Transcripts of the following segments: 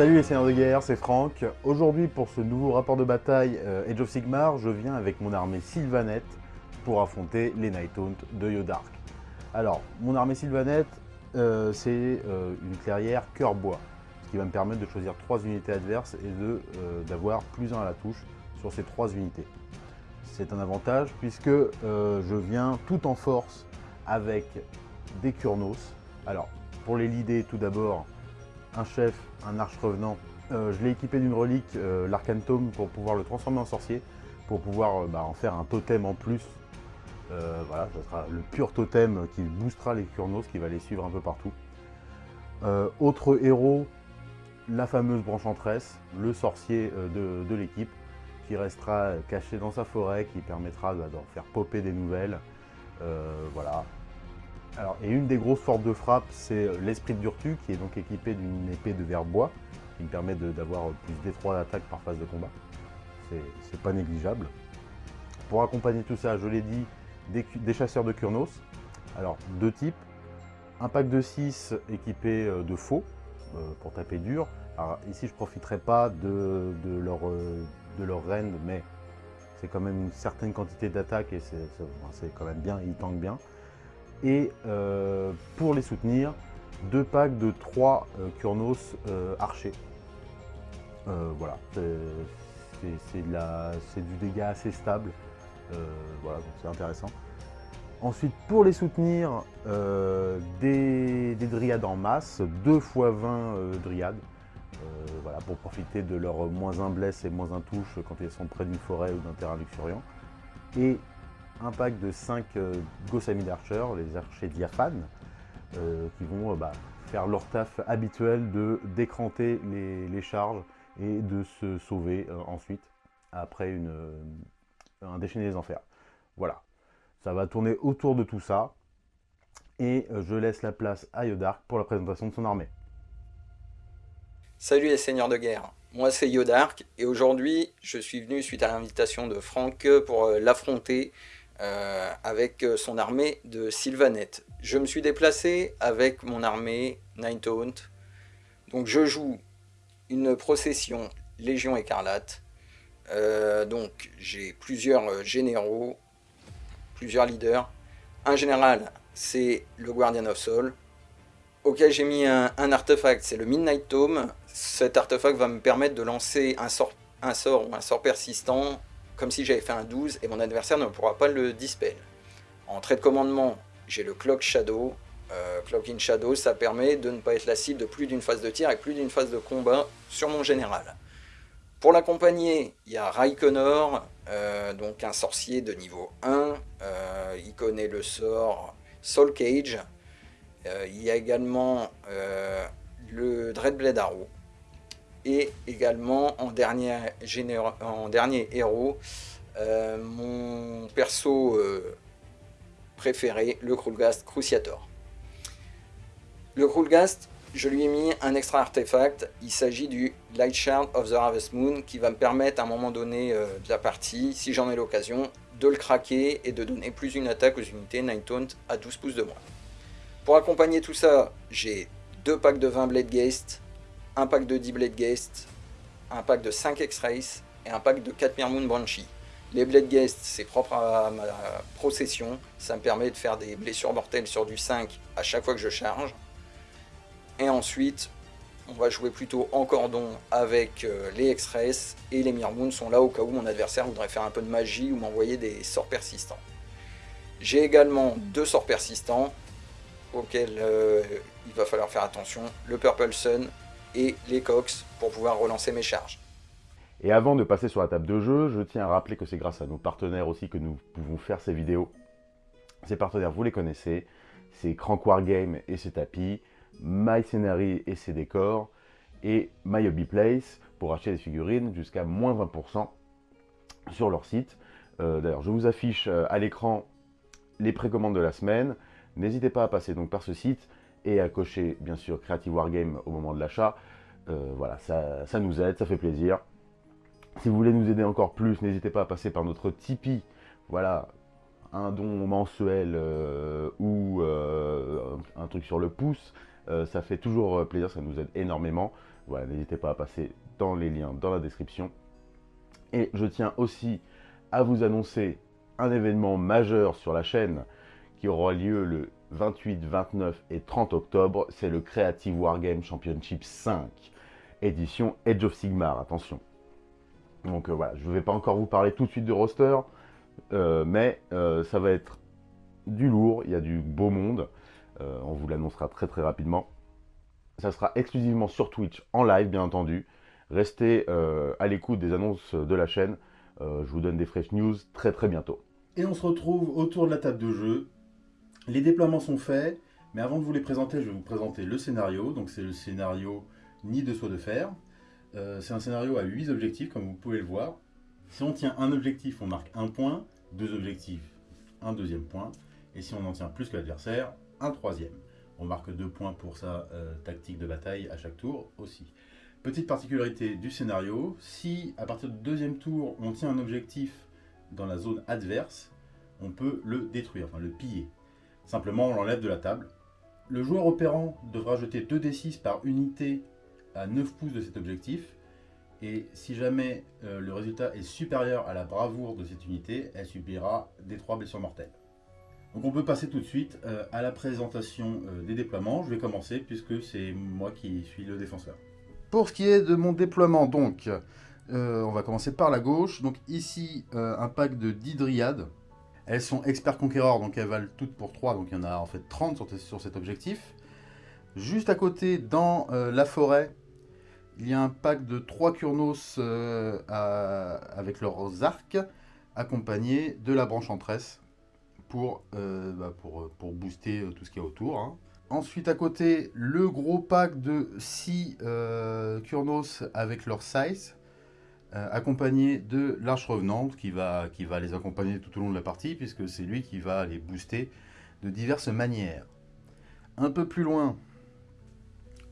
Salut les seigneurs de guerre, c'est Franck. Aujourd'hui pour ce nouveau rapport de bataille euh, Age of Sigmar, je viens avec mon armée Sylvanette pour affronter les Nighthaunt de Yodark. Alors, mon armée Sylvanette, euh, c'est euh, une clairière cœur bois, ce qui va me permettre de choisir trois unités adverses et d'avoir plus 1 à la touche sur ces trois unités. C'est un avantage puisque je viens tout en force avec des Kurnos. Alors, pour les leader, tout d'abord, un chef, un arche revenant. Euh, je l'ai équipé d'une relique, euh, pour pouvoir le transformer en sorcier, pour pouvoir euh, bah, en faire un totem en plus. voilà, ce sera le pur totem qui boostera les Kurnos, qui va les suivre un peu partout. autre héros, la fameuse branche branchenchanteresse, le sorcier de, l'équipe, qui restera caché dans sa forêt, qui permettra bah, d'en faire popper des nouvelles. voilà, alors, et une des grosses forces de frappe, c'est euh, l'esprit de Durtu, qui est donc équipé d'une épée de verre bois, qui me permet d'avoir plus d'étroits d'attaque par phase de combat. C'est pas négligeable. Pour accompagner tout ça, je l'ai dit, des, chasseurs de Kurnos. Alors, deux types. Un pack de 6 équipé euh, de faux, euh, pour taper dur. Alors, ici, je ne profiterai pas de, leur, de leur mais c'est quand même une certaine quantité d'attaque et c'est quand même bien, ils tankent bien et euh, pour les soutenir, deux packs de 3 euh, Kurnos euh, archers. voilà, c'est du dégât assez stable, voilà, donc c'est intéressant. Ensuite, pour les soutenir, des, dryades en masse, 2 x 20 dryades, voilà, pour profiter de leur moins 1 blesse et moins 1 touche quand ils sont près d'une forêt ou d'un terrain luxuriant. Et un pack de 5 euh, Gossamid Archer, les archers diaphanes, euh, qui vont euh, bah, faire leur taf habituel de décranter les, charges et de se sauver ensuite après un déchaîné des enfers. Voilà, ça va tourner autour de tout ça et je laisse la place à Yodark pour la présentation de son armée. Salut les seigneurs de guerre, moi c'est Yodark et aujourd'hui je suis venu suite à l'invitation de Franck pour l'affronter euh, avec euh, son armée de Sylvanette. Je me suis déplacé avec mon armée Ninetaunt. Donc je joue une procession Légion Écarlate. Euh, donc j'ai plusieurs généraux, plusieurs leaders. Un général, c'est le Guardian of Soul. Auquel j'ai mis un, artefact, c'est le Midnight Tome. Cet artefact va me permettre de lancer un sort ou un sort persistant comme si j'avais fait un 12 et mon adversaire ne pourra pas le dispel. En trait de commandement, j'ai le Clock Shadow. Euh, Clock in Shadow, ça permet de ne pas être la cible de plus d'une phase de tir et plus d'une phase de combat sur mon général. Pour l'accompagner, il y a Raikonor, euh, donc un sorcier de niveau 1. Euh, il connaît le sort Soul Cage. il y a également le Dreadblade Arrow et également en dernier, héros, euh, mon perso euh, préféré, le Krulgast Cruciator. Le Krulgast, je lui ai mis un extra artefact, il s'agit du Light Shard of the Harvest Moon qui va me permettre à un moment donné euh, de la partie, si j'en ai l'occasion, de le craquer et de donner plus une attaque aux unités Taunt à 12 pouces de moins. Pour accompagner tout ça, j'ai deux packs de 20 Blade Geist, un pack de 10 Blade Geist, un pack de 5 X-Rays et un pack de 4 Mirmoon Banshee. Les Blade Geist, c'est propre à ma procession, ça me permet de faire des blessures mortelles sur du 5 à chaque fois que je charge. Et ensuite, on va jouer plutôt en cordon avec euh, les X-Rays et les Mirmoon sont là au cas où mon adversaire voudrait faire un peu de magie ou m'envoyer des sorts persistants. J'ai également deux sorts persistants auxquels euh, il va falloir faire attention, le Purple Sun et les cox pour pouvoir relancer mes charges. Et avant de passer sur la table de jeu, je tiens à rappeler que c'est grâce à nos partenaires aussi que nous pouvons faire ces vidéos. Ces partenaires, vous les connaissez, c'est Crank Wargame et ses tapis, My Scenery et ses décors, et My Hobby Place pour acheter des figurines jusqu'à moins 20% sur leur site. Euh, d'ailleurs, je vous affiche euh, à l'écran les précommandes de la semaine. N'hésitez pas à passer donc par ce site et à cocher bien sûr Creative Wargame au moment de l'achat. Euh, voilà, ça, nous aide, ça fait plaisir. Si vous voulez nous aider encore plus, n'hésitez pas à passer par notre Tipeee. Voilà, un don mensuel euh, ou euh, un truc sur le pouce. ça fait toujours plaisir, ça nous aide énormément. Voilà, n'hésitez pas à passer dans les liens dans la description. Et je tiens aussi à vous annoncer un événement majeur sur la chaîne qui aura lieu le 28, 29 et 30 octobre. C'est le Creative Wargame Championship 5, édition Edge of Sigmar, attention. Donc euh, voilà, je ne vais pas encore vous parler tout de suite de roster, euh, mais euh, ça va être du lourd, il y a du beau monde. on vous l'annoncera très très rapidement. Ça sera exclusivement sur Twitch, en live bien entendu. Restez à l'écoute des annonces de la chaîne. je vous donne des fresh news très très bientôt. Et on se retrouve autour de la table de jeu. Les déploiements sont faits, mais avant de vous les présenter, je vais vous présenter le scénario. Donc c'est le scénario Ni de soi de fer. Euh, c'est un scénario à 8 objectifs, comme vous pouvez le voir. Si on tient un objectif, on marque un point. Deux objectifs, un deuxième point. Et si on en tient plus que l'adversaire, un troisième. On marque deux points pour sa euh, tactique de bataille à chaque tour aussi. Petite particularité du scénario, si à partir du deuxième tour, on tient un objectif dans la zone adverse, on peut le détruire, enfin le piller. Simplement, on l'enlève de la table. Le joueur opérant devra jeter 2d6 par unité à 9 pouces de cet objectif. Et si jamais euh, le résultat est supérieur à la bravoure de cette unité, elle subira des 3 blessures mortelles. Donc on peut passer tout de suite euh, à la présentation euh, des déploiements. Je vais commencer puisque c'est moi qui suis le défenseur. Pour ce qui est de mon déploiement, donc, on va commencer par la gauche. Donc ici, un pack de 10 dryades. Elles sont experts conquéreurs, donc elles valent toutes pour 3, donc il y en a en fait 30 sur, cet objectif. Juste à côté, dans la forêt, il y a un pack de 3 Kurnos euh, avec leurs arcs, accompagnés de la branche en tresse pour, euh, bah, pour, pour, booster euh, tout ce qu'il y a autour. Hein. Ensuite, à côté, le gros pack de 6 Kurnos avec leur size, accompagné de l'Arche Revenante qui va, les accompagner tout au long de la partie, puisque c'est lui qui va les booster de diverses manières. Un peu plus loin,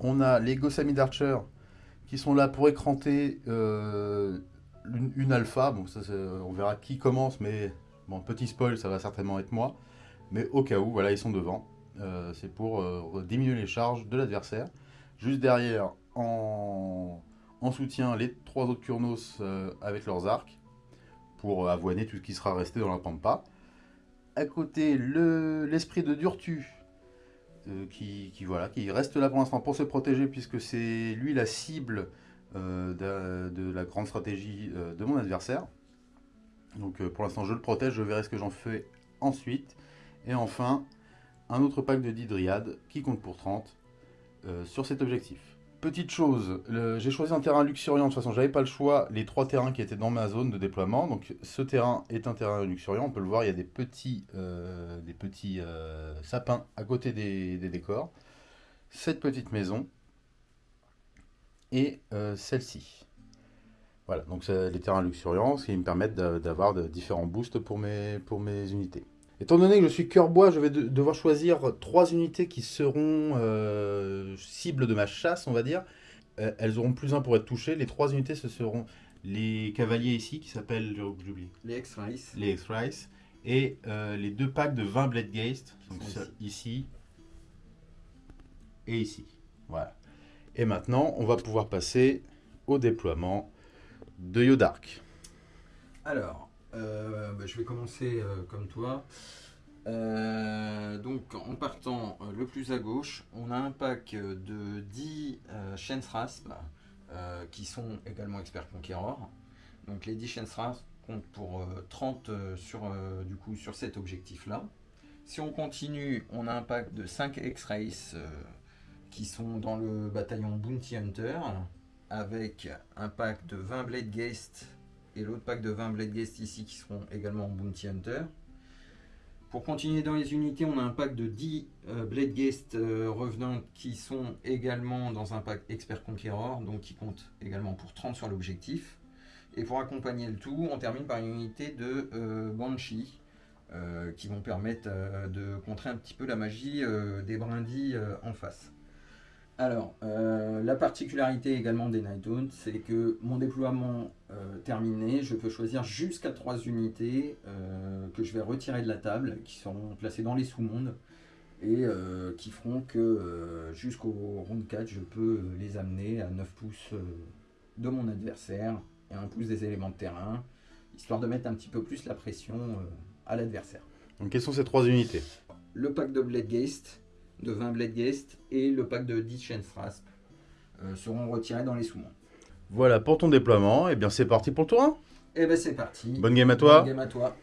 on a les Gossamid Archer qui sont là pour écranter euh, une, alpha. Bon, ça, on verra qui commence, mais bon, petit spoil, ça va certainement être moi. Mais au cas où, voilà, ils sont devant. Euh, c'est pour euh, diminuer les charges de l'adversaire. Juste derrière, en, soutien, les trois autres Kurnos avec leurs arcs pour avoiner tout ce qui sera resté dans la pampa. À côté, l'esprit de Durtu euh, qui, voilà, qui reste là pour l'instant pour se protéger puisque c'est lui la cible euh, de, la grande stratégie euh, de mon adversaire. Donc pour l'instant je le protège, je verrai ce que j'en fais ensuite. Et enfin, un autre pack de 10 dryades qui compte pour 30 sur cet objectif. Petite chose, j'ai choisi un terrain luxuriant, de toute façon j'avais pas le choix, les trois terrains qui étaient dans ma zone de déploiement, donc ce terrain est un terrain luxuriant, on peut le voir, il y a des petits, euh, euh, sapins à côté des, décors, cette petite maison et euh, celle-ci. Voilà, donc c'est les terrains luxuriants, ce qui me permettent d'avoir différents boosts pour mes, pour mes unités. Étant donné que je suis cœur bois, je vais devoir choisir trois unités qui seront euh, cibles de ma chasse, on va dire. Euh, elles auront plus un pour être touchées. Les trois unités, ce seront les cavaliers ici, qui s'appellent, j'oublie. Les X-Rice. Les X-Rice. Et euh, les deux packs de 20 Blade Geist, donc ici. et ici. Voilà. Et maintenant, on va pouvoir passer au déploiement de Yodark. Alors, euh, bah, je vais commencer euh, comme toi. Euh, donc en partant le plus à gauche, on a un pack de 10 Shen's Rasp qui sont également experts conquérants. Donc les 10 Shen's Rasp comptent pour 30 sur, du coup, sur cet objectif-là. Si on continue, on a un pack de 5 X-Race qui sont dans le bataillon Bounty Hunter avec un pack de 20 Blade Geist et l'autre pack de 20 Blade Guest ici qui seront également en Bounty Hunter. Pour continuer dans les unités, on a un pack de 10 euh, Blade Guest euh, revenants qui sont également dans un pack Expert Conqueror, donc qui compte également pour 30 sur l'objectif. Et pour accompagner le tout, on termine par une unité de euh, Banshee, qui vont permettre de contrer un petit peu la magie des brindilles en face. Alors, euh, la particularité également des Nighthounds, c'est que mon déploiement euh, terminé, je peux choisir jusqu'à 3 unités euh, que je vais retirer de la table, qui seront placées dans les sous-mondes. et qui feront que jusqu'au round 4, je peux les amener à 9 pouces de mon adversaire et 1 pouce des éléments de terrain, histoire de mettre un petit peu plus la pression à l'adversaire. Donc quelles sont ces trois unités? Le pack de Blade Geist, de 20 Blade Geist et le pack de 10 Rasp seront retirés dans les sous-monts. Voilà pour ton déploiement, et bien c'est parti pour le tour 1 Et bien c'est parti. Bonne game à toi. Bonne game à toi.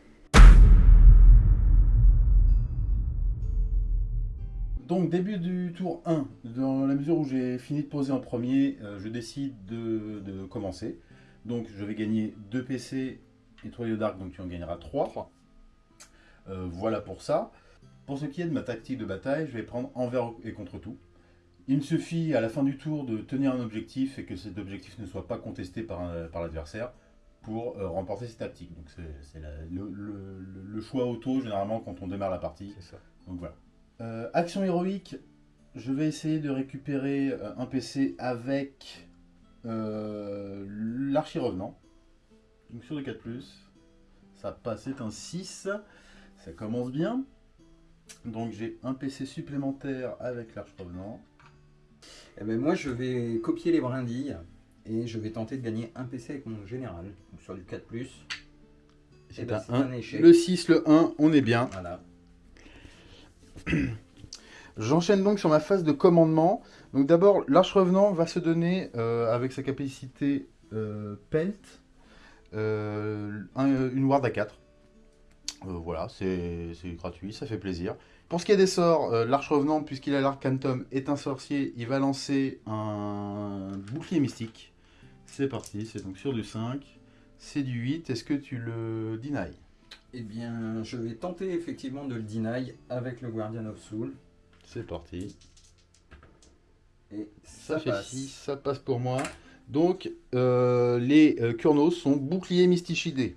Donc début du tour 1, dans la mesure où j'ai fini de poser en premier, euh, je décide de, commencer. Donc je vais gagner 2 PC et 3 Dark, donc tu en gagneras 3. Euh, voilà pour ça. Pour ce qui est de ma tactique de bataille, je vais prendre envers et contre tout. Il me suffit à la fin du tour de tenir un objectif et que cet objectif ne soit pas contesté par, par l'adversaire pour euh, remporter ses tactiques. Donc c'est le, le, choix auto généralement quand on démarre la partie. Ça. Donc voilà. Euh, action héroïque, je vais essayer de récupérer euh, un PC avec l'archi-revenant. Donc sur le 4+, ça passe, c'est un 6, ça commence bien. Donc j'ai un PC supplémentaire avec l'archi-revenant. Eh ben moi je vais copier les brindilles et je vais tenter de gagner un PC avec mon général. sur du 4+. C'est eh ben, un, échec. Le 6, le 1, on est bien. Voilà. J'enchaîne donc sur ma phase de commandement. Donc d'abord, l'arche revenant va se donner euh, avec sa capacité euh, pelt euh, une ward à 4. Voilà, c'est gratuit, ça fait plaisir. Pour ce qui est des sorts, l'arche revenant, puisqu'il a l'arcantum, est un sorcier, il va lancer un bouclier mystique. C'est parti, c'est donc sur du 5, c'est du 8. Est-ce que tu le deny eh bien, je vais tenter effectivement de le deny avec le Guardian of Soul. C'est parti. Et ça, fait 6, ça passe pour moi. Donc, euh, les euh, Kurnos sont boucliers mystichidés.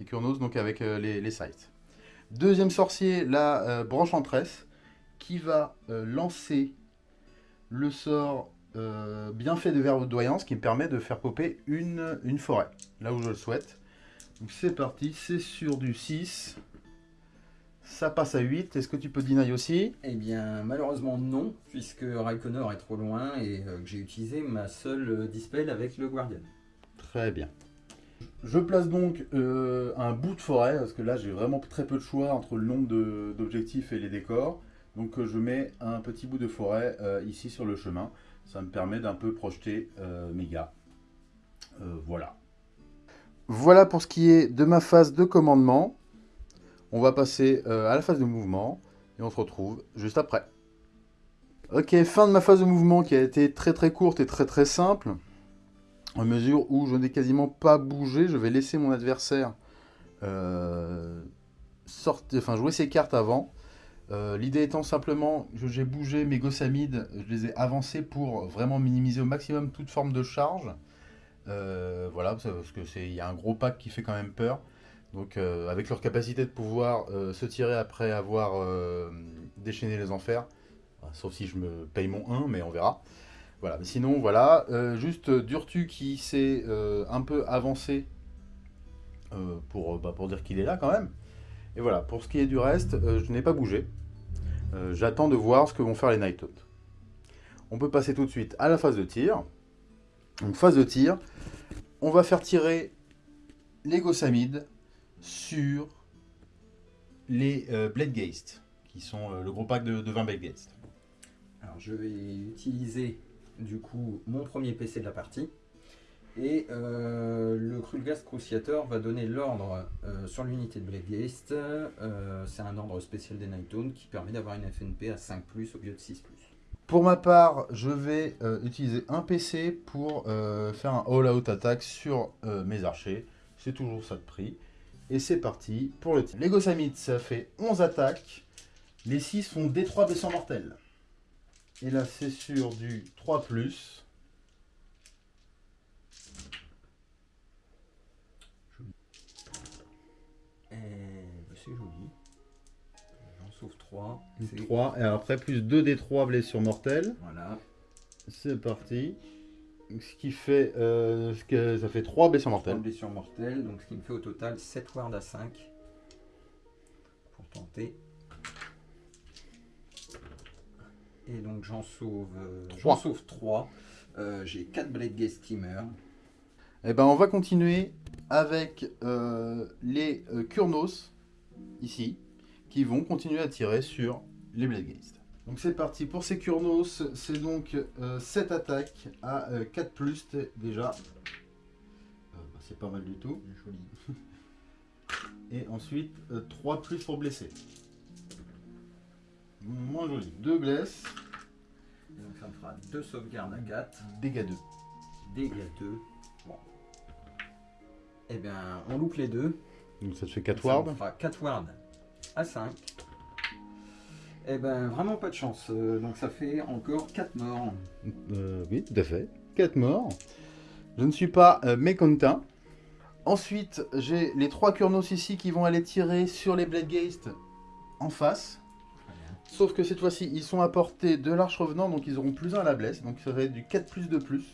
Les Kurnos, donc avec euh, les, les, sites. Deuxième sorcier, la branche en tresse, qui va lancer le sort bien fait de verdoyance qui me permet de faire popper une, une forêt, là où je le souhaite. Donc c'est parti, c'est sur du 6. Ça passe à 8. Est-ce que tu peux deny aussi? Eh bien, malheureusement non, puisque Raikkonen est trop loin et euh, que j'ai utilisé ma seule euh, dispel avec le Guardian. Très bien. Je place donc euh, un bout de forêt, parce que là j'ai vraiment très peu de choix entre le nombre d'objectifs et les décors. Donc je mets un petit bout de forêt ici sur le chemin. Ça me permet d'un peu projeter mes gars. voilà. Voilà pour ce qui est de ma phase de commandement. On va passer euh, à la phase de mouvement et on se retrouve juste après. Ok, fin de ma phase de mouvement qui a été très très courte et très très simple. En mesure où je n'ai quasiment pas bougé, je vais laisser mon adversaire euh, jouer ses cartes avant. Euh, l'idée étant simplement que j'ai bougé mes gossamides, je les ai avancés pour vraiment minimiser au maximum toute forme de charge. Euh, voilà, parce qu'il y a un gros pack qui fait quand même peur. Donc avec leur capacité de pouvoir se tirer après avoir déchaîné les enfers, sauf si je me paye mon 1, mais on verra. Voilà, mais sinon voilà, juste Durtu qui s'est un peu avancé pour, bah, dire qu'il est là quand même. Et voilà, pour ce qui est du reste, je n'ai pas bougé. J'attends de voir ce que vont faire les Night On peut passer tout de suite à la phase de tir. Donc phase de tir, on va faire tirer les Gossamides sur les euh, Blade qui sont euh, le gros pack de, 20 Blade. Alors je vais utiliser du coup mon premier PC de la partie. Et euh, le Krulgast Cruciator va donner l'ordre sur l'unité de Blade Geist. C'est un ordre spécial des Nightown qui permet d'avoir une FNP à 5+, au lieu de 6+. Pour ma part, je vais euh, utiliser un PC pour euh, faire un all-out attack sur euh, mes archers. C'est toujours ça de prix. Et c'est parti pour le tir. Les Gossamites, ça fait 11 attaques. Les 6 font D3 blessures mortelles. Et là, c'est sur du 3+. C'est joli. 3. 3. Et après, plus 2 des 3 blessures mortelles. Voilà. C'est parti. Ce qui fait. Euh, ce que, ça fait 3 blessures mortelles. 3 blessures mortelles. Donc ce qui me fait au total 7 wards à 5. Pour tenter. Et donc j'en sauve, euh, Trois. j'en sauve 3. J'ai 4 Blade Gate Steamer. Eh ben, on va continuer avec euh, les euh, Kurnos, ici, qui vont continuer à tirer sur les Blade Geist. Donc c'est parti pour ces Kurnos, c'est donc 7 attaques à 4 plus déjà. Euh, bah, c'est pas mal du tout. Joli. Et ensuite 3 plus pour blesser. Moins joli. 2 blesses, Et donc ça me fera 2 sauvegardes à 4. dégâts 2. Dégâts 2. Bon. Eh bien, on loupe les deux. Donc ça te fait 4 Ça wards. me fera 4 wards à 5. Eh ben, vraiment pas de chance. Euh, donc ça fait encore 4 morts. Euh, oui, tout à fait. 4 morts. Je ne suis pas euh, mécontent. Ensuite, j'ai les 3 Kurnos ici qui vont aller tirer sur les Blade Geist en face. Sauf que cette fois-ci, ils sont à portée de l'arche revenant, donc ils auront plus 1 à la blesse. Donc ça va être du 4 plus de plus.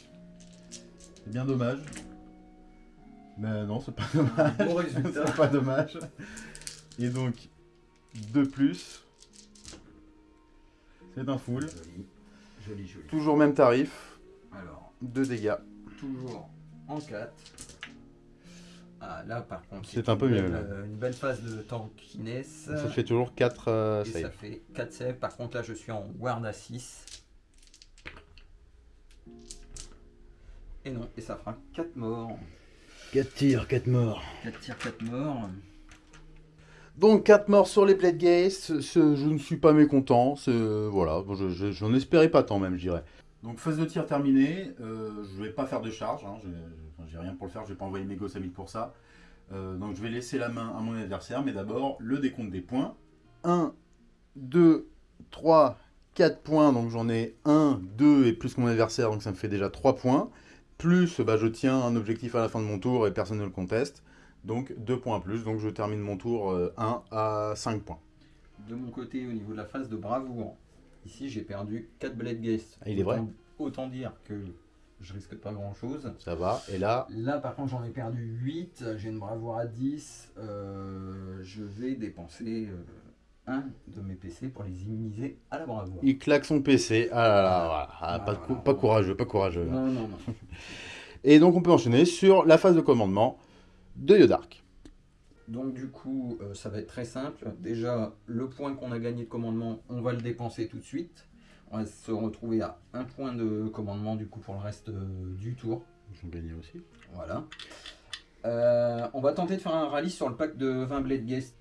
C'est bien dommage. Mais non, c'est pas dommage. Bon résultat. c'est pas dommage. Et donc, 2 plus. C'est un full. Joli. Joli, joli. Toujours même tarif. Alors, 2 dégâts. toujours en 4. Ah, là par contre, C'est un peu une mieux, belle, euh, une belle phase de tankiness. Ça fait toujours 4 Et ça fait 4 saves. Par contre, là, je suis en ward à 6. Et non, et ça fera 4 morts. 4 tirs, 4 morts. 4 tirs, 4 morts. Donc 4 morts sur les Blade je ne suis pas mécontent, voilà, bon, je- je- j'en espérais pas tant même, je dirais. Donc phase de tir terminée, euh, je vais pas faire de charge, hein, je- j'ai rien pour le faire, je vais pas envoyer mes gosses à 1000 pour ça. Euh, donc je vais laisser la main à mon adversaire, mais d'abord le décompte des points. 1, 2, 3, 4 points, donc j'en ai 1, 2 et plus que mon adversaire, donc ça me fait déjà 3 points. Plus bah, je tiens un objectif à la fin de mon tour et personne ne le conteste. Donc 2 points en plus, donc je termine mon tour euh, 1 à 5 points. De mon côté, au niveau de la phase de bravoure, ici j'ai perdu 4 Blade. Ah, il est vrai Autant- Autant dire que je risque pas grand chose. Ça va, et là, Là, par contre, j'en ai perdu 8. J'ai une bravoure à 10. Euh, je vais dépenser euh, un de mes PC pour les immuniser à la bravoure. il claque son PC. Ah là là, voilà. Ah, pas, Voilà. cou- pas courageux, pas courageux. Non, non, non. Et donc on peut enchaîner sur la phase de commandement de Yodark. Donc du coup, euh, ça va être très simple. Déjà, le point qu'on a gagné de commandement, on va le dépenser tout de suite. On va se retrouver à un point de commandement du coup pour le reste euh, du tour. J'en gagnais aussi. Voilà. Euh, on va tenter de faire un rallye sur le pack de 20 Blade Guest.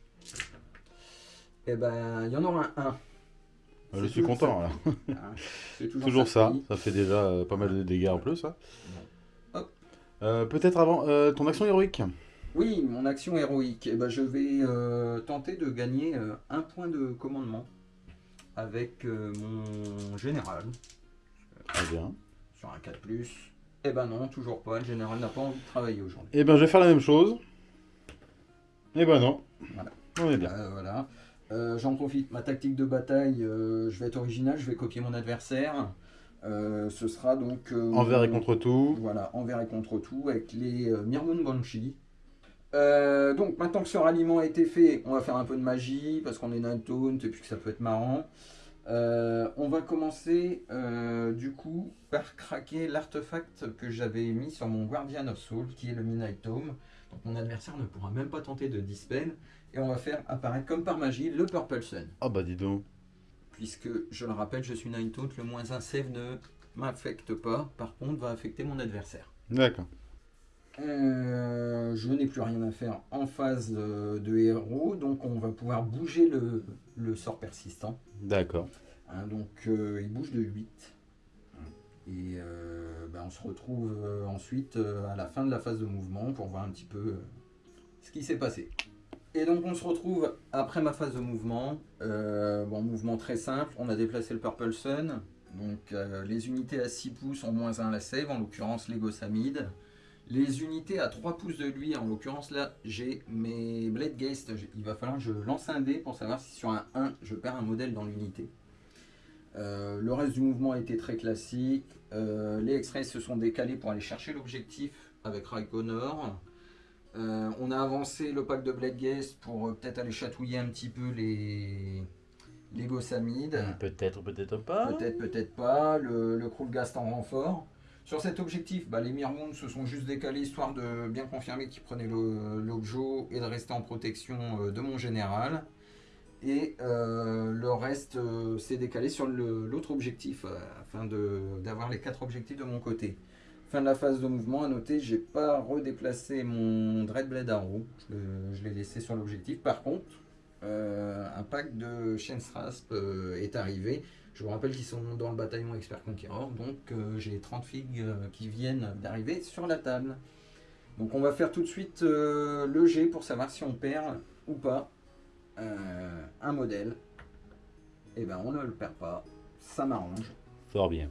Et ben, il y en aura un. Ah, Je suis content. ça. là. Hein, C'est toujours, Toujours ça, ça fait déjà euh, pas mal de dégâts en plus. hein. Hop. Euh, Peut-être avant ton action héroïque. Oui, mon action héroïque. Eh ben, je vais tenter de gagner un point de commandement avec euh, mon général Très bien. sur un 4. Eh ben non, toujours pas. Le général n'a pas envie de travailler aujourd'hui. Et ben je vais faire la même chose. Et ben non. Voilà. On est bien. Euh, voilà. Euh, J'en profite, ma tactique de bataille, euh, je vais être original, je vais copier mon adversaire. Ce sera donc. Envers et contre tout. Voilà, envers et contre tout, avec les Mirmoon Banshee. Euh, donc maintenant que ce ralliement a été fait, on va faire un peu de magie, parce qu'on est Night Taunt et puis que ça peut être marrant. Euh, on va commencer euh, du coup par craquer l'artefact que j'avais mis sur mon Guardian of Soul, qui est le Midnight Tome. Donc mon adversaire ne pourra même pas tenter de dispel. Et on va faire apparaître comme par magie le Purple Sun. Ah bah dis donc. Puisque, je le rappelle, je suis Taunt, le moins un save ne m'affecte pas, par contre va affecter mon adversaire. D'accord. Euh, je n'ai plus rien à faire en phase de, de héros, donc on va pouvoir bouger le, le sort persistant. D'accord. Hein, donc euh, il bouge de 8. Et euh, ben, on se retrouve ensuite à la fin de la phase de mouvement pour voir un petit peu ce qui s'est passé. Et donc on se retrouve après ma phase de mouvement. Bon, mouvement très simple, on a déplacé le Purple Sun. Donc les unités à 6 pouces ont moins 1 la save, en l'occurrence les Gossamides. Les unités à 3 pouces de lui, en l'occurrence là, j'ai mes Blade Geist. Il va falloir que je lance un dé pour savoir si sur un 1, je perds un modèle dans l'unité. Euh, le reste du mouvement a été très classique. Euh, les X-Rays se sont décalés pour aller chercher l'objectif avec Raikkonor. Euh, on a avancé le pack de Blade Geist pour euh, peut-être aller chatouiller un petit peu les, Lego Samid, Peut-être, peut-être pas. peut-être, peut-être pas, le, le Krulgast en renfort. Sur cet objectif, bah, les Mirmons se sont juste décalés histoire de bien confirmer qu'ils prenaient l'objet et de rester en protection euh, de mon général. Et euh, le reste euh, s'est décalé sur l'autre objectif afin d'avoir les quatre objectifs de mon côté. Fin de la phase de mouvement, à noter, j'ai pas redéplacé mon Dreadblade Arrow, je je l'ai laissé sur l'objectif. Par contre, un pack de Rasp euh, est arrivé. Je vous rappelle qu'ils sont dans le bataillon Expert Conqueror, donc euh, j'ai 30 figues euh, qui viennent d'arriver sur la table. Donc on va faire tout de suite euh, le G pour savoir si on perd ou pas un modèle. Et ben on ne le perd pas, ça m'arrange. Fort bien.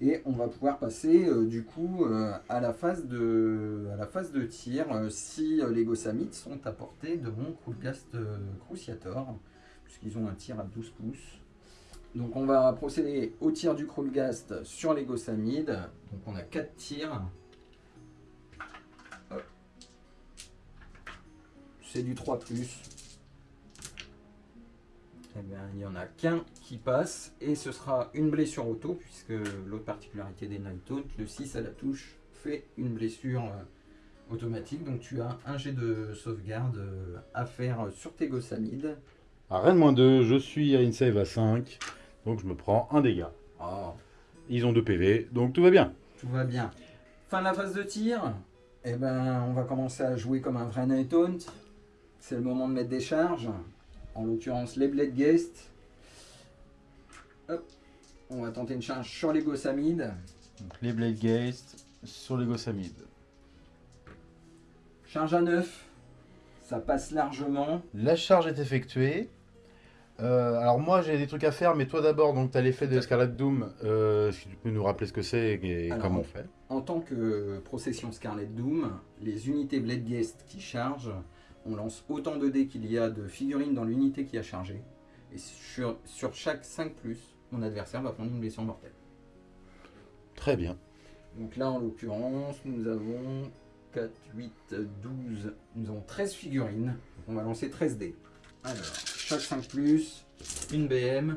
Et on va pouvoir passer du coup à, la phase de, à la phase de tir si les Gossamites sont à portée de mon euh, Cruciator, puisqu'ils ont un tir à 12 pouces. Donc on va procéder au tir du Krulgast sur les Gossamides. Donc on a 4 tirs. C'est du 3 eh bien, il n'y en a qu'un qui passe et ce sera une blessure auto puisque l'autre particularité des Night le 6 à la touche, fait une blessure euh, automatique. Donc tu as un jet de sauvegarde euh, à faire sur tes Gossamides. À Rennes moins 2, je suis à une save à 5. Donc je me prends un dégât. Oh, Ils ont 2 PV, donc tout va bien. tout va bien. Fin de la phase de tir. Eh ben, on va commencer à jouer comme un vrai Night Taunt. C'est le moment de mettre des charges. En l'occurrence, les Blade Guest. Hop. On va tenter une charge sur les Gossamides. Donc, les Blade Geist sur les Gossamides. Charge à 9, ça passe largement. La charge est effectuée. Euh, alors moi j'ai des trucs à faire, mais toi d'abord, donc tu as l'effet de Scarlet Doom. Euh, si tu peux nous rappeler ce que c'est et, Alors, comment on fait. En tant que procession Scarlet Doom, les unités Blade Guest qui chargent, on lance autant de dés qu'il y a de figurines dans l'unité qui a chargé. Et sur, sur chaque 5+, mon adversaire va prendre une blessure mortelle. Très bien. Donc là, en l'occurrence, nous avons 4, 8, 12, nous avons 13 figurines. On va lancer 13 dés. Alors, chaque 5 plus, une BM.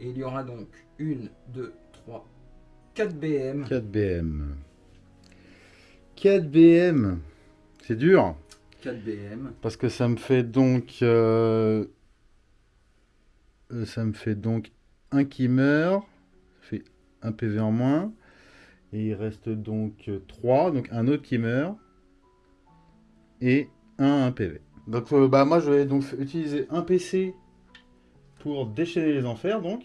Et il y aura donc 1, 2, 3, 4 BM. 4 BM. 4 BM. C'est dur. 4 BM. Parce que ça me fait donc. euh, euh, ça me fait donc un qui meurt. Ça fait un PV en moins. Et il reste donc 3. Donc un autre qui meurt. Et un, un PV. Donc euh, bah, moi je vais donc utiliser un PC pour déchaîner les enfers. Donc,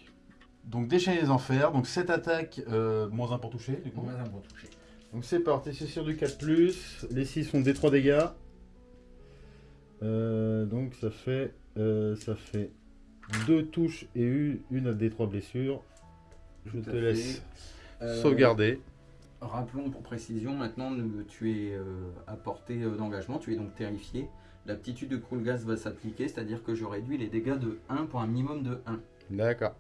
donc déchaîner les enfers. Donc cette attaque, euh, moins 1 pour toucher. Du coup. On va pour toucher. Donc c'est parti, c'est sur du 4+, les 6 sont des 3 dégâts. Euh, donc ça fait, euh, ça fait 2 touches et une, une à des 3 blessures. Je Tout te laisse Euh, sauvegarder. Rappelons pour précision, maintenant tu es euh, à portée d'engagement, tu es donc terrifié. L'aptitude de Krulgas va s'appliquer, c'est-à-dire que je réduis les dégâts de 1 pour un minimum de 1. D'accord.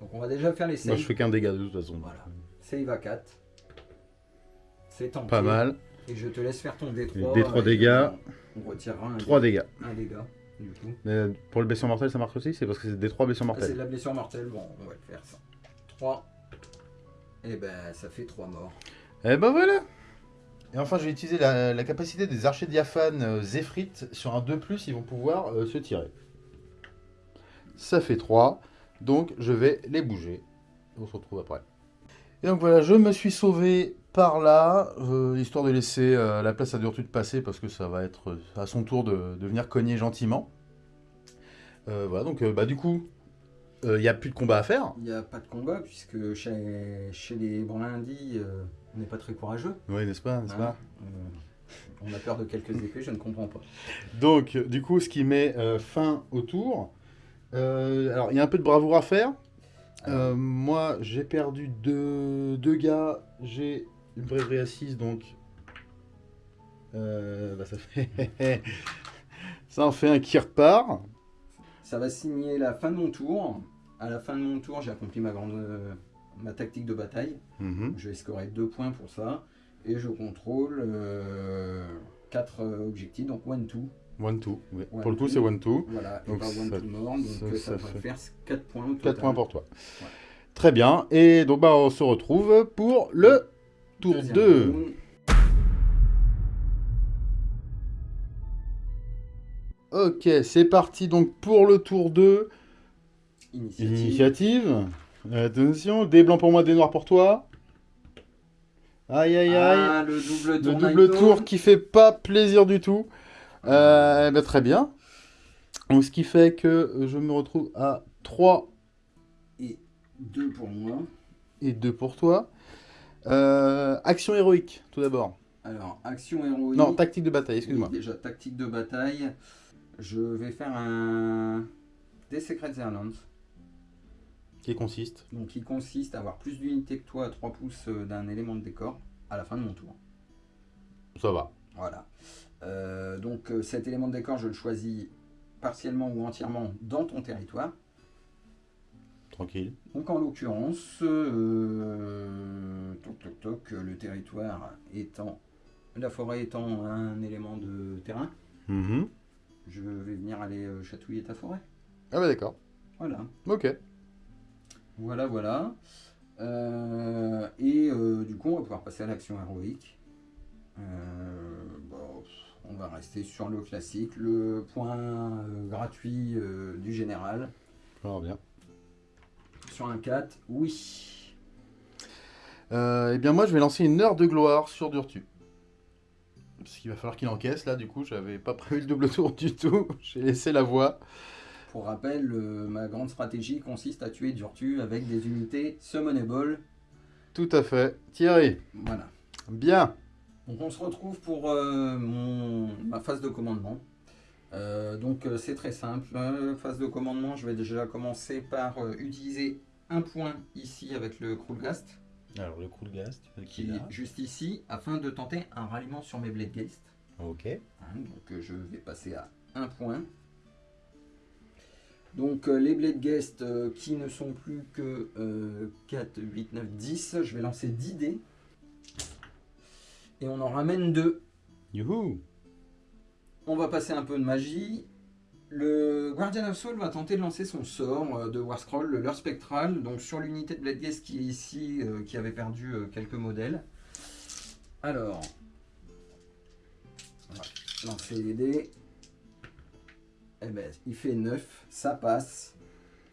Donc on va déjà faire les Moi saves. je fais qu'un dégât de toute façon. Voilà. Save à 4. C'est tenté. Pas mal. Et je te laisse faire ton D3. Les D3 et dégâts. On retirera un, 3 dé- dégâts. un dégât, du coup. Mais pour le blessure mortelle ça marche aussi? C'est parce que c'est des 3 blessures Ah, c'est de mortelles. la blessure mortelle, bon, on va le faire ça. 3. Et ben ça fait 3 morts. Et ben voilà Et enfin je vais utiliser la, capacité des archers diaphanes euh. Sur un 2+, ils vont pouvoir euh, se tirer. Ça fait 3. Donc je vais les bouger. On se retrouve après. Et donc voilà, je me suis sauvé par là, euh, histoire de laisser la place à Durtu de passer parce que ça va être à son tour de, venir cogner gentiment. Voilà, donc bah, du coup, il n'y a plus de combat à faire. Il n'y a pas de combat, puisque chez, chez les Brindis, on n'est pas très courageux. Oui, n'est-ce pas, n'est-ce hein. pas Euh, on a peur de quelques épées, je ne comprends pas. Donc, du coup, ce qui met euh, fin au tour. Euh, alors, il y a un peu de bravoure à faire. Euh, moi, j'ai perdu deux, deux gars. J'ai une braverie à 6, donc. euh, bah, ça fait. ça en fait un qui repart. Ça va signer la fin de mon tour. À la fin de mon tour, j'ai accompli ma grande euh, ma tactique de bataille. Mhm. Je vais scorer 2 points pour ça. Et je contrôle 4 objectifs, donc 1-2. One two. oui. One Pour le coup, c'est one two. Voilà, et Donc pas 1 ça- to more, donc ça- euh, ça, ça va fait- faire 4 points au 4 total. points pour toi. Ouais. Très bien. Et donc, bah, on se retrouve pour le tour Deuxième 2. round. Ok, c'est parti donc pour le tour 2. Initiative. Initiative. Attention, des blancs pour moi, des noirs pour toi. Aïe aïe aïe. Ah, le double le tour. double Naito. tour qui fait pas plaisir du tout. Euh, bah, très bien. Donc, ce qui fait que je me retrouve à 3 Et 2 pour moi. et 2 pour toi. Euh, action héroïque, tout d'abord. Alors, action héroïque. Non, tactique de bataille, excuse-moi. Oui, Déjà, tactique de bataille. Je vais faire un. Des Secrets Airlands. Qui consiste Donc, qui consiste à avoir plus d'unités que toi à 3 pouces euh, d'un élément de décor à la fin de mon tour. Ça va. Voilà. Euh, donc, euh, cet élément de décor, je le choisis partiellement ou entièrement dans ton territoire. Tranquille. Donc en l'occurrence, euh, toc toc toc, le territoire étant, la forêt étant un élément de terrain, Mhm. je vais venir aller chatouiller ta forêt. Ah bah d'accord. Voilà, Ok. Voilà, voilà. Euh, et euh, du coup, on va pouvoir passer à l'action héroïque. Euh, bon, on va rester sur le classique, le point gratuit du général. Alors bien. Sur un 4, oui. Eh bien moi je vais lancer une heure de gloire sur Durtu. Parce qu'il va falloir qu'il encaisse là, du coup j'avais pas prévu le double tour du tout. J'ai laissé la voie. Pour rappel, euh, ma grande stratégie consiste à tuer Durtu avec des unités summonable. Tout à fait. Thierry. Voilà. Bien. Donc on se retrouve pour euh, mon, ma phase de commandement. Euh, donc euh, c'est très simple. Euh, phase de commandement, je vais déjà commencer par euh, utiliser un point ici avec le Krulgast, Alors le veux qui est juste ici, afin de tenter un ralliement sur mes Bladegeist. Ok. Hein, donc euh, je vais passer à un point. Donc euh, les Blade Guest euh, qui ne sont plus que euh, 4, 8, 9, 10, je vais lancer 10 dés. Et on en ramène 2. Youhou. On va passer un peu de magie. Le Guardian of Soul va tenter de lancer son sort euh, de War Scroll, le leurre spectral, donc sur l'unité de Blade Guest qui est ici, qui avait perdu quelques modèles. Alors, on va lancer les dés. Eh ben, il fait 9, ça passe.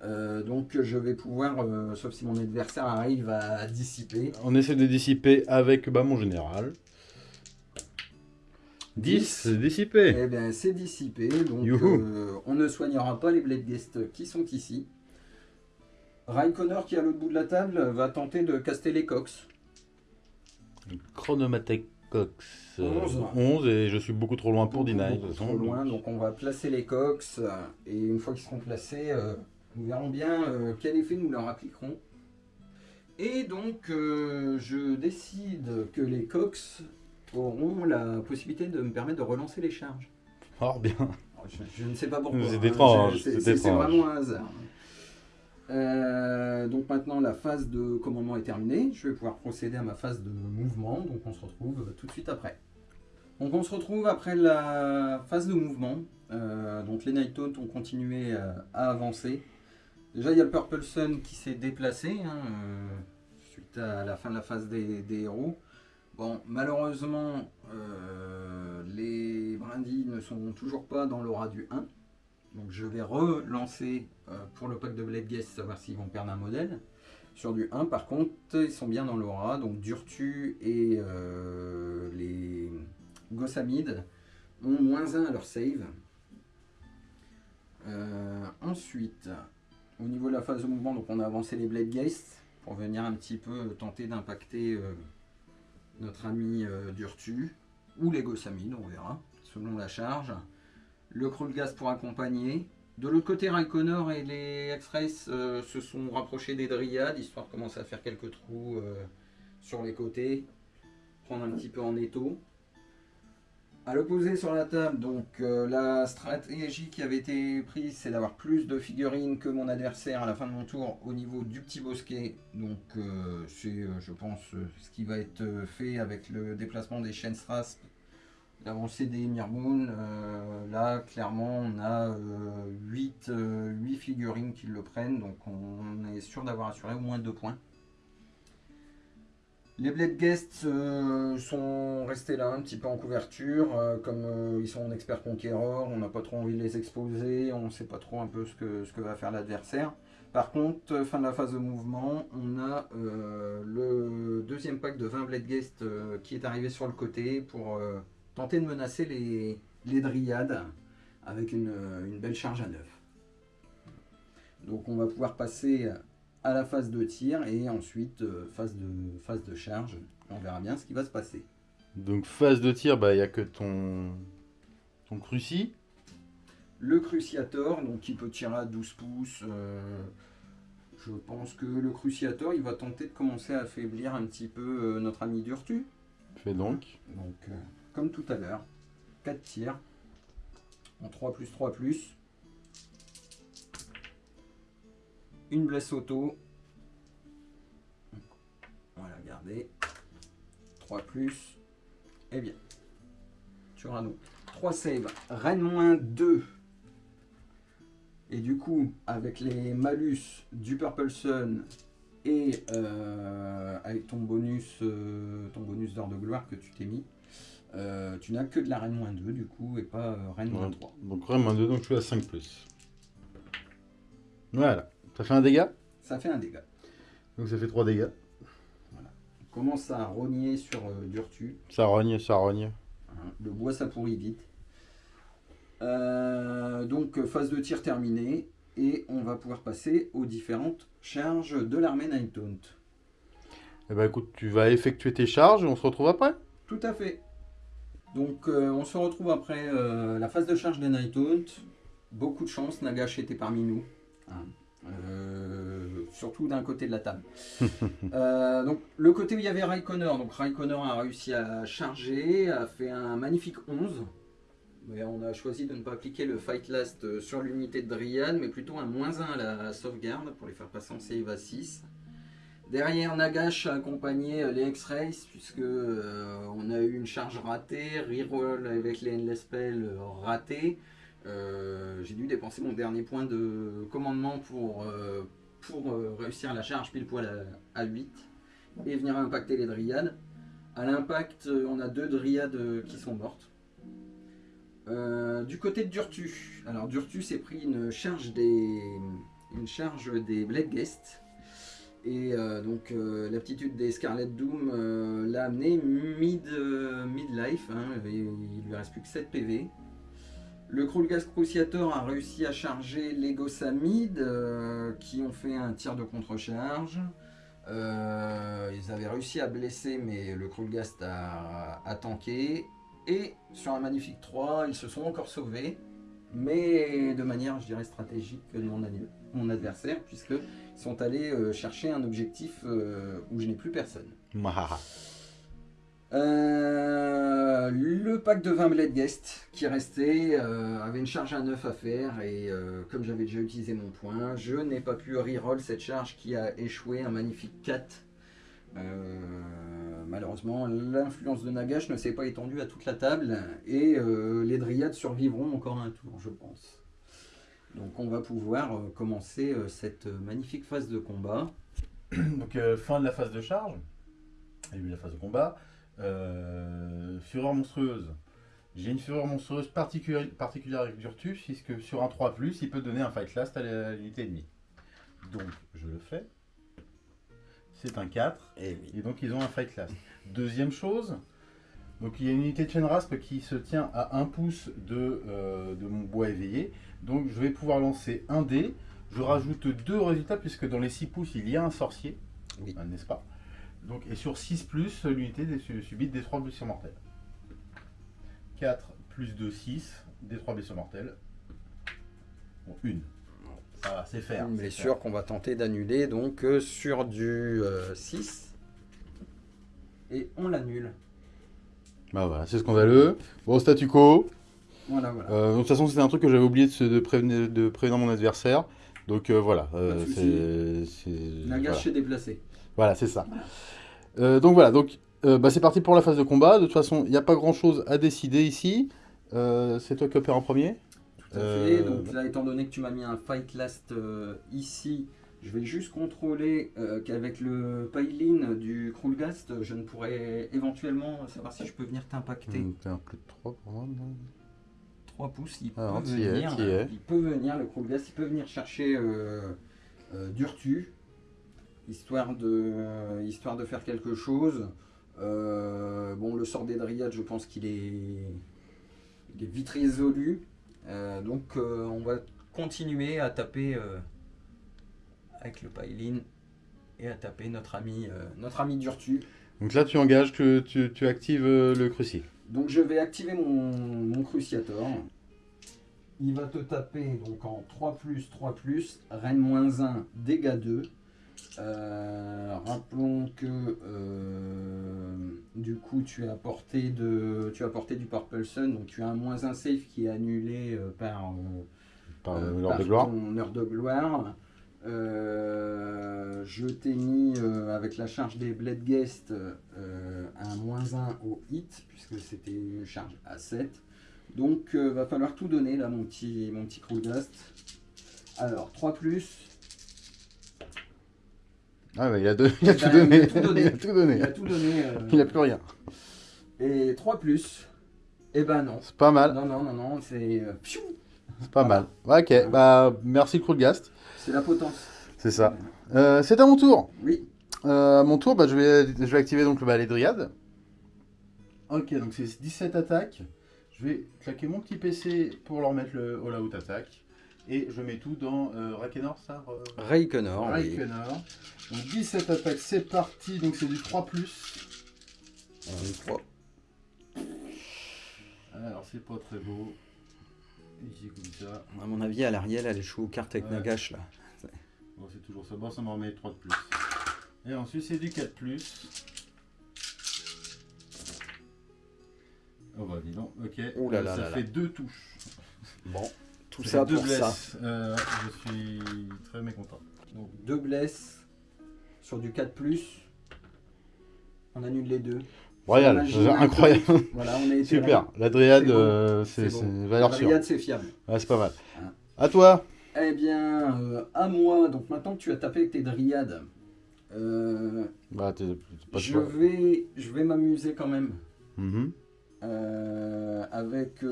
Euh, donc je vais pouvoir, euh, sauf si mon adversaire arrive à dissiper, On essaie de dissiper avec bah, mon général. 10, c'est dissipé. Eh bien, c'est dissipé, donc euh, on ne soignera pas les Blade Guests qui sont ici. Raikkoner, qui est à l'autre bout de la table, va tenter de caster les cox. Chronomatech Cox. euh, 11. 11 et je suis beaucoup trop loin pour deny. trop loin, donc on va placer les cox, euh, et une fois qu'ils seront placés, euh, nous verrons bien euh, quel effet nous leur appliquerons. Et donc, euh, je décide que les cox auront la possibilité de me permettre de relancer les charges. Oh bien. Je, je ne sais pas pourquoi. C'est hein, étrange, C'est vraiment un hasard. Euh, donc maintenant la phase de commandement est terminée. Je vais pouvoir procéder à ma phase de mouvement. Donc on se retrouve tout de suite après. Donc on se retrouve après la phase de mouvement. Euh, donc les Night ont continué euh, à avancer. Déjà il y a le Purple Sun qui s'est déplacé hein, suite à la fin de la phase des, héros. Bon, malheureusement, les brindilles ne sont toujours pas dans l'aura du 1. Donc je vais relancer euh, pour le pack de Blade Guest, savoir s'ils vont perdre un modèle. Sur du 1, par contre, ils sont bien dans l'aura. Donc Durtu et euh, les Gossamides ont moins 1 à leur save. Euh, ensuite, au niveau de la phase de mouvement, donc on a avancé les Blade Geist pour venir un petit peu tenter d'impacter notre ami Durtu ou les Gossamides, on verra, selon la charge. Le Krulgast pour accompagner. De l'autre côté, Raikkoner et les X-Race euh, se sont rapprochés des Dryades, histoire de commencer à faire quelques trous euh, sur les côtés, prendre un petit peu en étau. À l'opposé sur la table, euh, la stratégie qui avait été prise, c'est d'avoir plus de figurines que mon adversaire à la fin de mon tour au niveau du petit bosquet. Donc c'est, je pense, ce qui va être fait avec le déplacement des chaînes Strass L'avancée des Mirmoon, là clairement on a 8, 8 figurines qui le prennent, donc on est sûr d'avoir assuré au moins 2 points. Les Blade Guests euh, sont restés là un petit peu en couverture, euh, comme euh, ils sont en expert conquéreur, on n'a pas trop envie de les exposer, on ne sait pas trop un peu ce que, ce que va faire l'adversaire. Par contre, fin de la phase de mouvement, on a le deuxième pack de 20 Blade Guests qui est arrivé sur le côté pour tenter de menacer les, les dryades avec une, une belle charge à neuf. Donc on va pouvoir passer à la phase de tir et ensuite euh, phase, de, phase de charge. On verra bien ce qui va se passer. Donc phase de tir, bah, il n'y a que ton, ton cruci. Le cruciator, donc qui peut tirer à 12 pouces. Euh, je pense que le cruciator, il va tenter de commencer à affaiblir un petit peu euh, notre ami Durtu. Fais donc. Donc, comme tout à l'heure, 4 tirs en 3 plus 3 plus. une blesse auto. Voilà, regardez. 3 plus. eh bien. Sur un 3 save. Reine moins 2. Et du coup, avec les malus du Purple Sun et euh, avec ton bonus, euh, ton bonus d'or de gloire que tu t'es mis, euh, tu n'as que de la reine moins 2 du coup et pas reine moins 3. Donc reine moins 2, donc je suis à 5 plus. Voilà. Ça fait un dégât? Ça fait un dégât. Donc ça fait 3 dégâts. Voilà. On commence à rogner sur euh, Durtu. Ça rogne, ça rogne. Hein, le bois ça pourrit vite. Euh, donc phase de tir terminée. Et on va pouvoir passer aux différentes charges de l'armée Nighthaunt. Eh ben écoute, tu vas effectuer tes charges et on se retrouve après Tout à fait. Donc euh, on se retrouve après la phase de charge des Nighthaunt. Beaucoup de chance, Nagash était parmi nous. Hein. Euh, surtout d'un côté de la table. Euh, donc le côté où il y avait Raikkoner, donc Raikkoner a réussi à charger, a fait un magnifique 11. Mais on a choisi de ne pas appliquer le Fight Last euh, sur l'unité de Dryad, mais plutôt un moins 1 à la sauvegarde pour les faire passer en save à 6. Derrière, Nagash a accompagné les X-Rays, puisque on a eu une charge ratée, reroll avec les Endless ratés. Euh, j'ai dû dépenser mon dernier point de commandement pour, euh, euh, réussir la charge pile poil à, 8 et venir impacter les dryades. À l'impact, on a deux dryades qui sont mortes. du côté de Durtu, alors Durtu s'est pris une charge des, une charge des Blade Guest. Et donc l'aptitude des Scarlet Doom l'a amené mid, mid hein, il lui reste plus que 7 PV. Le Krulgas Cruciator a réussi à charger les Gossamides euh, qui ont fait un tir de contre-charge. Euh, ils avaient réussi à blesser mais le Krulgast a, a, tanké. Et sur un magnifique 3, ils se sont encore sauvés. Mais de manière, je dirais, stratégique de mon, adversaire puisqu'ils sont allés euh, chercher un objectif où je n'ai plus personne. Euh, le pack de 20 Blade Guest qui restait euh, avait une charge à 9 à faire et euh, comme j'avais déjà utilisé mon point, je n'ai pas pu reroll cette charge qui a échoué, un magnifique 4. malheureusement, l'influence de Nagash ne s'est pas étendue à toute la table et les Dryades survivront encore un tour, je pense. Donc on va pouvoir commencer cette magnifique phase de combat. Donc fin de la phase de charge, début de la phase de combat. Euh, fureur monstrueuse. J'ai une fureur monstrueuse particulière, particulière avec Durtus, puisque sur un 3+, il peut donner un fight last à l'unité ennemie. Donc, je le fais. C'est un 4, eh et, donc ils ont un fight last. Deuxième chose, donc il y a une unité de chaîne rasp qui se tient à 1 pouce de, euh, de mon bois éveillé. Donc je vais pouvoir lancer un dé. Je rajoute deux résultats puisque dans les 6 pouces il y a un sorcier, oui. n'est-ce pas? Donc, et sur 6 plus, l'unité subit des 3 blessures mortelles. 4 plus 2, 6, des 3 blessures mortelles. Bon, une. Ça va, c'est faire. Une blessure qu'on va tenter d'annuler donc euh, sur du 6. Euh, et on l'annule. Bah voilà, c'est scandaleux. Bon, statu quo. Voilà, voilà. Euh, de toute façon, c'était un truc que j'avais oublié de, prévenir, de prévenir mon adversaire. Donc voilà. c'est La gâche voilà. déplacé. Voilà, c'est ça. Euh, donc voilà, donc euh, bah, c'est parti pour la phase de combat. De toute façon, il n'y a pas grand chose à décider ici. Euh, c'est toi qui opères en premier. Tout à fait. Donc là, étant donné que tu m'as mis un fight last ici, je vais juste contrôler qu'avec le pile du Krulgast, je ne pourrais éventuellement savoir si je peux venir t'impacter. Mmh, T'es un plus de 3 pour moi. 3 pouces, il peut Alors, t'y es, venir. Il peut venir, le Krulgast, il peut venir chercher euh, euh, Durtu, histoire de, histoire de faire quelque chose. Euh, bon, le sort des Dryades, je pense qu'il est, il est vite résolu. Euh, donc, euh, on va continuer à taper avec le Pailin et à taper notre ami, notre ami Durtu. Donc là, tu engages que tu, tu actives le cruci. Donc je vais activer mon, mon Cruciator. Il va te taper donc en 3 3 Reine moins 1, dégâts 2. Euh, rappelons que euh, du coup tu as porté de tu as porté du Purple Sun, donc tu as un moins 1 safe qui est annulé euh, par, Par l'heure par de ton heure de gloire. Euh, je t'ai mis euh, avec la charge des Blade Guest euh, un moins 1 au hit, puisque c'était une charge à 7. Donc va falloir tout donner là mon petit mon petit. Alors 3 Ah ouais, il a, deux- il a Eh tout ben, donné. il a tout donné. Il a tout donné. il a tout donné. Il a plus rien. Et 3 Eh ben non. C'est pas mal. Non non non non, c'est C'est pas mal. Ok, bah merci Krulgast. C'est la potence. C'est ça. Euh, c'est à mon tour. Oui. Euh, à mon tour, bah, je, vais, je vais activer donc le balai Dryade. Ok, donc c'est 17 attaques. Je vais claquer mon petit PC pour leur mettre le all out attaque. Et je mets tout dans euh, Rakenor, ça Raikenor. oui. Rakenor. Donc 17 attaques, c'est parti. Donc c'est du 3 On est trois. Alors c'est pas très beau. Ici comme ça. À mon avis, à l'Ariel, elle joue aux cartes avec Ouais. Nagash là. Bon, c'est toujours ça. Bon, ça m'en remet 3 de plus. Et ensuite c'est du 4 Oh bah dis donc, ok. Ouh là Euh, là ça là fait là. deux touches. Bon, tout Ça ça deux pour ça. blesses. Euh, je suis très mécontent. Donc deux blesses sur du 4 On annule les deux. Royal, a incroyable. Voilà, on est Super. La Dryade, C'est bon. euh, valeur sûre. C'est fiable. C'est pas mal. Hein. À toi. Eh bien, euh, à moi. Donc maintenant que tu as tapé avec tes dryades, euh, Bah, pas je vais, je vais m'amuser quand même Mhm. euh, avec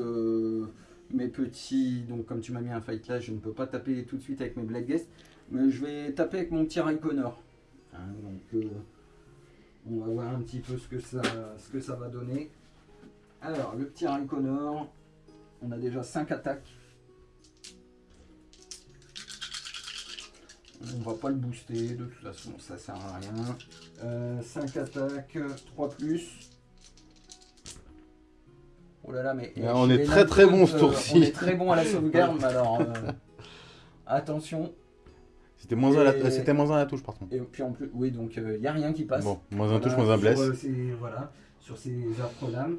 mes petits. Donc comme tu m'as mis un fight là, je ne peux pas taper tout de suite avec mes Blade Guest, mais je vais taper avec mon petit Raikonor. Hein, donc on va voir un petit peu ce que ça, ce que ça va donner. Alors le petit Raikonor, on a déjà 5 attaques. On va pas le booster, de toute façon ça sert à rien. 5 attaques, 3 plus. Oh là là, mais. Ah, on est très, très bon ce euh, tour-ci. On est très bon à la sauvegarde, mais alors. euh, attention. C'était moins, un à la- Et- euh, moins un à la touche, par contre. Et puis en plus, oui, donc il n'y a rien qui passe. Bon, moins un Voilà, touche, moins un sur, blesse. euh, ces- voilà, sur ces.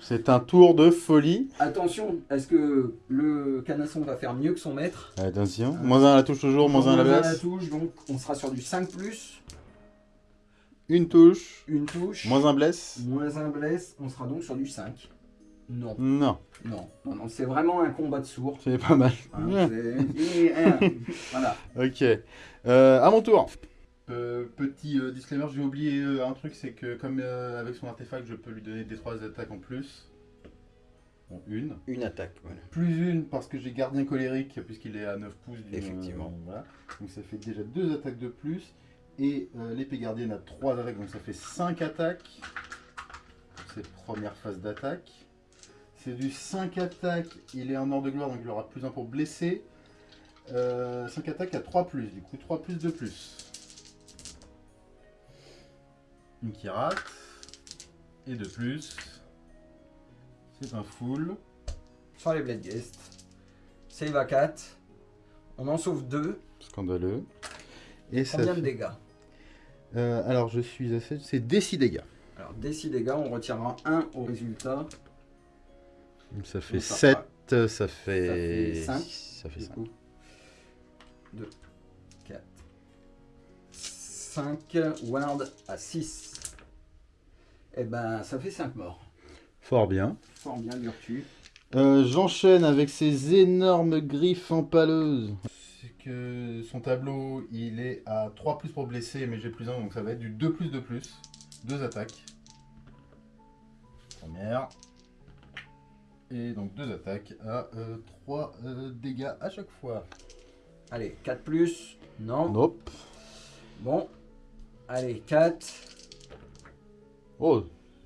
C'est un tour de folie. Attention, est-ce que le canasson va faire mieux que son maître? Attention. Moins un à la touche toujours, moins un à la Moins un blesse. touche, donc on sera sur du 5 Une touche, une touche, moins un blesse. moins un blesse, on sera donc sur du 5. Non, Non, non, non, non, c'est vraiment un combat de sourds. c'est pas mal. hein, c'est- et, hein, voilà. Ok. Euh, à mon tour. Euh, petit euh, disclaimer, j'ai oublié euh, un truc, c'est que comme euh, avec son artefact, je peux lui donner des 3 attaques en plus. Bon, une. Une attaque, voilà. Plus une parce que j'ai gardien colérique puisqu'il est à 9 pouces. d'une- Effectivement. euh, voilà. Donc ça fait déjà deux attaques de plus. Et euh, l'épée gardienne a 3 attaques, donc ça fait 5 attaques. Pour cette première phase d'attaque. C'est du 5 attaques, il est en ordre de gloire, donc il aura plus 1 pour blesser. 5 attaques à 3 plus, du coup 3 plus de plus. Une qui rate. Et de plus. C'est un full. Sur les Blade Guest. Save à 4. On en sauve 2. Scandaleux. Et ça Combien de fait- dégâts Euh, alors, je suis à 7, c'est des 6 dégâts. Alors, des 6 dégâts, on retirera 1 au résultat. Ça fait Donc, ça 7, fera- ça fait... fait cinq. Ça fait Du 5. Coup, 2, 4, 5, ward à 6. Eh ben, ça fait 5 morts. Fort bien. Fort bien, Durtu. Euh, J'enchaîne avec ces énormes griffes empaleuses. C'est que son tableau, il est à 3 plus pour blesser, mais j'ai plus 1, donc ça va être du 2 plus de plus. Deux attaques. Première. Et donc deux attaques à 3 dégâts à chaque fois. Allez, 4 plus. Non. Nope. Bon. Allez, 4. Oh,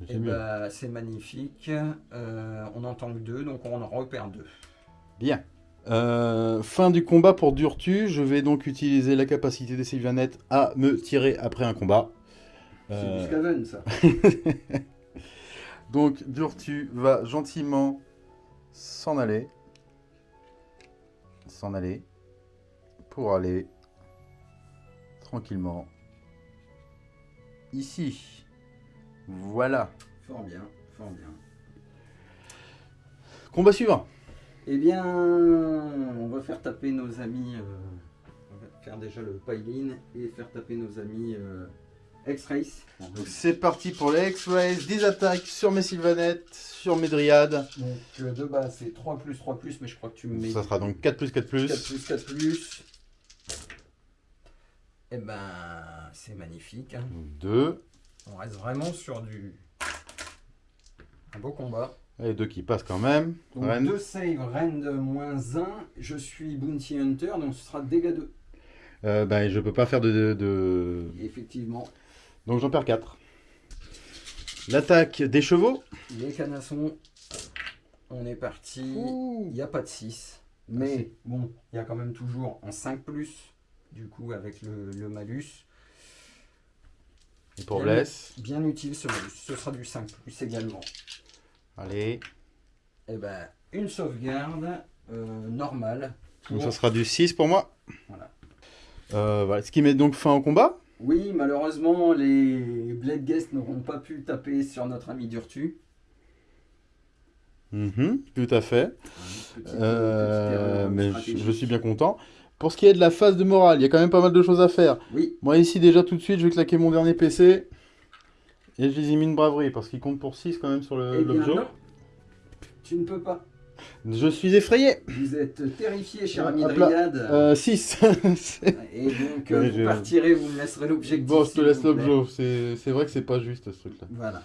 c'est mieux. bah, c'est magnifique. Euh, on entend que 2, donc on en repère 2. Bien. Euh, fin du combat pour Durtu. Je vais donc utiliser la capacité des Sylvanettes à me tirer après un combat. C'est Euh, du ça. donc Durtu va gentiment s'en aller. S'en aller. Pour aller tranquillement ici. Voilà. Fort bien, fort bien. Combat suivant. Eh bien, on va faire taper nos amis. euh, on va faire déjà le pile-in et faire taper nos amis euh, X-Race. Donc c'est parti pour les X-Rays. 10 attaques sur mes Sylvanettes, sur mes Dryades. Donc euh, de base, c'est 3 plus, 3 plus, mais je crois que tu me mets Ça sera donc 4 plus 4 plus. 4 plus, 4 plus. Eh ben, c'est magnifique. hein. 2. On reste vraiment sur du. Un beau combat. Et deux qui passent quand même. Donc Rennes. 2 save, Rend moins 1. Je suis Bounty Hunter, donc ce sera dégâts 2. Euh, ben, je peux pas faire de... de- de- Effectivement, Donc j'en perds 4. L'attaque des chevaux. les canassons, on est parti. Il n'y a pas de 6. Mais bon, il y a quand même toujours un 5 plus, du coup, avec le, le malus. Et pour Bien. blesse. Bien utile ce malus. Ce sera du 5 plus également. Allez. Et ben, une sauvegarde euh, normale. Donc ça sera du 6 pour moi. Voilà. Euh, voilà. Ce qui met donc fin au combat. Oui, malheureusement, les Blade Guests n'auront pas pu taper sur notre ami Durtu. Mhm, tout à fait. Petite, Euh, petite mais je suis bien content. Pour ce qui est de la phase de morale, il y a quand même pas mal de choses à faire. Oui, Moi ici déjà tout de suite, je vais claquer mon dernier PC. Et je les ai mis une braverie parce qu'il compte pour 6 quand même sur le- eh l'objet. Tu ne peux pas. Je suis effrayé. Vous êtes terrifié, cher ami. Dryad. Euh, 6. Et donc, euh, vous partirez, vous me laisserez l'objectif. bon, je te laisse l'objet. C'est vrai que c'est pas juste ce truc-là. Voilà.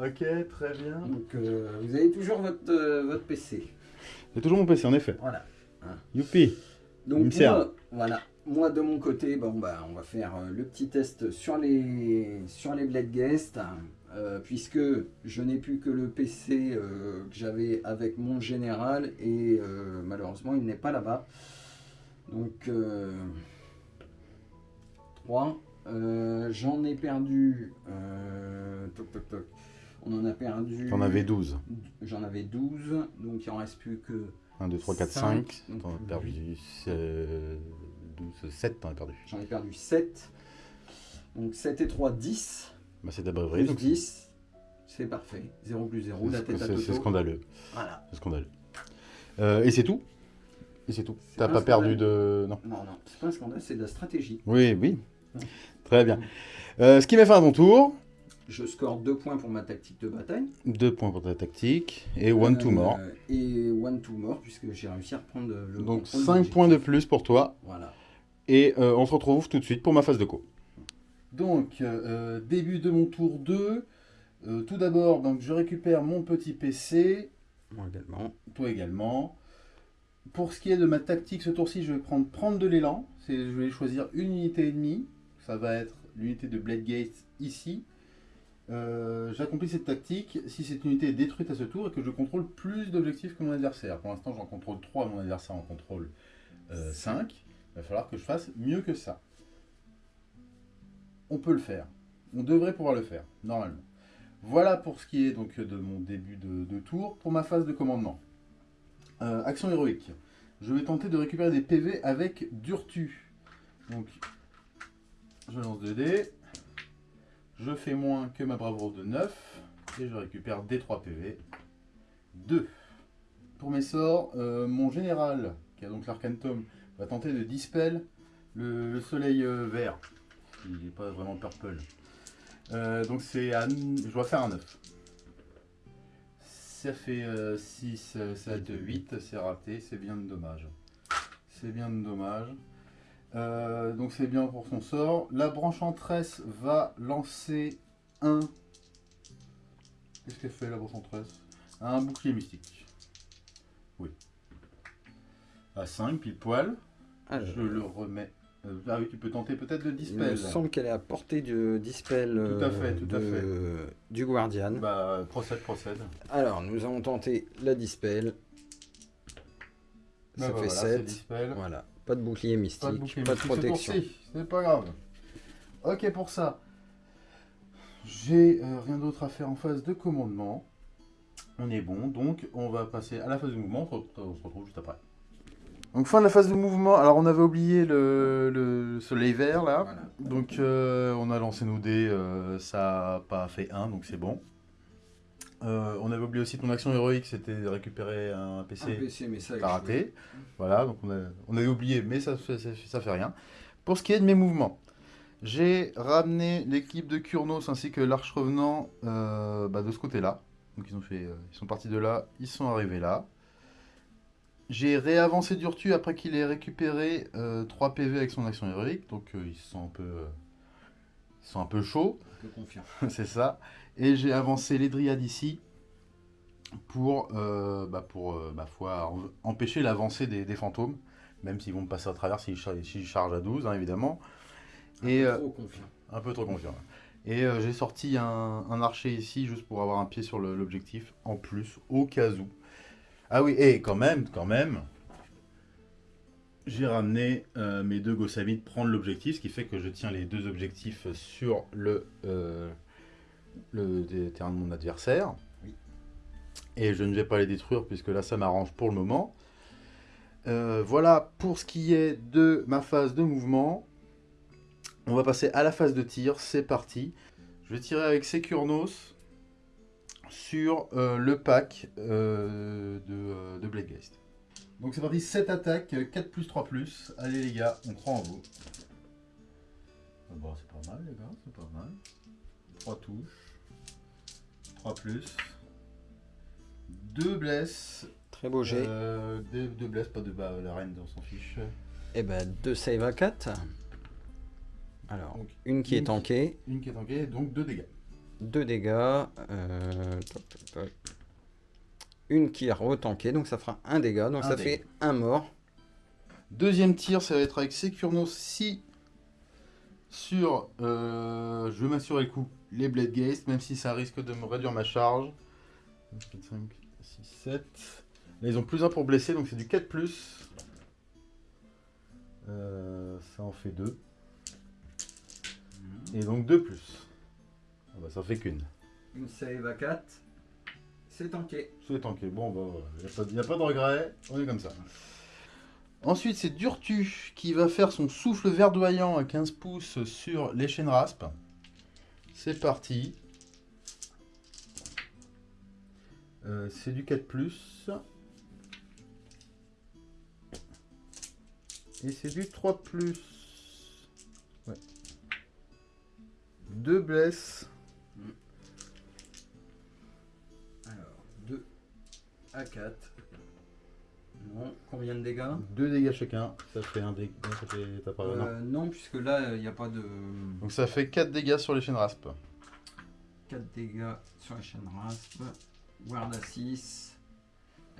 Ok, très bien. Donc, euh, vous avez toujours votre, euh, votre PC. C'est toujours mon PC en effet. Voilà. Youpi. Donc moi, voilà. Moi de mon côté, bon bah on va faire euh, le petit test sur les sur les Blade Guest, euh, puisque je n'ai plus que le PC euh, que j'avais avec mon général et euh, malheureusement il n'est pas là-bas. Donc 3. J'en ai perdu. toc, toc, toc. On en a perdu. T'en avais 12. J'en avais 12, donc il en reste plus que 1, 2, 3, 4, Cinq. 5. Donc, T'en as perdu euh, 12, 7, t'en as perdu. J'en ai perdu 7. Donc 7 et 3, 10. Bah, c'est braverie. Plus donc 10. C'est parfait. 0 plus 0, la c'est- tête à c'est c'est Toto. scandaleux. Voilà. C'est scandaleux. Euh, et c'est tout? Et c'est tout. T'as pas perdu de. Non. Non, non, c'est pas un scandale, c'est de la stratégie. Oui, oui. Très bien. Euh, ce qui met fin à ton tour. Je score 2 points pour ma tactique de bataille. 2 points pour ta tactique. Et 1 to Euh, more. Et 1 to more, puisque j'ai réussi à reprendre le. Donc contrôle 5 du points de plus pour toi. Voilà. Et euh, on se retrouve tout de suite pour ma phase de co. Donc, euh, début de mon tour 2. Euh, tout d'abord, donc, je récupère mon petit PC. Moi également. Toi également. Pour ce qui est de ma tactique ce tour-ci, je vais prendre prendre de l'élan. Je vais choisir une unité et demie. Ça va être l'unité de Blade Gate ici. Euh, J'accomplis cette tactique si cette unité est détruite à ce tour et que je contrôle plus d'objectifs que mon adversaire. Pour l'instant, j'en contrôle 3, mon adversaire en contrôle 5. Il va falloir que je fasse mieux que ça. On peut le faire. On devrait pouvoir le faire, normalement. Voilà pour ce qui est donc de mon début de, de tour. Pour ma phase de commandement. Euh, action héroïque. Je vais tenter de récupérer des PV avec Durtu. Donc, je lance 2 dés. Je fais moins que ma bravoure de 9. Et je récupère des 3 PV. 2. Pour mes sorts, euh, mon général, qui a donc l'arcantome, va tenter de dispel le, le soleil euh, vert. Il n'est pas vraiment purple. Euh, donc c'est. Je dois faire un 9. Ça fait 6, 7, 8, c'est raté, c'est bien dommage. C'est bien dommage. Euh, donc c'est bien pour son sort. La branche en tresse va lancer un... Qu'est-ce qu'elle fait la branche en tresse? Un bouclier mystique. Oui. À 5, pile poil. Je le remets. Euh, ah oui, tu peux tenter peut-être le dispel. Il me semble qu'elle est à portée du dispel tout à fait, tout à fait. du Guardian. Bah, procède, procède. Alors, nous allons tenter la dispel. Bah, Ça fait 7. Voilà. Pas de bouclier mystique, pas de, bouclier pas de protection. C'est pas grave. Ok pour ça. J'ai euh, rien d'autre à faire en phase de commandement. On est bon, donc on va passer à la phase de mouvement. On se retrouve juste après. Donc fin de la phase de mouvement. Alors on avait oublié le, soleil vert là. Donc euh, on a lancé nos dés, euh, ça n'a pas fait 1, donc c'est bon. Euh, on avait oublié aussi ton action héroïque, c'était de récupérer un PC, un PC mais ça a raté. Voilà, donc on, on, avait oublié, mais ça, ça, ça, fait rien. Pour ce qui est de mes mouvements, j'ai ramené l'équipe de Kurnos ainsi que l'Arche Revenant bah, de ce côté-là. Donc ils, ont fait, ils sont partis de là, ils sont arrivés là. J'ai réavancé Durtu après qu'il ait récupéré 3 euh, PV avec son action héroïque, donc euh, ils sont un peu, euh, ils sont un peu chauds. Un peu confiants. C'est ça. Et j'ai avancé les Dryades ici pour, bah pour foi, empêcher l'avancée des, fantômes, même s'ils vont me passer à travers s'ils chargent à 12, hein, évidemment. Un Et, peu trop confiant. Un peu trop confiant. Et j'ai sorti un, un, archer ici juste pour avoir un pied sur l'objectif en plus, au cas où. Ah oui, et quand même, quand même, j'ai ramené euh, mes deux Gossamites prendre l'objectif, ce qui fait que je tiens les deux objectifs sur le, euh, le terrain de mon adversaire. Et je ne vais pas les détruire puisque là ça m'arrange pour le moment. Euh, voilà pour ce qui est de ma phase de mouvement. On va passer à la phase de tir, c'est parti. Je vais tirer avec Securnos sur euh, le pack euh, de, de Bladegeist. Donc c'est parti, 7 attaques, 4 plus 3 plus. Allez les gars, on croit en vous. Ah bon, c'est pas mal les gars, c'est pas mal. 3 touches. 3 plus. 2 blesses. Très beau jet. 2 blesses, pas de bas, la reine on s'en fiche. Et eh ben 2 save à 4. Alors, une qui est tankée. Une qui est tankée, donc 2 dégâts. 2 dégâts. Euh, Une qui est retankée, donc ça fera un dégât. Donc ça fait un mort. Deuxième tir, ça va être avec Securnos si sur, euh, je vais m'assurer le coup, les Blade Geist, même si ça risque de me réduire ma charge. 5, 6, 7. Là, ils ont plus un pour blesser, donc c'est du 4+. Plus. Euh, ça en fait 2. Et donc 2+. Plus. Ah bah, ça fait qu'une. Une save à 4. C'est tanké. C'est tanké. Bon, bah il n'y a, pas de regret. On est comme ça. Ensuite, c'est Durtu qui va faire son souffle verdoyant à 15 pouces sur les chaînes rasp. C'est parti. Euh, c'est du 4+. Et c'est du 3+. Ouais. Deux blesses. à 4. Combien de dégâts 2 dégâts chacun, ça fait un dégât. Euh, non. puisque là, il n'y a pas de. Donc ça fait 4 dégâts sur les chaînes rasp. 4 dégâts sur les chaînes rasp. Guard à 6.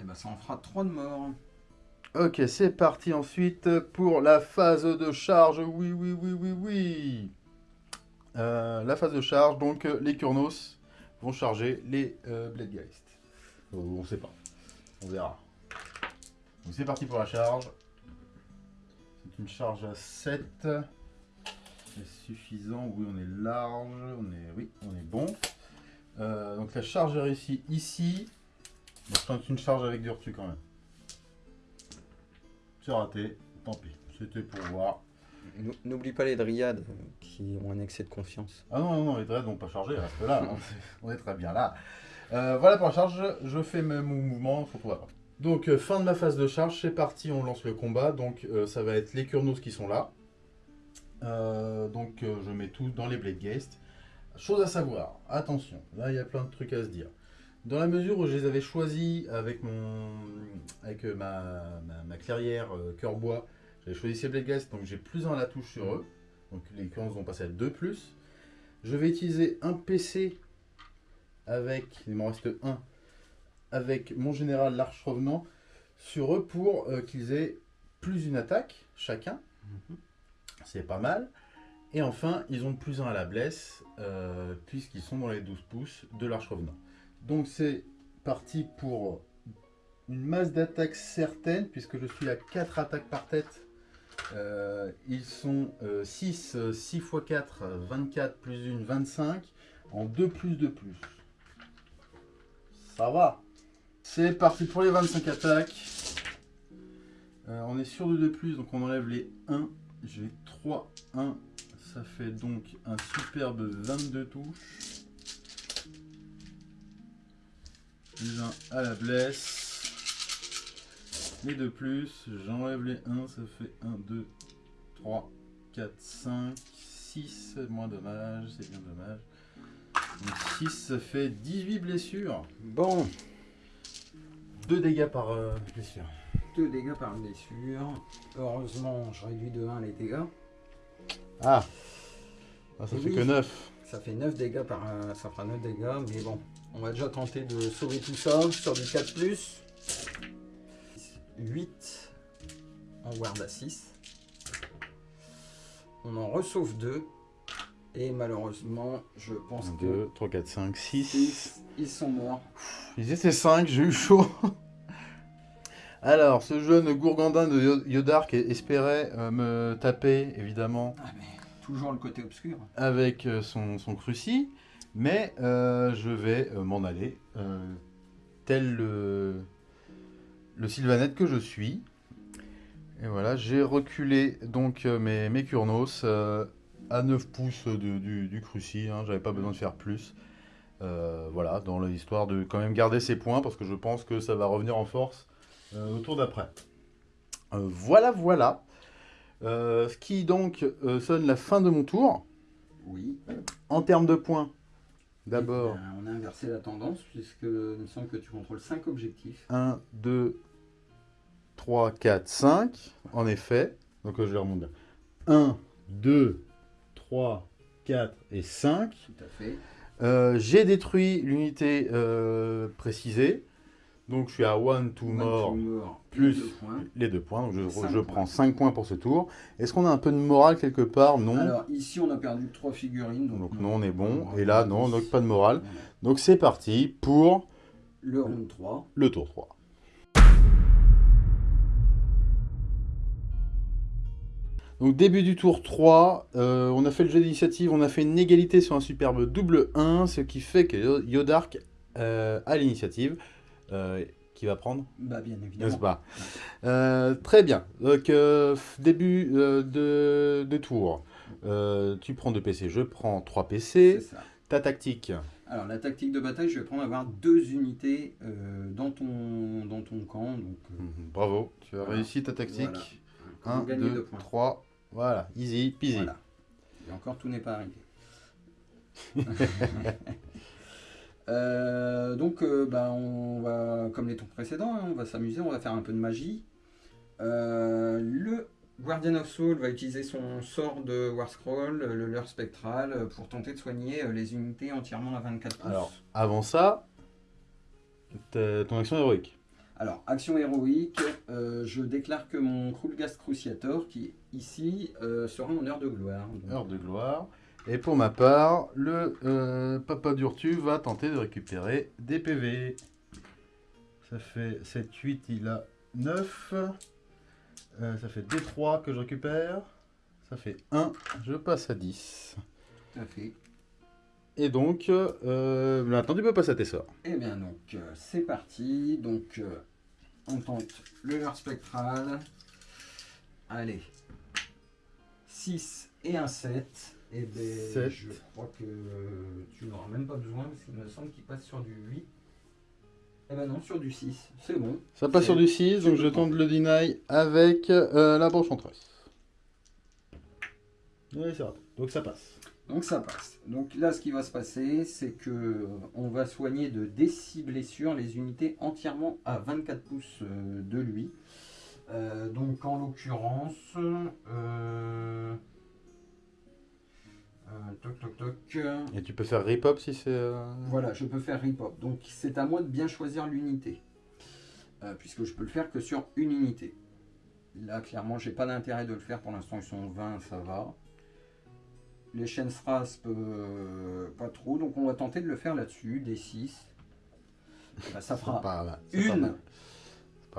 Et ben ça en fera 3 de mort. Ok, c'est parti ensuite pour la phase de charge. Oui, oui, oui, oui, oui. Euh, la phase de charge, donc les Kurnos vont charger les euh, Bladegeist. On sait pas. On verra. Donc c'est parti pour la charge. C'est une charge à 7. C'est suffisant? Oui, on est large. On est, oui, on est bon. Euh, donc la charge est réussie ici. C'est une charge avec du reçu quand même. C'est raté. Tant pis. C'était pour voir. N'oublie pas les dryades qui ont un excès de confiance. Ah non, non, non les dryades n'ont pas chargé, reste là. Hein. on est très bien là. Euh, voilà pour la charge, je fais mon mouvement, on se retrouve après. Donc euh, fin de ma phase de charge, c'est parti, on lance le combat. Donc euh, ça va être les Kurnos qui sont là. donc je mets tout dans les Blade Geist. chose à savoir, attention, là il y a plein de trucs à se dire. Dans la mesure où je les avais choisis avec, mon, avec euh, ma, clairière euh, cœur bois, j'avais choisi ces Blade Glass, donc j'ai plus un à la touche sur eux. Donc les currences vont passer à 2 plus. Je vais utiliser un PC avec, il m'en reste un, avec mon général l'Arche Revenant sur eux pour euh, qu'ils aient plus une attaque chacun. Mhm. C'est pas mal. Et enfin, ils ont plus un à la blesse, puisqu'ils sont dans les 12 pouces de l'Arche Revenant. Donc c'est parti pour une masse d'attaques certaine, puisque je suis à 4 attaques par tête. Euh, ils sont 6, 6 x 4, 24 plus 1, 25, en 2 plus 2 plus. Ça va C'est parti pour les 25 attaques. Euh, on est sur de 2 plus, donc on enlève les 1. J'ai 3, 1. Ça fait donc un superbe 22 touches. plus 1 à la blesse. Les deux plus, j'enlève les 1, ça fait 1, 2, 3, 4, 5, 6, moins dommage, c'est bien dommage. Donc 6, ça fait 18 blessures. Bon. 2 dégâts par euh, blessure. 2 dégâts par blessure. Heureusement, je réduis de 1 les dégâts. Ah, ah Ça fait que 9. Ça fait 9 dégâts par... Euh, ça fera 9 dégâts, mais bon, on va déjà tenter de sauver tout ça sur du 4+. 8 en ward à 6. On en ressauve 2. Et malheureusement, je pense 2, 2, 3, 4, 5, 6. Ils sont morts. Ils étaient 5, j'ai eu chaud. Alors, ce jeune gourgandin de Yodark espérait euh, me taper, évidemment. Ah, mais toujours le côté obscur. Avec euh, son, son cruci. Mais euh, je vais m'en aller, tel le, le Sylvanette que je suis. Et voilà, j'ai reculé donc mes, mes Kurnos à 9 pouces du, du cruci, hein, j'avais pas besoin de faire plus. Voilà, dans l'histoire de quand même garder ses points, parce que je pense que ça va revenir en force au tour d'après. voilà, voilà. ce qui donc sonne la fin de mon tour. Oui. En termes de points, D'abord. On a inversé la tendance puisque il me semble que tu contrôles 5 objectifs. 1, 2, 3, 4, 5. En effet. Donc euh, je vais remonter. 1, 2, 3, 4 et 5. Tout à fait. Euh, j'ai détruit l'unité euh, précisée. Donc je suis à 1, 2 mort, plus les deux points. Donc je, prends 5 points pour ce tour. Est-ce qu'on a un peu de morale quelque part? Non. Alors ici on a perdu 3 figurines. Donc, non, on est bon. Et là, non, donc pas de morale. Donc c'est parti pour... Le round 3. Le tour 3. Donc début du tour 3, euh, on a fait le jeu d'initiative, on a fait une égalité sur un superbe double 1, ce qui fait que Yodark euh, a l'initiative. Euh, qui va prendre Bah bien évidemment. pas? Très bien. Donc début de, de, tour. tu prends deux PC, je prends trois PC. Ça. Ta tactique Alors la tactique de bataille, je vais prendre avoir deux unités dans, ton, dans ton camp. Donc, mhm, Bravo, tu as réussi ta tactique. 1, 2, 3, voilà, easy peasy. Voilà. Et encore tout n'est pas arrivé. Euh, donc, euh, bah, on va, comme les tours précédents, hein, on va s'amuser, on va faire un peu de magie. Euh, le Guardian of Soul va utiliser son sort de War Scroll, le leurre spectral, pour tenter de soigner les unités entièrement à 24 pouces. Alors, avant ça, ton action héroïque. Alors, action héroïque, je déclare que mon Krulgast Cruciator, qui ici sera en heure de gloire. Heure de gloire. Et pour ma part, le euh, Papa Durtu va tenter de récupérer des PV. Ça fait 7, 8, il a 9. Euh, ça fait D3 que je récupère. Ça fait 1, je passe à 10. Tout à fait. Et donc, euh, maintenant tu peux passer à tes sorts. Et eh bien donc, c'est parti. Donc, on tente le leurre spectral. Allez. 6 et un 7. Et eh ben, je crois que tu n'auras même pas besoin parce qu'il me semble qu'il passe sur du 8. Eh ben non, sur du 6, c'est bon. Ça passe sur du 6, donc je tente le deny avec euh, la branche en tresse. Oui, c'est Donc ça passe. Donc ça passe. Donc là, ce qui va se passer, c'est que euh, on va soigner de dès 6 blessures les unités entièrement à 24 pouces euh, de lui. Euh, donc en l'occurrence, euh, euh, toc toc toc. Et tu peux faire rip-up si c'est... Voilà, je peux faire rip-hop. Donc c'est à moi de bien choisir l'unité. Puisque je peux le faire que sur une unité. Là, clairement, j'ai pas d'intérêt de le faire. Pour l'instant, ils sont 20, ça va. Les chaînes euh, pas trop. Donc on va tenter de le faire là-dessus, des 6. ça C'est fera pas une.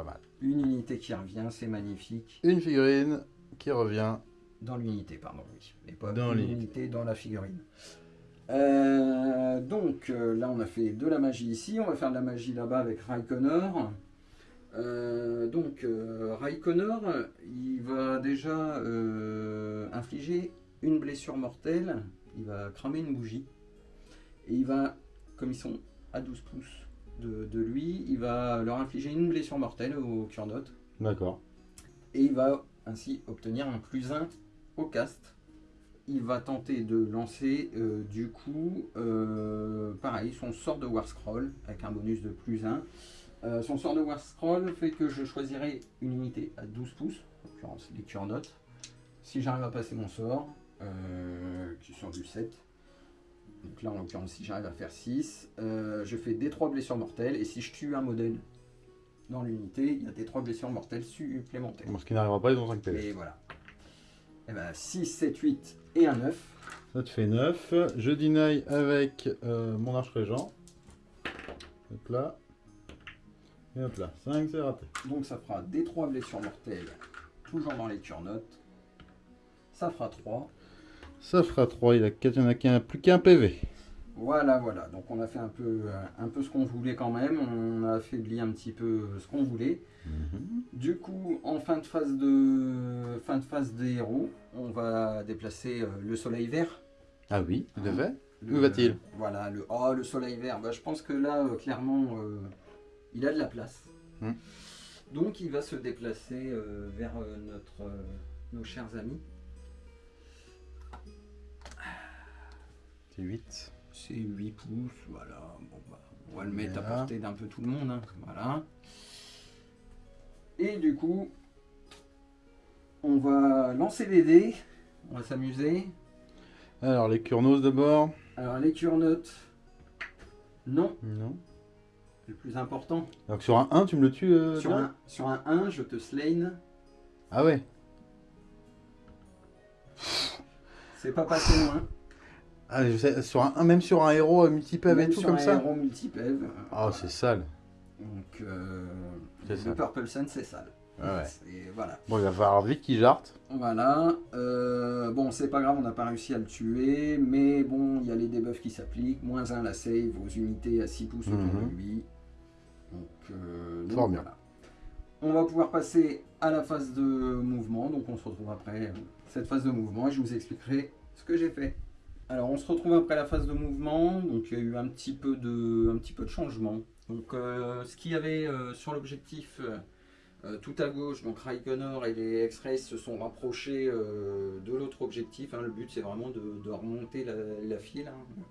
Mal. C'est pas mal. une unité qui revient, c'est magnifique. Une figurine qui revient. Dans l'unité, pardon, oui. Mais pas Dans une l'unité. unité dans la figurine. Euh, donc euh, là, on a fait de la magie ici. On va faire de la magie là-bas avec Raikkoner. Euh, donc euh, Raikkoner, il va déjà euh, infliger une blessure mortelle. Il va cramer une bougie. Et il va, comme ils sont à 12 pouces de, de lui, il va leur infliger une blessure mortelle au cure note D'accord. et il va ainsi obtenir un plus 1 au cast. Il va tenter de lancer euh, du coup, euh, pareil, son sort de War Scroll avec un bonus de plus 1. Euh, son sort de War Scroll fait que je choisirai une unité à 12 pouces, en l'occurrence les cure notes. Si j'arrive à passer mon sort, qui sont du 7, donc là en l'occurrence si j'arrive à faire 6, euh, je fais des 3 blessures mortelles et si je tue un modèle dans l'unité, il y a des 3 blessures mortelles supplémentaires. Bon, ce qui n'arrivera pas, ils ont 5 PV. Et voilà. Et ben 6, 7, 8 et un 9. Ça te fait 9. Je deny avec euh, mon arche régent. Hop là. Et hop là. 5, c'est raté. Donc ça fera des 3 blessures mortelles, toujours dans les cure notes. Ça fera 3. Ça fera 3. Il, a il y en a qu'un, plus qu'un PV. Voilà, voilà. Donc on a fait un peu, euh, un peu ce qu'on voulait quand même. On a affaibli un petit peu euh, ce qu'on voulait. Du coup, en fin de phase de fin de phase des héros, on va déplacer euh, le soleil vert. Ah oui, fait. Le- Où va-t-il? Voilà, le oh le soleil vert. Bah, je pense que là, euh, clairement, euh, il a de la place. Hmm. Donc il va se déplacer euh, vers notre, nos chers amis. C'est 8. C'est 8 pouces, voilà. Bon, bah, on va le mettre à portée d'un peu tout le monde. hein, Voilà. Et du coup, on va lancer les dés. On va s'amuser. Alors, les Kurnos d'abord. Alors les cure notes, non, Non. c'est le plus important. Donc, sur un 1, tu me le tues euh, Sur un, sur un 1, je te slane. Ah ouais. C'est pas passé loin. Ah, je sais, sur un 1, même sur un héros euh, multi-PV et tout sur comme un ça héros multi-PEV. Ah, c'est sale. Donc, euh, le sale. Purple Sun, c'est sale. Ah ouais. Voilà. Bon, il va falloir vite qu'il jarte. Voilà. Euh, bon, c'est pas grave, on n'a pas réussi à le tuer. Mais bon, il y a les debuffs qui s'appliquent. Moins 1 la save aux unités à 6 pouces autour Mhm. de lui. Donc, euh, donc bien. On va pouvoir passer à la phase de mouvement. Donc, on se retrouve après cette phase de mouvement et je vous expliquerai ce que j'ai fait. Alors, on se retrouve après la phase de mouvement. Donc, il y a eu un petit peu de, un petit peu de changement. Donc, euh, ce qu'il y avait euh, sur l'objectif. euh, tout à gauche, donc Raikkoner et les X-Rays se sont rapprochés de l'autre objectif. hein. Le but, c'est vraiment de, de remonter la, la file hein,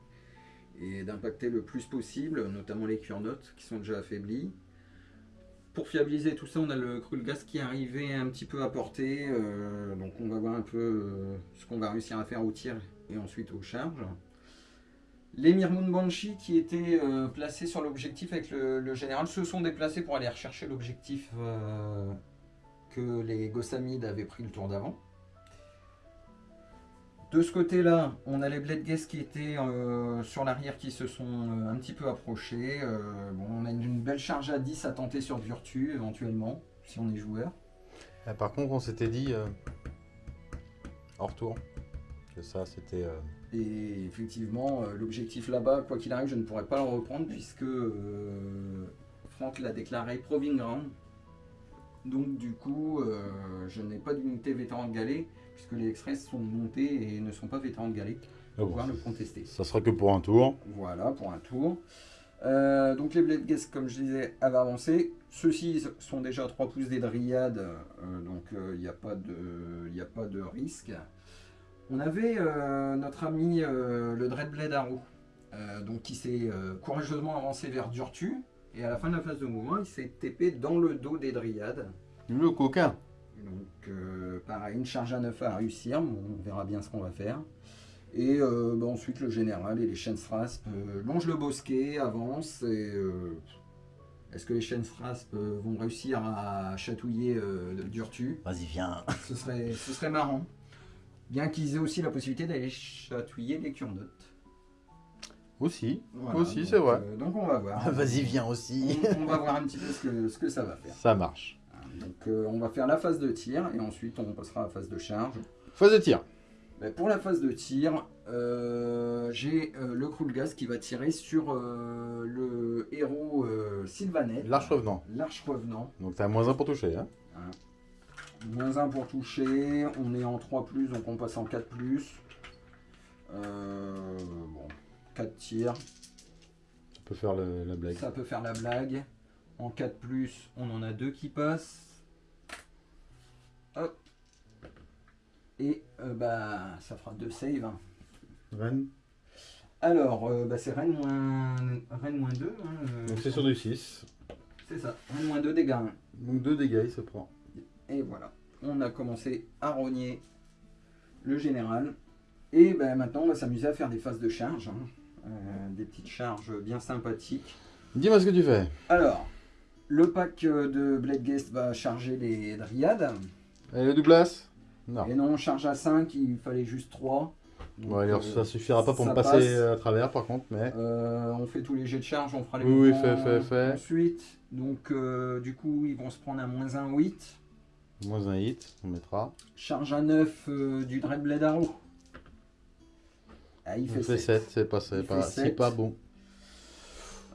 et d'impacter le plus possible, notamment les cure notes qui sont déjà affaiblis. Pour fiabiliser tout ça, on a le Krulgas qui est arrivé un petit peu à portée. euh, donc, on va voir un peu euh, ce qu'on va réussir à faire au tir et ensuite aux charges. Les Mirmoon Banshee qui étaient euh, placés sur l'objectif avec le, le général se sont déplacés pour aller rechercher l'objectif que les Gossamides avaient pris le tour d'avant. De ce côté-là, on a les Blade Guests qui étaient euh, sur l'arrière qui se sont euh, un petit peu approchés. Euh, bon, on a une, une belle charge à 10 à tenter sur Virtu éventuellement, si on est joueur. Ah, par contre, on s'était dit hors tour que ça, c'était. Et effectivement, l'objectif là-bas, quoi qu'il arrive, je ne pourrais pas le reprendre puisque Franck l'a déclaré Proving Ground. Donc du coup, je n'ai pas d'unité vétéran de galet puisque les Express sont montés et ne sont pas vétérans de ah pour bon, pouvoir le contester. ça sera que pour un tour. Voilà pour un tour. Euh, donc les Blade Guests, comme je disais, avaient avancé. Ceux-ci sont déjà à 3 pouces des Dryades, euh, donc il n'y a, pas de- y a pas de risque. On avait euh, notre ami euh, le Dreadblade Arrow, euh, donc qui s'est euh, courageusement avancé vers Durtu, et à la fin de la phase de mouvement, il s'est TP dans le dos des Dryades. Le coquin. Donc euh, pareil, une charge à 9 à réussir, Bon, on verra bien ce qu'on va faire. Et euh, bah, ensuite le général et les Chainsrasp euh, longent le bosquet, avancent et euh, est-ce que les euh, vont réussir à chatouiller euh, Durtu? Vas-y, viens. ce serait, ce serait marrant. Bien qu'ils aient aussi la possibilité d'aller chatouiller les Kurnotes. Aussi. Voilà, Aussi, donc, c'est vrai. euh, donc on va voir. Vas-y, viens aussi. on, on va voir un petit peu ce que, ce que ça va faire. Ça marche. Donc euh, on va faire la phase de tir et ensuite on passera à la phase de charge. Phase de tir. Ben, pour la phase de tir, euh, j'ai euh, le Krulgas qui va tirer sur le héros Sylvanet. L'arche revenant. L'arche revenant. Donc t'as moins un pour toucher. Hein. Moins 1 pour toucher. On est en 3+, donc on passe en 4+. Euh, bon, 4 tirs. Ça peut faire le- la blague. Ça peut faire la blague. En 4+, on en a deux qui passent. Hop. Et euh, bah, ça fera deux saves. hein. Rennes. Alors, euh, bah, c'est Rennes moins, Rennes moins 2. hein, euh, Donc c'est sur du 6. c'est ça, Rennes moins 2 dégâts. hein. Donc 2 dégâts, il se prend. Et voilà, on a commencé à rogner le général. Et ben, maintenant, on va s'amuser à faire des phases de charge. hein. Des petites charges bien sympathiques. Dis-moi ce que tu fais. Alors, le pack de Blade Guest va charger les Dryades. Et le Douglas Non. Et non, charge à 5, il fallait juste 3. Bon, alors, ça suffira pas pour me passer passe. à travers par contre, mais. Euh, on fait tous les jets de charge, on fera les Oui, oui, fais, fais, fais. ensuite. Donc, euh, du coup, ils vont se prendre un moins 1, 8. Moins un hit, on mettra. Charge à 9 euh, du Dreadblade Arrow. Ah, il On fait, fait 7. 7, c'est pas, c'est Il pas, fait c'est sept. pas bon.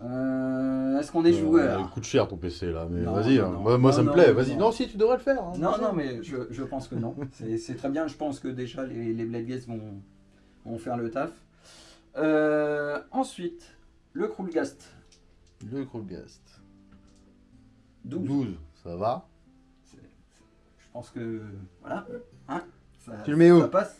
Euh, Est-ce qu'on est Euh, joueur il coûte cher ton PC là, mais vas-y, hein. moi, moi, Non, ça me non, plaît, vas-y. non. Si tu devrais le faire. hein. Non, non, mais je, je pense que non. C'est très bien. Je pense que déjà les, les Blade Guests vont, vont faire le taf. Euh, ensuite, le Krulgast. Le Krulgast. 12. 12, ça va. Je pense que. Voilà. Hein, ça, Tu le mets où Ça passe.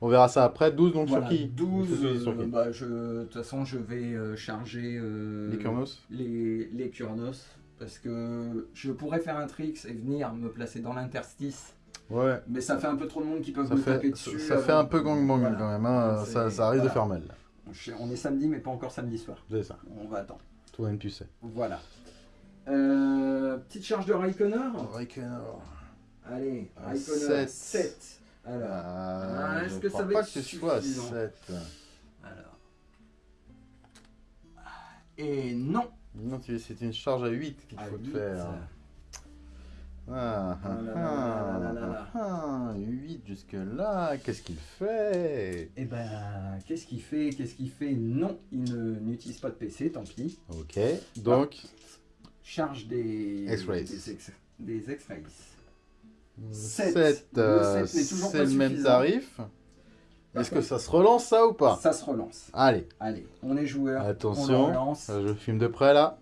On verra ça après. 12 donc Voilà, sur qui 12. Sur- sur euh, bah, je, de toute façon, je vais euh, charger. euh, Les Kurnos les, les Kurnos. Parce que je pourrais faire un tricks et venir me placer dans l'interstice. Ouais. Mais ça fait un peu trop de monde qui peuvent Ça me fait, taper ça, dessus. ça fait avant. un peu gangbang Voilà. quand même. hein. Ça, ça risque de faire mal. On est samedi, mais pas encore samedi soir. C'est ça. On va attendre. Toi-même, tu sais. Voilà. Euh, petite charge de Raikkoner. Raikkonen. Allez, Raikkoner. sept. 7. Alors, Ah, est-ce que ça va pas être que ce soit suffisant 7. alors. Et non. Non, c'est une charge à 8 qu'il faut te huit. faire. Ah, Ah là là là là là là. ah, 8 jusque là, qu'est-ce qu'il fait? Et ben, qu'est-ce qu'il fait? Qu'est-ce qu'il fait? Non, il n'utilise pas de PC, tant pis. Ok, donc Charge des X-rays. Des X-rays. 7, Sept. Le sept n'est toujours c'est le même tarif. Est-ce que ça se relance ça ou pas Ça se relance. Allez, Allez, on est joueur. Attention. On relance. euh, je filme de près là.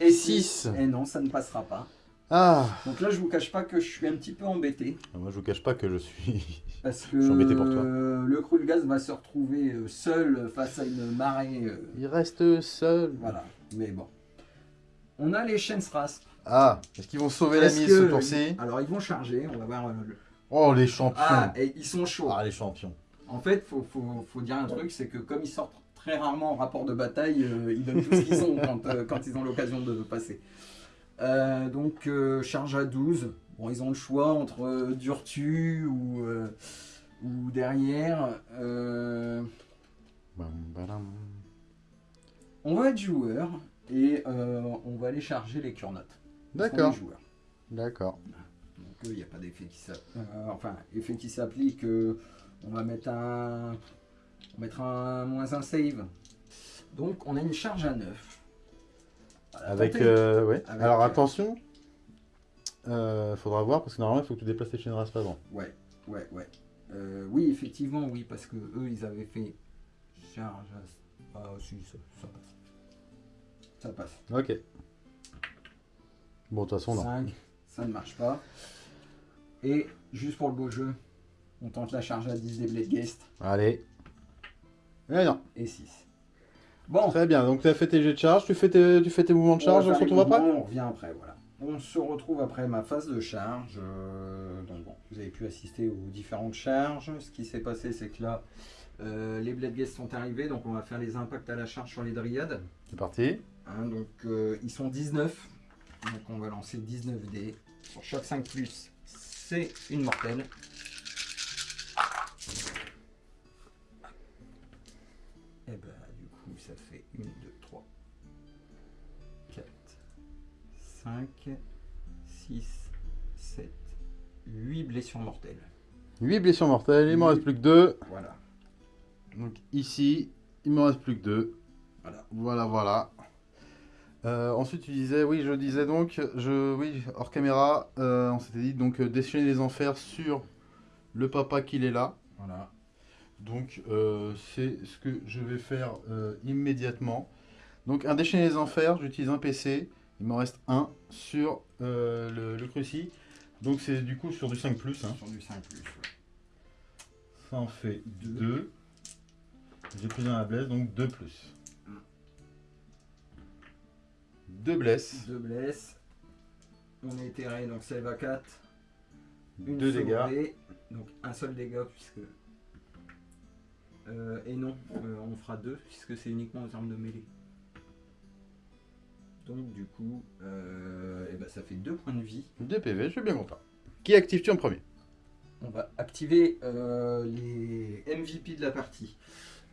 Et six. Et non, ça ne passera pas. Ah, Donc là, je vous cache pas que je suis un petit peu embêté. moi je vous cache pas que je suis... Parce que Je suis embêté pour toi. euh, le Krulgaz va se retrouver euh, seul face à une marée. euh, Il reste seul. voilà. Mais bon. On a les Chensras. Ah, est-ce qu'ils vont sauver la mise ce tour-ci Alors, ils vont charger. On va voir. euh, le- Oh, les champions Ah, et ils sont chauds. Ah, les champions En fait, faut, faut, faut dire un truc, c'est que comme ils sortent très rarement en rapport de bataille, euh, ils donnent tout ce qu'ils ont quand, euh, quand ils ont l'occasion de passer. Euh, donc, euh, charge à 12. Bon, ils ont le choix entre euh, Durtu ou, euh, ou derrière. Euh, on va être joueur et euh, on va aller charger les Kurnotes. D'accord, d'accord. Donc il n'y a pas d'effet qui s'applique. enfin, effet qui s'applique. euh, on va mettre un. On mettra un moins un save. Donc on a une charge à 9. Voilà, Avec, euh, ouais. Avec, Alors euh, attention, euh, faudra voir parce que normalement il faut que tu déplaces tes chaînes avant. Ouais, ouais, ouais. Euh, oui, effectivement, oui, parce que eux ils avaient fait charge à. Ah, si, ça, ça passe. Ça passe. Ok. Bon, de toute façon, non. 5, ça ne marche pas. Et juste pour le beau jeu, On tente la charge à 10 des Blade Guest. Allez. Eh non. Et 6. Bon. Très bien, donc tu as fait tes jets de charge, tu fais tes, tu fais tes mouvements de charge, on, se retrouve après On revient après, voilà. On se retrouve après ma phase de charge. Euh, donc bon, vous avez pu assister aux différentes charges. Ce qui s'est passé, c'est que là, euh, les Blade Guests sont arrivés, donc on va faire les impacts à la charge sur les dryades. C'est parti. Hein, donc euh, ils sont 19. Donc on va lancer 19 dés. Pour chaque 5 plus, c'est une mortelle. Et bah du coup ça fait 1, 2, 3, 4, 5, 6, 7, 8 blessures mortelles. 8 blessures mortelles, il m'en reste plus que 2. Voilà. Donc ici, il me reste plus que 2. Voilà. Voilà, voilà. Euh, ensuite, tu disais, oui, je disais donc, je, oui, hors caméra, euh, on s'était dit donc euh, déchaîner les enfers sur le papa qu'il est là. Voilà. Donc, euh, c'est ce que je vais faire euh, immédiatement. Donc, un déchaîner les enfers, j'utilise un PC. Il m'en reste un sur euh, le, le cruci. Donc, c'est du coup sur du 5 plus. Hein. Sur du 5 plus. ouais. Ça en fait Deux. 2. J'ai pris un à blesse, donc 2 plus. Mm. 2 blesses, Deux blesses. On est éthéré, donc ça va 4. Une 2 dégâts. donc un seul dégât puisque. Euh, et non, euh, on fera deux puisque c'est uniquement aux armes de mêlée. Donc du coup, euh, ben, ça fait deux points de vie. 2 PV, je suis bien content. Qui actives-tu en premier? On va activer euh, les MVP de la partie.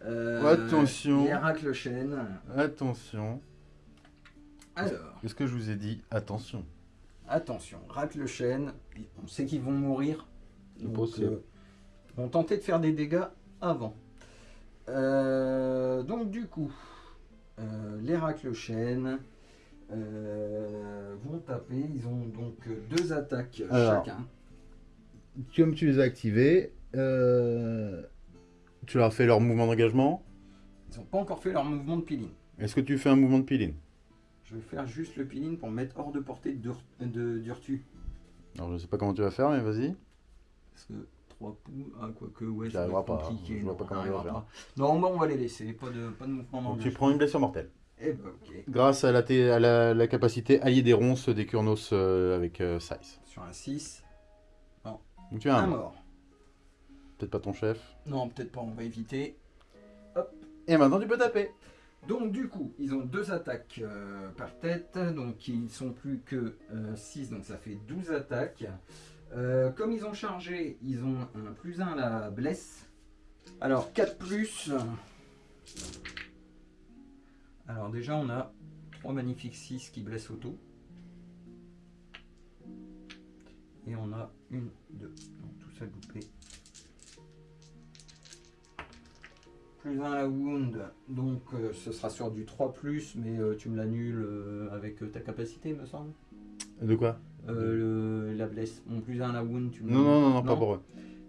Euh, Attention. L'Héracle Chaîne. Attention. Alors, Qu'est-ce que je vous ai dit? Attention. attention, Racle Chaîne, on sait qu'ils vont mourir. C'est Donc, possible. euh, vont tenter de faire des dégâts avant. Euh, donc du coup, euh, les Racle Chaîne euh, vont taper. Ils ont donc deux attaques Alors. chacun. Comme tu les as activés, euh, tu leur as fait leur mouvement d'engagement? Ils n'ont pas encore fait leur mouvement de peeling. Est-ce que tu fais un mouvement de peeling Je vais faire juste le peeling pour me mettre hors de portée d'Ur- de d'Urtu. Alors je sais pas comment tu vas faire, mais vas-y. Parce que 3 pouces, ah, quoique, ouais, ça va pas, compliqué. je vois non, pas comment on il va faire. pas. Non, mais on va les laisser, pas de, pas de mouvement Donc tu prends une blessure mortelle. Eh ben, ok. Grâce à la, à la, la capacité alliée des ronces des Kurnos euh, avec euh, Size. Sur un 6, Donc tu as un, un mort. mort. Peut-être pas ton chef. Non, peut-être pas, on va éviter. Et maintenant tu peux taper. Donc du coup, ils ont deux attaques euh, par tête, donc ils sont plus que 6, donc ça fait 12 attaques. Euh, comme ils ont chargé, ils ont un plus 1 à la blesse. Alors 4 plus. Alors déjà on a 3 magnifiques 6 qui blessent auto. Et on a une, deux, donc tout ça loupé. Plus 1 à la wound, donc euh, ce sera sur du 3 plus, mais euh, tu me l'annules euh, avec euh, ta capacité, me semble. De quoi? Euh, le- la blesse, mon plus 1 à la wound, tu me non, non, non, non, pas pour eux.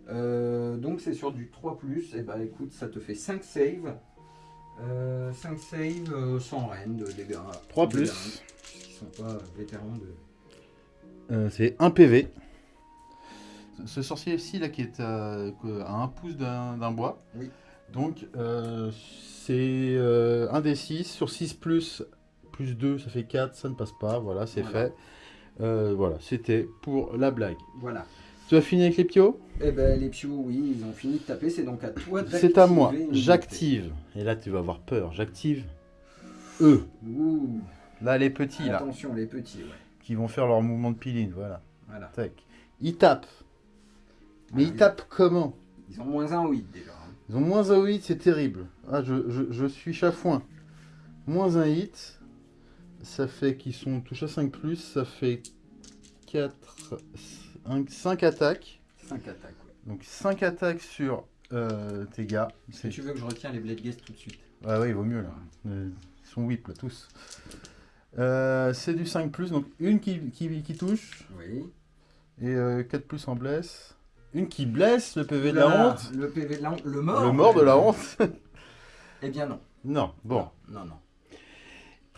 Euh, donc c'est sur du 3 plus, et bah écoute, ça te fait 5 saves. Euh, 5 saves euh, sans reine de dégâts. 3 Dégâts, plus. Ils sont pas vétérans de. Euh, c'est 1 PV. Ce- sorcier-ci, là, qui est à, à un pouce d'un d'un bois. Oui. Donc, euh, c'est euh, 1 des 6. Sur 6 plus, plus 2, ça fait 4. Ça ne passe pas. Voilà, c'est Voilà. fait. Euh, voilà, c'était pour la blague. Voilà. Tu as fini avec les pios Et ben les pios, oui, ils ont fini de taper, c'est donc à toi d'activer. C'est à moi. J'active. Et là, tu vas avoir peur. J'active eux. Ouh, Là, les petits, là, attention les petits, ouais. qui vont faire leur mouvement de peeling. Voilà. Voilà. Tac. Ils tapent. Mais Ah, ils tapent comment? Ils ont moins un 8 déjà. Ils ont moins un hit, c'est terrible. Ah, je, je, je suis chafouin. Moins un hit, ça fait qu'ils sont touchés à 5 plus, ça fait 4, 5 attaques. 5 attaques, ouais. Donc 5 attaques sur euh, tes gars. C'est... tu veux que je retiens les Blade Guest tout de suite? Ouais, ouais, il vaut mieux là. Euh, Ils sont whip là, tous. Euh, c'est du 5 plus, donc une qui, qui, qui touche Oui. et 4 plus en blesse. Une qui blesse, le PV de la honte. Le PV de la honte. Le mort Le mort de la honte. Eh bien non. non, bon. Non, non.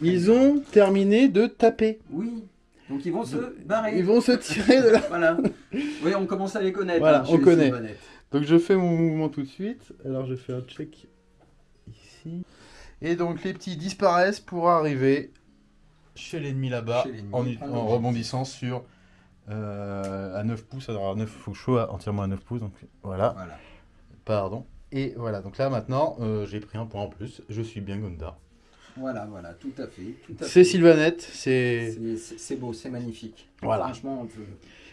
Ils ont terminé de taper. Oui. Donc ils vont se barrer. Ils vont se tirer de là. Voilà. Oui, on commence à les connaître. Voilà, hein, on connaît. Donc je fais mon mouvement tout de suite. Alors je fais un check ici. Et donc les petits disparaissent pour arriver chez l'ennemi là-bas en, rebondissant sur à 9 pouces. Alors à 9, faut sois entièrement à 9 pouces. Donc voilà, Voilà. pardon. Et voilà, donc là maintenant euh, j'ai pris un point en plus. Je suis bien Gondar. Voilà, voilà, tout à fait. C'est. Sylvanette, c'est. C'est- beau, c'est magnifique. Voilà. Franchement, on peut-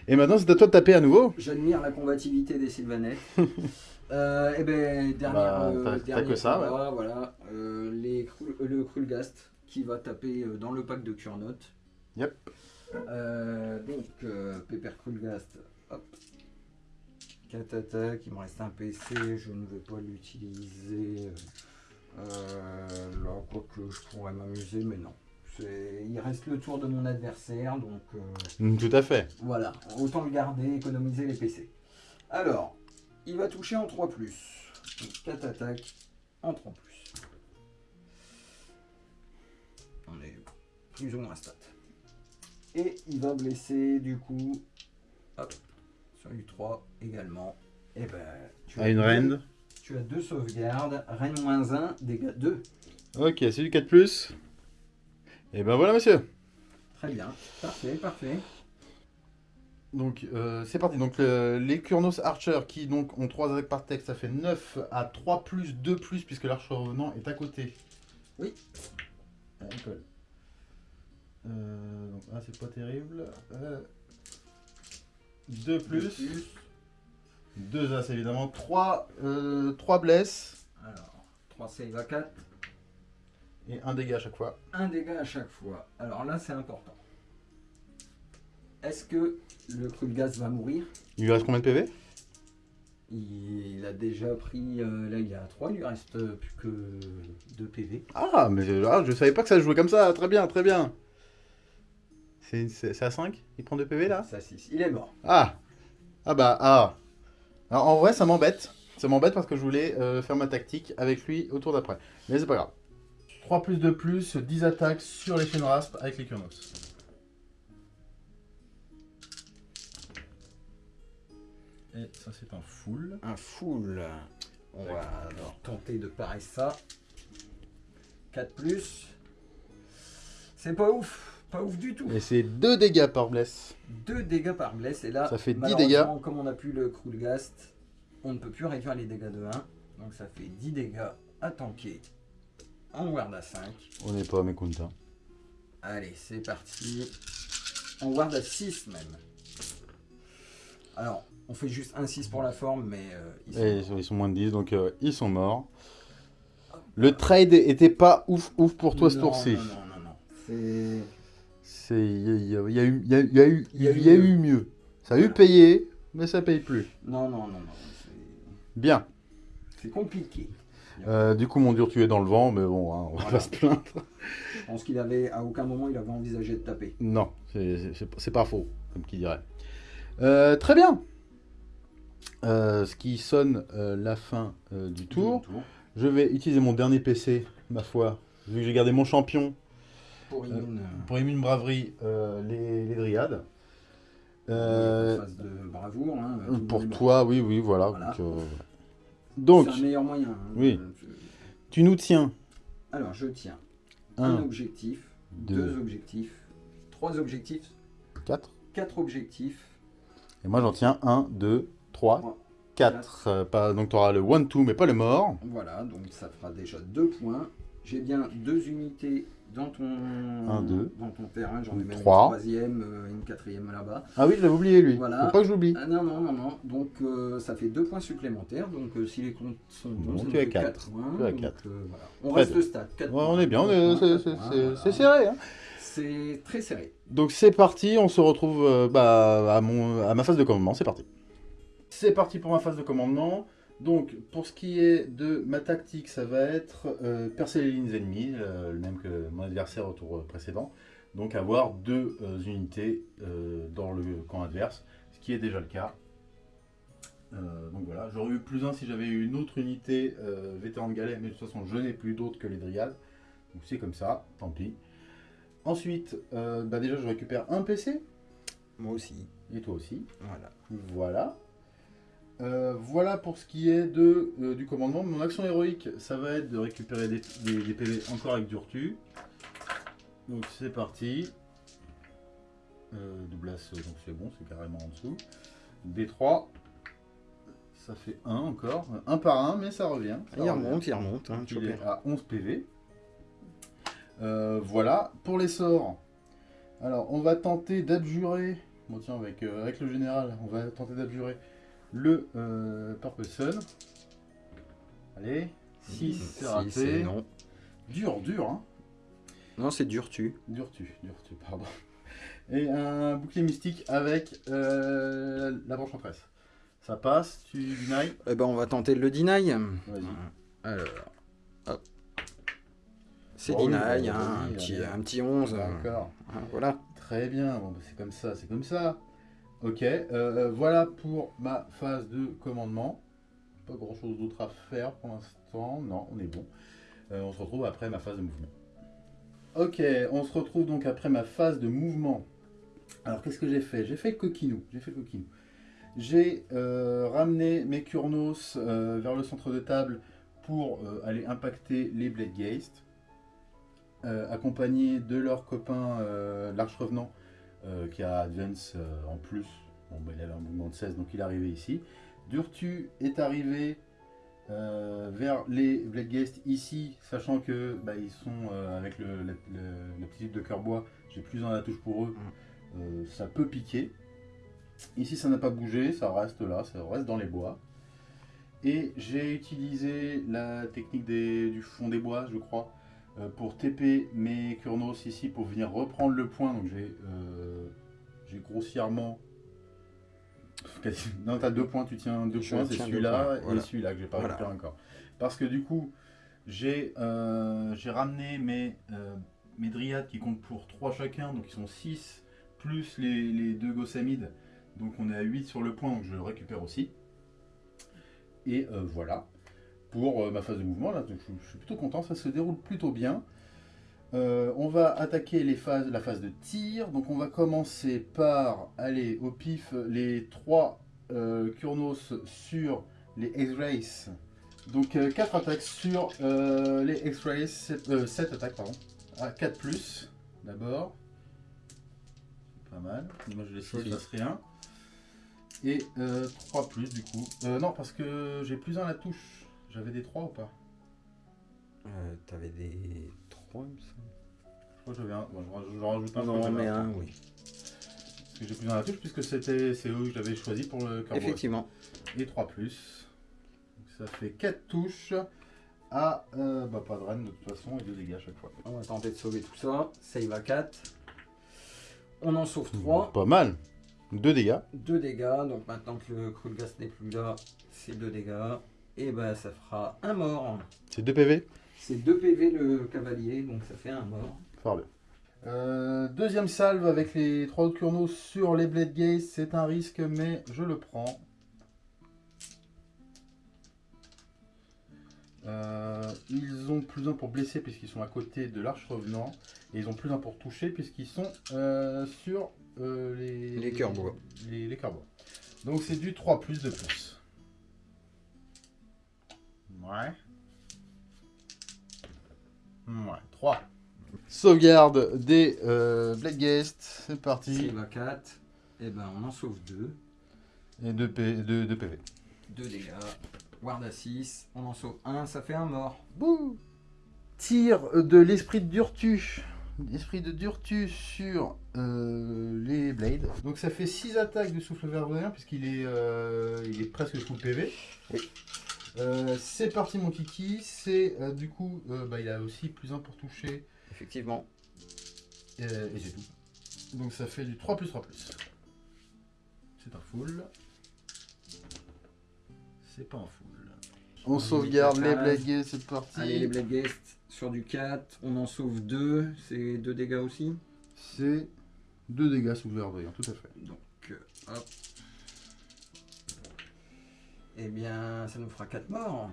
Et maintenant c'est à toi de taper à nouveau. j'admire la combativité des Sylvanettes. euh, et ben, dernière, Bah, euh, dernier que ça, combat, voilà. euh, les, euh, le Krulgast qui va taper euh, dans le pack de Kurnot. Yep. Euh, donc, euh, Pepper Krulgast, hop. 4 attaques, il me reste un PC, je ne vais pas l'utiliser. Euh, là, quoique je pourrais m'amuser, mais non. Il reste le tour de mon adversaire, donc euh, Mm, Tout à fait. voilà, autant le garder, économiser les PC. Alors, il va toucher en 3 Donc 4 attaques en 3 On est plus ou moins stat. Et il va blesser du coup hop, sur U3 également. Et ben, tu À une reine. Tu as deux sauvegardes, reine moins 1, dégâts 2. Ok, c'est du 4 plus. Et ben voilà monsieur. Très bien, parfait, parfait. Donc euh, c'est parti. Donc le- les Kurnos Archer qui donc ont 3 attaques par texte, ça fait 9 à 3 plus 2 plus puisque l'archer revenant est à côté. Oui. Euh, donc ah, c'est pas terrible. 2 plus. 2 as évidemment. 3, 3 blesses Alors, 3 save à 4. et 1 dégât à chaque fois. un dégât à chaque fois. Alors là, c'est important. Est-ce que le Krulgas va mourir? Il lui reste combien de PV Il a déjà pris. euh, là, il est à 3, il lui reste euh, plus que 2 PV. Ah, mais je, ah, je savais pas que ça jouait comme ça. Très bien, très bien. C'est c'est- c'est à 5 Il prend 2 PV là Ça, 6. Il est mort. Ah Ah bah, ah Alors en vrai, ça m'embête. Ça m'embête parce que je voulais euh, faire ma tactique avec lui au tour d'après. Mais c'est pas grave. 3 plus 2 plus, 10 attaques sur les Shenrasp avec les Kurnos. Et ça, c'est un full. Un full. On va alors tenter de parer ça. 4 plus. C'est pas ouf. Pas ouf du tout. Et c'est 2 dégâts par bless. 2 dégâts par bless. Et là, Ça fait 10 malheureusement, dégâts. Comme on a plus le Krulgast, on ne peut plus réduire les dégâts de 1. Donc ça fait 10 dégâts à tanker en ward à 5. On n'est pas mécontent. Allez, c'est parti. En ward à 6 même. Alors, on fait juste un 6 pour la forme, mais euh, ils sont- Et ils sont, ils sont moins de 10, donc euh, ils sont morts. Le trade était pas ouf ouf pour toi ce tour-ci. Non, non, non, non. C'est... Il y, a- il y eu- il y a- y a eu Il y a eu il y a mieux. eu mieux. Ça a eu payé, mais ça paye plus. Non, non, non, non. Bien. C'est compliqué. Euh, du coup, mon dur, tu es dans le vent, mais bon, hein, on va pas se plaindre. Je pense qu'il avait, à aucun moment, il avait envisagé de taper. Non, c'est- pas faux, comme qui dirait. Euh, très bien. Euh, ce qui sonne la fin euh, du tour. Je vais utiliser mon dernier PC, ma foi, vu que j'ai gardé mon champion Pour pour Braverie, euh, les, les Dryades. euh, Euh, phase de bravoure. Hein, tout le pour toi, oui, oui, voilà. Voilà. Donc, euh, C'est un meilleur moyen. hein, Oui. je- tu nous tiens Alors, je tiens un 1, objectif, 2, deux objectifs, trois objectifs, 4. quatre objectifs, Et moi, j'en tiens 1, 2, 3, Trois, 4. Euh, pas, donc, tu auras le 1-2, mais pas le mort. Voilà, donc ça fera déjà deux points. J'ai bien deux unités dans ton, Un, deux. dans ton terrain. J'en ai même Trois. une troisième, euh, une quatrième là-bas. Ah oui, je l'avais oublié, lui. Voilà. Faut pas que j'oublie. Ah non, non, non, non. Donc euh, ça fait deux points supplémentaires. Donc euh, si les comptes sont bons, Bon, tu as fait quatre. quatre points. Tu as Donc, quatre. euh, voilà. On Très reste stade. quatre Ouais, points. on est bien, c'est- serré. Hein. C'est très serré. Donc c'est parti, on se retrouve euh, bah, à, mon, à ma phase de commandement, c'est parti. C'est parti pour ma phase de commandement. Donc pour ce qui est de ma tactique, ça va être euh, percer les lignes ennemies, euh, le même que mon adversaire au tour euh, précédent. Donc avoir deux euh, unités dans le camp adverse, ce qui est déjà le cas. Donc voilà, j'aurais eu plus un si j'avais eu une autre unité vétéran de galet, mais de toute façon je n'ai plus d'autres que les dryades. Donc c'est comme ça, tant pis. Ensuite, bah déjà je récupère un PC, Moi aussi. et toi aussi. Voilà. Voilà. Euh, voilà pour ce qui est de, euh, du commandement. Mon action héroïque, ça va être de récupérer des, des- des PV encore avec du retu. Donc c'est parti. Euh, double as, donc c'est bon, c'est carrément en dessous. D3. Ça fait 1 encore. Un par un, mais ça revient. ça Il revient. remonte, il remonte. Hein, il est à 11 PV. Euh, voilà, pour les sorts. Alors, on va tenter d'abjurer. Bon, tiens, avec, euh, avec le général, on va tenter d'abjurer le euh, Purple Sun. Allez, 6, c'est raté. non. Dur, dur, hein. Non, c'est dur tu. Dur tu, dur tu, pardon. Et un bouclier mystique avec euh, la branche en tresse. Ça passe, tu deny. Eh ben, on va tenter le deny. Vas-y. Alors, hop. C'est oui, deny, oui, hein, un, petit, un petit 11. euh, D'accord. hein, voilà. Très bien, bon, bah, c'est comme ça, c'est comme ça. Ok, euh, voilà pour ma phase de commandement. Pas grand chose d'autre à faire pour l'instant. Non, on est bon. Euh, on se retrouve après ma phase de mouvement. Ok, on se retrouve donc après ma phase de mouvement. Alors qu'est-ce que j'ai fait? J'ai fait le coquinou. J'ai fait le coquinou. J'ai euh, ramené mes Kurnos euh, vers le centre de table pour euh, aller impacter les Blade Geist, euh, accompagnés de leur copain euh, l'Arche Revenant euh, qui a Advance euh, en plus. Bon, bah, il avait un mouvement de 16, donc il est arrivé ici. Durtu est arrivé euh, vers les Blade Geist ici, sachant que bah, ils sont avec le, la, le- la petite de cœur bois, j'ai plus dans la touche pour eux, euh, ça peut piquer. Ici ça n'a pas bougé, ça reste là, ça reste dans les bois. Et j'ai utilisé la technique des- du fond des bois, je crois, pour TP mes Kurnos ici pour venir reprendre le point. Donc j'ai euh, grossièrement. Non, t'as deux points, tu tiens deux Je points, c'est celui-là et celui-là que j'ai pas Voilà. récupéré encore. Parce que du coup, j'ai euh, j'ai ramené mes, euh, mes dryades qui comptent pour 3 chacun, donc ils sont 6, plus les, les deux gossamides. Donc on est à 8 sur le point, donc je le récupère aussi. Et euh, voilà, pour euh, ma phase de mouvement, là, je, je suis plutôt content, ça se déroule plutôt bien. Euh, on va attaquer les phases, la phase de tir, donc on va commencer par aller au pif les 3 Kurnos sur les X-Rays. Donc 4 attaques sur euh, les X-Rays, 7, attaques pardon, à 4 plus d'abord. Pas mal, moi je laisse il passe rien. Et 3 plus du coup. Euh, non parce que j'ai plus 1 à la touche. J'avais des 3 ou pas Euh, T'avais des 3, il me semble. Je crois que j'avais un. Bon, je raj- je rajoute un. Non, mais un. un, oui. Parce que j'ai plus 1 à la touche puisque c'était c'est eux que j'avais choisi pour le cœur Effectivement. Et 3 plus. Donc ça fait 4 touches à. euh, bah pas de reine de toute façon et 2 dégâts à chaque fois. On va tenter de sauver tout ça. Save à 4. On en sauve 3. Pas mal. 2 dégâts. 2 dégâts. Donc maintenant que le Krulgas n'est plus là, c'est 2 dégâts. Et bah ça fera un mort. C'est 2 PV. C'est 2 PV le cavalier, donc ça fait un mort. Euh, deuxième salve avec les 3 autres Kurnos sur les Blade Gaze. C'est un risque, mais je le prends. Euh, ils ont plus 1 pour blesser puisqu'ils sont à côté de l'arche revenant. Et ils ont plus 1 pour toucher puisqu'ils sont euh, sur euh, les, Les cœurs bois. Les, les cœurs bois. Donc c'est du 3 plus de plus. Ouais. Ouais, 3. Sauvegarde des euh, Blade Guest, c'est parti. À 4. Et ben on en sauve 2. Et 2 PV. 2 dégâts. Ward à 6. On en sauve 1, ça fait un mort. Bouh Tir de l'esprit de Durtu. L'esprit de Durtu sur euh, les Blades. Donc ça fait 6 attaques de souffle verdoyant puisqu'il est, euh, il est presque full PV. Oui. Euh, c'est parti mon kiki. C'est euh, du coup, euh, bah, il a aussi plus 1 pour toucher. Effectivement. Euh, et c'est tout. Donc ça fait du 3 plus 3 plus. C'est un full. C'est pas un full. On sauvegarde les Blade Guest, c'est parti. Allez, les Blade Guest sur du 4. On en sauve 2. C'est 2 dégâts aussi. C'est 2 dégâts sous le verdoyant, tout à fait. Donc, hop. Eh bien, ça nous fera 4 morts.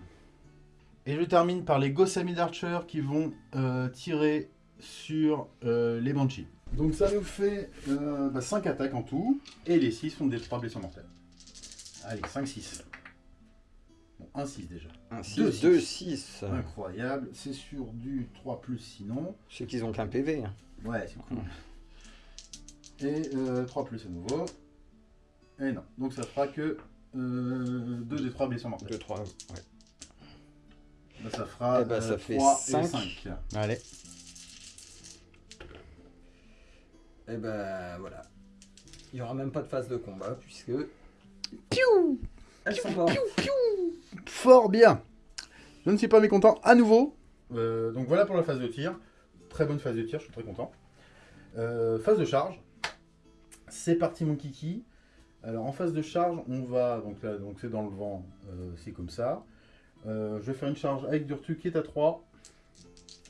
Et je termine par les Gossamid Archer qui vont euh, tirer sur euh, les Banshees. Donc ça nous fait 5 attaques en tout, et les 6 sont des 3 blessures mortelles. Allez, 5, 6. Bon, 1, 6 déjà. 1, 6, Deux, 2, six. 6. Incroyable, c'est sur du 3 plus sinon. Je sais qu'ils ont qu'un PV. hein. Ouais, c'est cool. Et euh, 3 plus à nouveau. Et non, donc ça fera que 2 des 3 blessures mortelles. 2, 3. Ouais. Bah, ça fera Eh ben, ça euh, fait 3 cinq. et 5. Allez. Et ben voilà. Il n'y aura même pas de phase de combat puisque. Piou Elles sont mortes. Fort bien. Je ne suis pas mécontent à nouveau. Euh, donc voilà pour la phase de tir. Très bonne phase de tir, je suis très content. Euh, phase de charge. C'est parti mon kiki. Alors en phase de charge, on va, donc là, donc c'est dans le vent, euh, c'est comme ça. Euh, je vais faire une charge avec Durtu qui est à 3.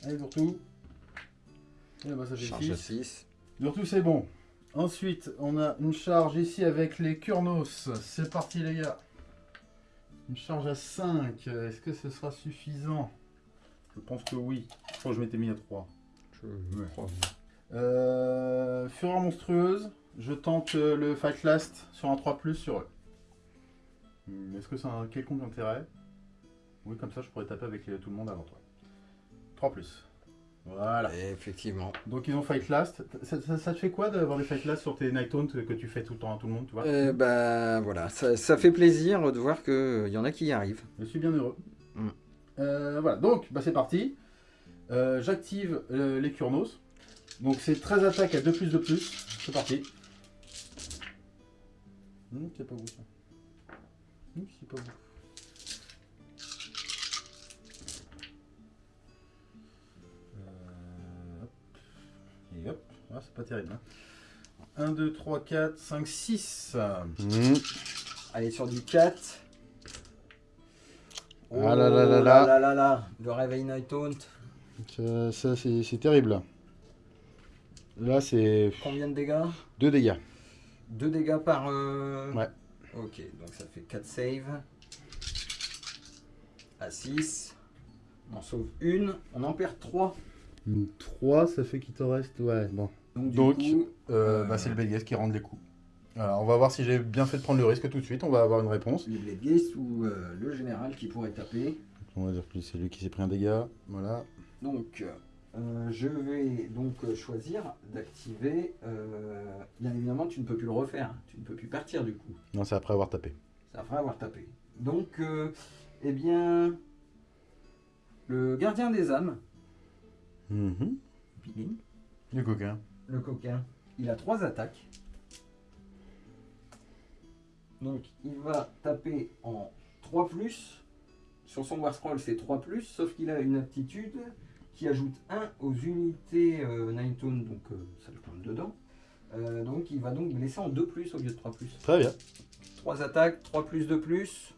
Allez Durtu. Et bah ça fait Charge à 6. 6. Durtu c'est bon. Ensuite, on a une charge ici avec les Kurnos. C'est parti les gars. Une charge à 5. Est-ce que ce sera suffisant? Je pense que oui. Je crois que je m'étais mis à 3. Je Ouais. crois. Euh, Fureur monstrueuse. Je tente euh, le Fight Last sur un 3 sur eux. Hmm, Est-ce que ça a un quelconque intérêt? Oui, comme ça je pourrais taper avec euh, tout le monde avant toi. 3 Voilà. Et effectivement. Donc ils ont Fight Last. Ça, ça- ça te fait quoi d'avoir des Fight Last sur tes Night Haunt que tu fais tout le temps à tout le monde, tu vois? Euh, bah voilà, ça, ça fait plaisir de voir qu'il y en a qui y arrivent. Je suis bien heureux. Mm. Euh, voilà, donc bah, c'est parti. Euh, J'active euh, les Kurnos. Donc c'est 13 attaques à 2 plus de plus. C'est parti. Hum, c'est pas vous ça. Hum, c'est pas vous. Euh, hop. Et hop. Ah, c'est pas terrible. 1, 2, 3, 4, 5, 6. Mmh. Allez, sur du 4. Ah là là là là. là là là. Le réveil Night Taunt. Ça, c'est terrible. Là, c'est Combien de dégâts? 2 dégâts. 2 dégâts par. euh, Ouais. Ok, donc ça fait 4 saves. À 6. On en sauve une. On en perd 3. 3, ça fait qu'il te reste. Ouais, bon. Donc, du Donc, coup, Euh, Euh, bah, c'est le Belgas qui rend les coups. Alors, on va voir si j'ai bien fait de prendre le risque tout de suite. On va avoir une réponse. les Blade Geist ou euh, le général qui pourrait taper. On va dire que c'est lui qui s'est pris un dégât. Voilà. Donc, euh, je vais donc euh, choisir d'activer. euh, bien évidemment, tu ne peux plus le refaire. Tu ne peux plus partir du coup. Non, c'est après avoir tapé. Ça fera avoir tapé. Donc, euh, eh bien, le gardien des âmes, Mhm. Le coquin. le coquin, il a trois attaques. Donc, il va taper en 3 Sur son War Scroll, c'est 3 sauf qu'il a une aptitude qui ajoute 1 aux unités euh, Nine Tone, donc euh, ça le compte dedans. Euh, donc, il va donc blesser en 2 au lieu de 3 Très bien. 3 attaques, 3 plus de plus.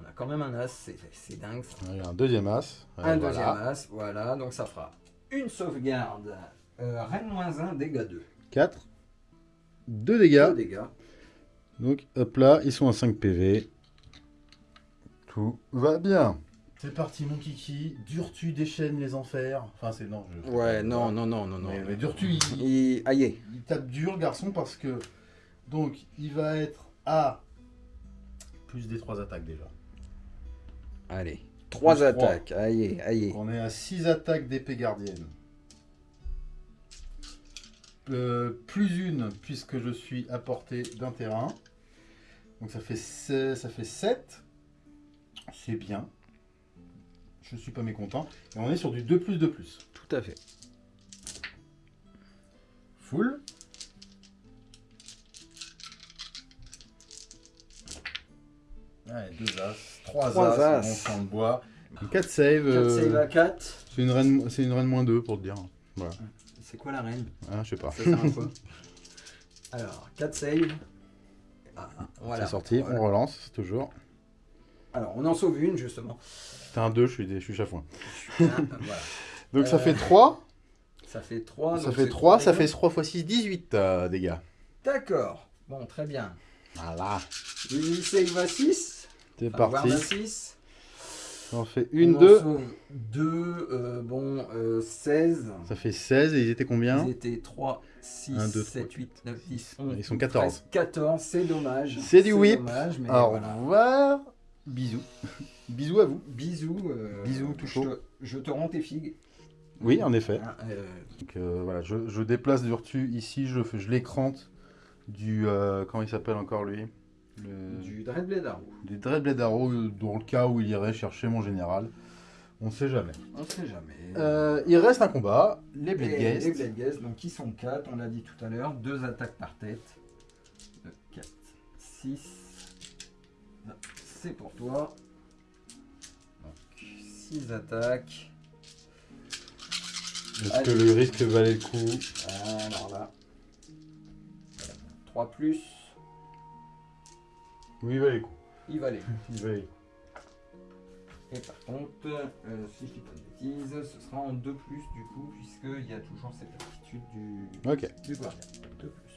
On a quand même un as, c'est- dingue. ça. A un deuxième as. un deuxième as, voilà, donc ça fera une sauvegarde. Euh, Reine moins 1, dégâts 2. 4. 2 2 dégâts. dégâts. Donc, hop là, ils sont à 5 PV. Tout va bien. C'est parti, mon kiki. Durtu déchaîne les enfers. Enfin, c'est non. Je... Ouais, non, non, non, non, non. Mais, mais Durtu, il, Il... Aïe, il tape dur, garçon, parce que. Donc, il va être à. Plus des 3 attaques déjà. allez. 3 Plus trois. attaques, aïe, aïe. Donc, on est à 6 attaques d'épée gardienne. Euh, plus une, puisque je suis à portée d'un terrain. Donc ça fait, ça fait 7. C'est bien. Je suis pas mécontent. Et on est sur du 2 plus 2 plus. Tout à fait. Full. Ouais, 2 as, 3 Trois as, as. on champ de bois. 4 save. 4 euh, save à 4. c'est une reine, c'est une reine moins 2 pour te dire. Voilà. C'est quoi la reine? Ah, je sais pas. Ça sert à quoi? Alors, 4 save. Ah, voilà. C'est sorti, Voilà. on relance, toujours. Alors, on en sauve une, justement. C'était un 2, je suis, je suis chafouin. Hein, voilà. Donc ça Euh, fait 3. Ça fait 3. Ça fait 3, ça fait 3 x 6, 18 euh, dégâts. D'accord. Bon, très bien. Voilà. Easy save à 6. C'est parti. guarde à 6. Ça en fait une, On deux. sauve deux, euh, bon, euh, 16. Ça fait 16 et ils étaient combien Ils étaient 3, 6, Un, deux, 7, trois, 8, 9, 10, 11. Ils sont 14. 14, c'est dommage. C'est du whip. dommage, mais Au voilà. revoir. Bisous. Bisous à vous. Bisous. euh, Bisous, tout je chaud. te- Je te rends tes figues. Oui, en effet. Hein, euh, Donc euh, voilà, je, je déplace Durtu ici, je, fais- je l'écrante du. euh, comment il s'appelle encore lui? Le- du Dreadblade Arrow. Du Dreadblade Arrow, dans le cas où il irait chercher mon général. On sait jamais. On sait jamais. Euh, il reste un combat, les Blade Et Guests. Les Blade Guests, donc qui sont 4, on l'a dit tout à l'heure, 2 attaques par tête. 4, 6. C'est pour toi. Donc 6 attaques. Est-ce que le risque valait le coup Alors là. 3 plus, Oui, il valait le coup. il va aller. Il valait le coup. Et par contre, euh, si je dis pas de bêtises, ce sera en 2 plus du coup, puisqu'il y a toujours cette aptitude du, Ok. du gardien. 2 plus.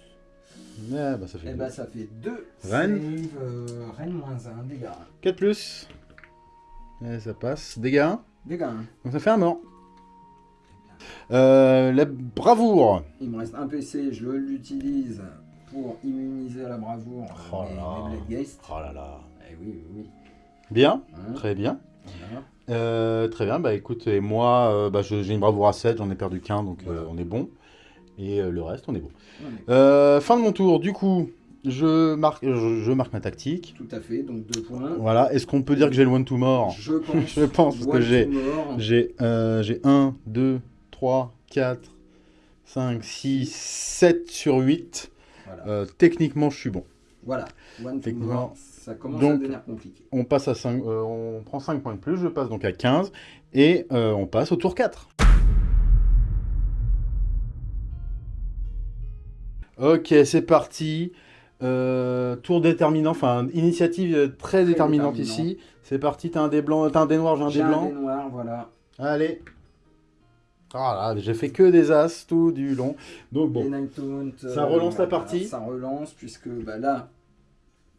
Ouais, bah ça fait Et bah ça fait 2 Rennes. euh, Rennes moins 1, dégâts. 4 plus. Et ça passe. Dégâts 1. Dégâts. hein. Donc ça fait un mort. Euh, la bravoure. Il me reste un PC, je l'utilise pour immuniser à la bravoure Oh mes, là. mes Blade Geist. Oh là là. Eh oui, oui, oui. Bien, Hein, très bien. voilà. Euh, très bien, bah écoute, et moi, euh, bah, j'ai une bravoure à 7, j'en ai perdu qu'un, donc Voilà. on est bon. Et euh, le reste, on est bon. Euh, fin de mon tour, du coup, je marque, je, je marque ma tactique. Tout à fait, donc 2 points. Voilà, est-ce qu'on peut dire que j'ai le one to more? Je pense, Je pense que one j'ai-. J'ai euh, j'ai 1, 2, 3, 4, 5, 6, 7 sur 8. Voilà. Euh, techniquement, je suis bon. voilà, one to more, ça commence Donc- à devenir compliqué. On passe à 5, euh, on prend 5 points de plus, je passe donc à 15 et euh, on passe au tour 4. Ok, c'est parti. Euh, tour déterminant, enfin initiative euh, très, déterminante déterminant. ici. C'est parti, t'as un dé blanc, t'as un dé noir, j'ai un J'ai dé un blanc. dé noir, voilà. Allez. Ah là, j'ai fait que des as tout du long. Donc bon, Taunt, Ça relance la partie. Ça relance, puisque bah, là,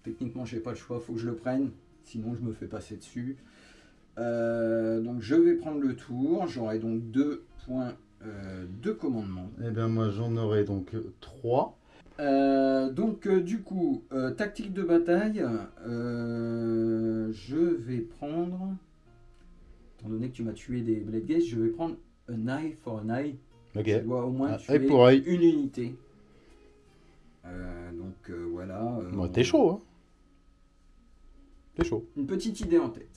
techniquement, j'ai pas le choix, faut que je le prenne. Sinon, je me fais passer dessus. Euh, donc, je vais prendre le tour. J'aurai donc deux points euh, de commandement. eh bien moi j'en aurai donc 3. Euh, donc, euh, du coup, euh, tactique de bataille, euh, je vais prendre. Étant donné que tu m'as tué des Blade Gaze, je vais prendre un eye for an eye. Ok. Je dois au moins Ah, tuer pour une unité. Euh, donc euh, voilà. euh, Bon, T'es chaud, hein T'es chaud. Une petite idée en tête.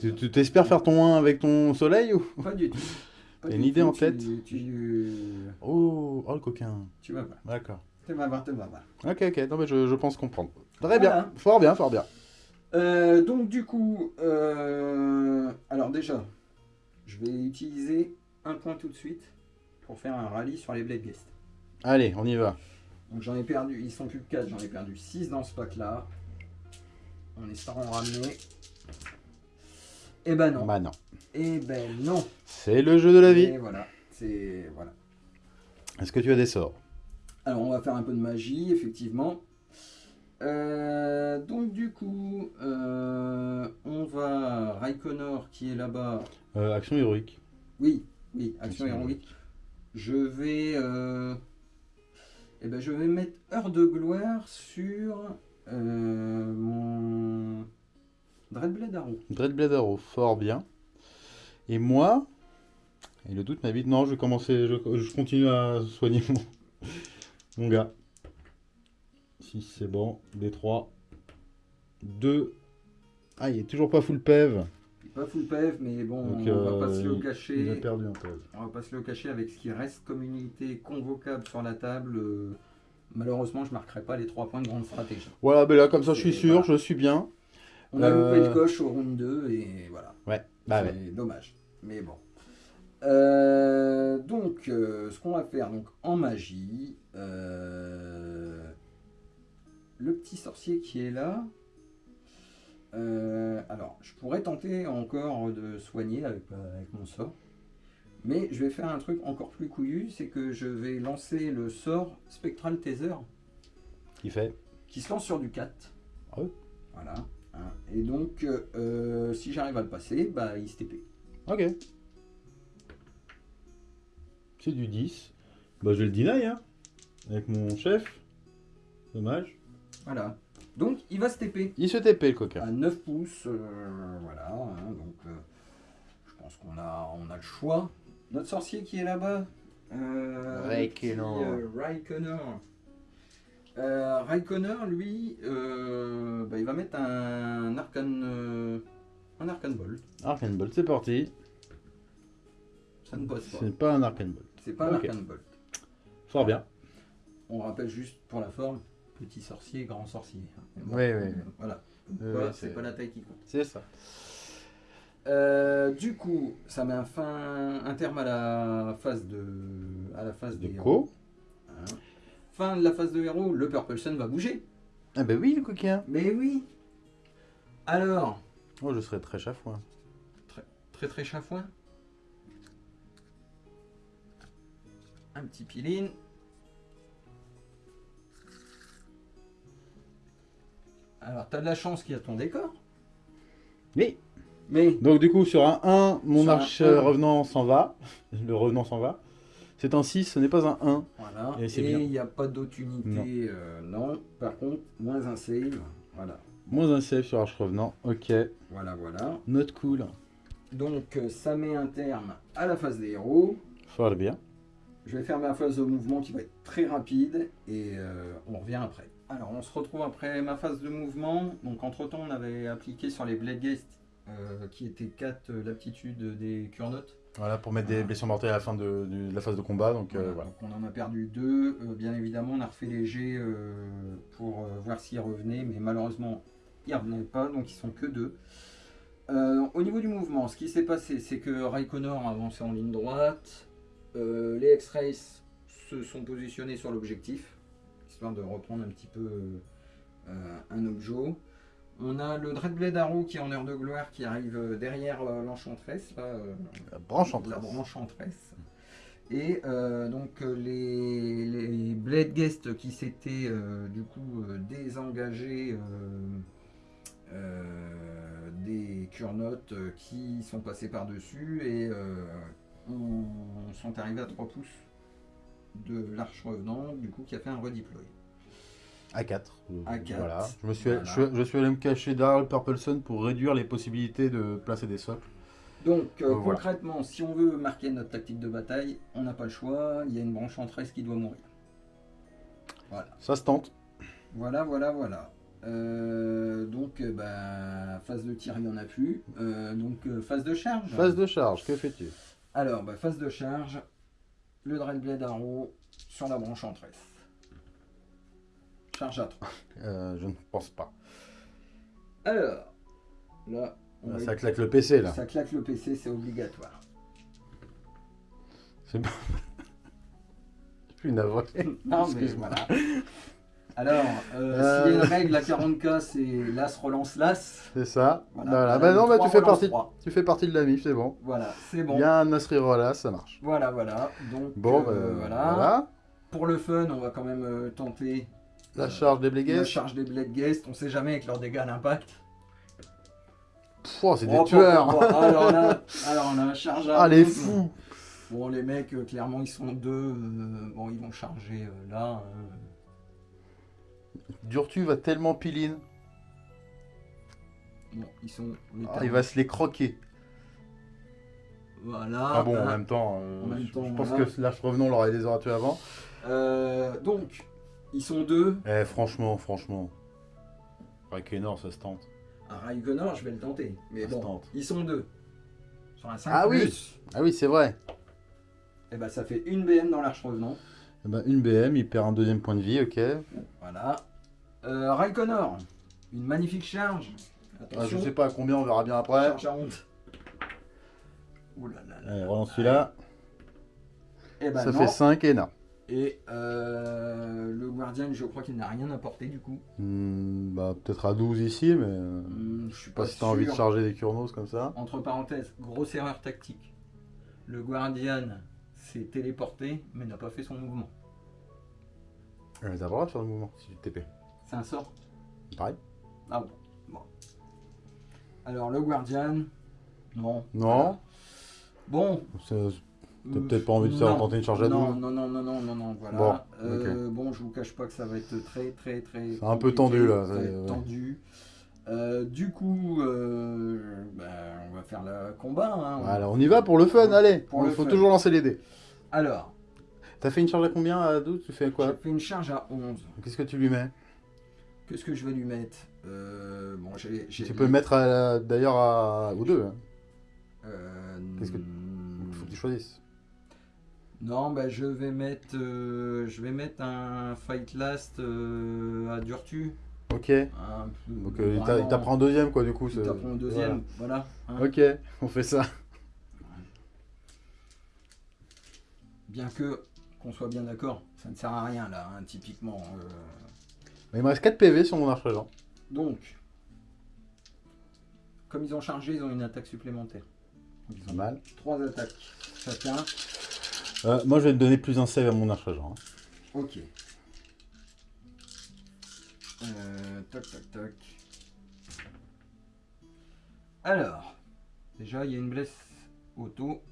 Tu t'espères faire ton 1 avec ton soleil ou? Pas du tout. T'as une idée en tête tu, Oh, oh le coquin. tu vas voir. D'accord. Tu vas voir, tu vas voir. Ok, ok, non mais je, je pense comprendre. Très Voilà. bien, fort bien, fort bien. Euh, donc du coup, euh, alors déjà, je vais utiliser un point tout de suite pour faire un rallye sur les Blade Guest. Allez, on y va. Donc j'en ai perdu, ils sont plus que 4, j'en ai perdu 6 dans ce pack là. On espère en ramener. Eh ben non. Bah non. Eh ben non. C'est le jeu de la vie. Et voilà. C'est voilà. Est-ce que tu as des sorts? Alors on va faire un peu de magie, effectivement. Euh, donc du coup, euh, on va Raikonor qui est là-bas. Euh, Action héroïque. Oui, oui, action Action héroïque. Je vais, eh ben, je vais mettre heure de gloire sur mon Dreadblade Arrow. Dreadblade Arrow, fort bien. Et moi Et le doute m'habite. Non, je vais commencer. Je, je continue à soigner mon, mon gars. Si c'est bon. D3. 2. Ah, il est toujours pas full PEV. Il est Pas full PF, mais bon, Donc, on va pas euh, se le cacher. Il a perdu un PEV. On va pas se le cacher avec ce qui reste comme unité convocable sur la table. euh, malheureusement, je marquerai pas les 3 points de grande stratégie. Voilà, ben là, comme ça, je suis sûr, voilà. je suis bien. On a Euh, loupé le coche au round 2 et voilà. Ouais, bah c'est ouais. dommage. Mais bon. Euh, donc, euh, ce qu'on va faire donc en magie, euh, le petit sorcier qui est là. alors, je pourrais tenter encore de soigner avec, avec mon sort. Mais je vais faire un truc encore plus couillu, c'est que je vais lancer le sort Spectral Taser Il fait? qui se lance sur du 4. Ah Voilà. 1, Et donc, euh, si j'arrive à le passer, bah, il se TP. Ok. C'est du 10. Bah, je vais le deny, hein. Avec mon chef. Dommage. Voilà. Donc, il va se TP. Il se TP, le à coquin. 9 pouces. euh, voilà. hein, donc, euh, je pense qu'on a, on a le choix. Notre sorcier qui est là-bas. Euh, Raikkonen. Euh, lui, euh, bah, il va mettre un arcane, euh, un arcane bolt. Arcane Bolt, c'est parti. Ça ne pose pas. C'est pas un Arcane Bolt. C'est pas un Ok. arcane bolt. Fort bien. On rappelle juste pour la forme, petit sorcier, grand sorcier. Bon, Oui, oui, oui. Voilà. Voilà, c'est pas la taille qui compte. C'est ça. Euh, du coup, ça met un, fin, un terme à la phase de, à la phase De des co. Hein. Fin de la phase de héros, le Purple Sun va bouger. Ah bah oui, le coquin. Mais oui. Alors, Oh, je serais très chafouin. très très chafouin. Un petit piline. Alors, t'as de la chance qu'il y a ton décor. Oui. Mais Donc du coup, sur un 1, mon Sur un arche un. revenant s'en va. Le revenant s'en va. C'est un 6, ce n'est pas un 1. Voilà. Et il n'y a pas d'autre unité. Non. euh, non. Par contre, moins un save. Voilà. Moins un save sur arche revenant. Ok. Voilà, voilà. Note cool. Donc, euh, ça met un terme à la phase des héros. Fort bien. Je vais faire ma phase de mouvement qui va être très rapide et euh, on revient après. Alors, on se retrouve après ma phase de mouvement. Donc, entre temps, on avait appliqué sur les Blade Guest euh, qui étaient 4 l'aptitude des Kurnotes. Voilà, pour mettre des blessures mortelles à la fin de, de- de la phase de combat. Donc euh, voilà. Donc, on en a perdu deux. Euh, bien évidemment, on a refait les jets euh, pour voir s'ils revenaient, mais malheureusement, ils ne revenaient pas, donc ils sont que deux. Euh, au niveau du mouvement, ce qui s'est passé, c'est que Raikkonen a avancé en ligne droite. Euh, les X-Rays se sont positionnés sur l'objectif, histoire de reprendre un petit peu euh, un objet. On a le Dreadblade Arrow qui est en heure de gloire qui arrive euh, derrière euh, l'Enchantress. là, euh, La branche en la trace. branche enchanteresse. Et euh, donc les, les Blade Guest qui s'étaient euh, du coup désengagés euh, des Kurnotes qui sont passés par-dessus et on, sont arrivés à 3 pouces de l'arche revenant, du coup qui a fait un redeploy. A4. A4. Voilà. Je, me suis, Voilà. je, je suis allé me cacher derrière le Purple Sun pour réduire les possibilités de placer des socles. Donc euh, Donc, voilà. concrètement, si on veut marquer notre tactique de bataille, on n'a pas le choix, il y a une branche enchanteresse qui doit mourir. Ça se tente. Voilà, voilà, voilà. Euh, donc, euh, bah, phase de tir, il n'y en a plus. Euh, donc, euh, phase de charge. Phase de charge, que fais-tu? Alors, bah, phase de charge. Le Dreadblade Arrow sur la branche enchanteresse. Charge à 3. Euh, Je ne pense pas. Alors, là, on Là, va- ça claque le PC là. ça claque le PC, c'est obligatoire. C'est pas. Je suis navré. Non, mais Excuse-moi. voilà. Alors, euh, Euh. s'il y a une règle à 40k, c'est l'as relance l'as. C'est ça. Voilà. Voilà. Bah non, bah tu fais relance partie. Tu fais partie de la MIF, c'est bon. Voilà, c'est bon. Il y a un Nasri Rolla, ça marche. Voilà, voilà. Donc, Bon, euh, bah, voilà. voilà. Pour le fun, on va quand même euh, tenter La charge des la Blégues. charge des Blade Guest. On sait jamais avec leurs dégâts à l'impact. Oh, c'est des Oh, tueurs. oh, oh, oh. Alors là, alors on a un charge à Ah, les 12. fous. Bon, les mecs, euh, clairement, ils sont deux. euh, bon, ils vont charger euh, là. Durtu va tellement piline. Bon, ils sont. on Ah, il va se les croquer. Voilà. Ah bon, en hein. même temps, en même je- temps, je pense voilà. que Slash Revenant l'aurait les aura tués avant. Donc, ils sont deux. Eh, franchement, franchement. Raikkonen, ça se tente. À Raikkonen, je vais le tenter. Mais Ça se bon, tente. ils sont deux. Sur un 5 Ah oui. Ah oui, c'est vrai. eh ben, ça fait une BM dans l'arche revenant. Eh ben, une BM, il perd un deuxième point de vie, ok. Voilà. Euh, Raikkonen, une magnifique charge. Ah, Attention. je sais pas à combien, on verra bien après. Charge à honte. Ouh là là là. Allez, relance celui-là. Eh ben ça non. fait 5 et na. Et euh, le Guardian, je crois qu'il n'a rien apporté du coup. Hmm, bah, peut-être à 12 ici, mais. euh, Hmm, je sais pas pas si t'as envie de charger des Kurnos comme ça. Entre parenthèses, grosse erreur tactique. Le Guardian s'est téléporté, mais n'a pas fait son mouvement. Euh, T'as pas le droit de faire le mouvement si tu te TP. C'est un sort Pareil. Ah bon. bon. Alors, le Guardian, non. Non Bon. T'as peut-être pas envie de faire tenter une charge à double non, non, non, non, non, non, voilà. Bon, Euh, bon, je vous cache pas que ça va être très, très, très. C'est un peu tendu, là, ça va c'est- être ouais. tendu. Euh, du coup, euh, ben, on va faire le combat. hein. Voilà, on y va pour le fun, allez Pour Il le faut fun. toujours lancer les dés. Alors, T'as fait une charge à combien à 12 Tu fais j'ai quoi fait une charge à 11. Qu'est-ce que tu lui mets? Qu'est-ce que je vais lui mettre? Euh, Bon, j'ai. j'ai- Tu peux le mettre d'ailleurs à... aux deux. hein. Qu'est-ce que- hmm, Faut que tu choisisses. Non, bah, je vais mettre, euh, je vais mettre un Fight Last euh, à Durtu. Ok. Un- Donc euh, il t'apprend en deuxième quoi du coup. Il t'apprend au deuxième, voilà. hein. Ok, on fait ça. Bien que, qu'on soit bien d'accord, ça ne sert à rien là, hein, typiquement. euh. Il me reste 4 PV sur mon arche régent. Donc, comme ils ont chargé, ils ont une attaque supplémentaire. Ils ont mal. trois attaques chacun. Euh, moi je vais te donner plus un save à mon arche régent. hein. Ok. Euh, toc toc toc. Alors, déjà il y a une blesse auto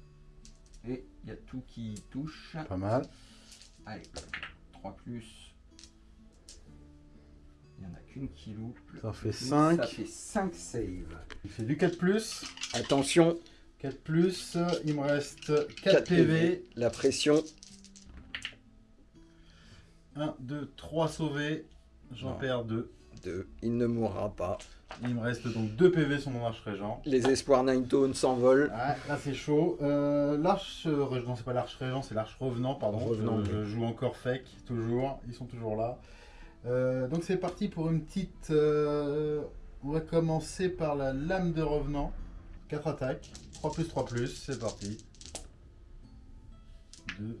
et il y a tout qui touche. Pas mal. Allez, 3 plus. Il n'y en a qu'une qui loupe. Ça fait Donc, 5. Ça fait 5 saves. Il fait du 4 plus. Attention, 4 plus. Il me reste 4, 4 PV. PV. La pression. 1, 2, 3 sauvés. J'en Non. perds 2. De, il ne mourra pas. Il me reste donc 2 PV sur mon arche régent. Les espoirs Nine Tone s'envolent. Ouais, là c'est chaud. Euh, l'arche régent, c'est pas l'arche régent, c'est l'arche revenant, pardon. Revenant, je, oui. je joue encore fake, toujours. Ils sont toujours là. Euh, donc c'est parti pour une petite. euh, on va commencer par la lame de revenant. 4 attaques. 3 plus 3 plus, c'est parti. 2.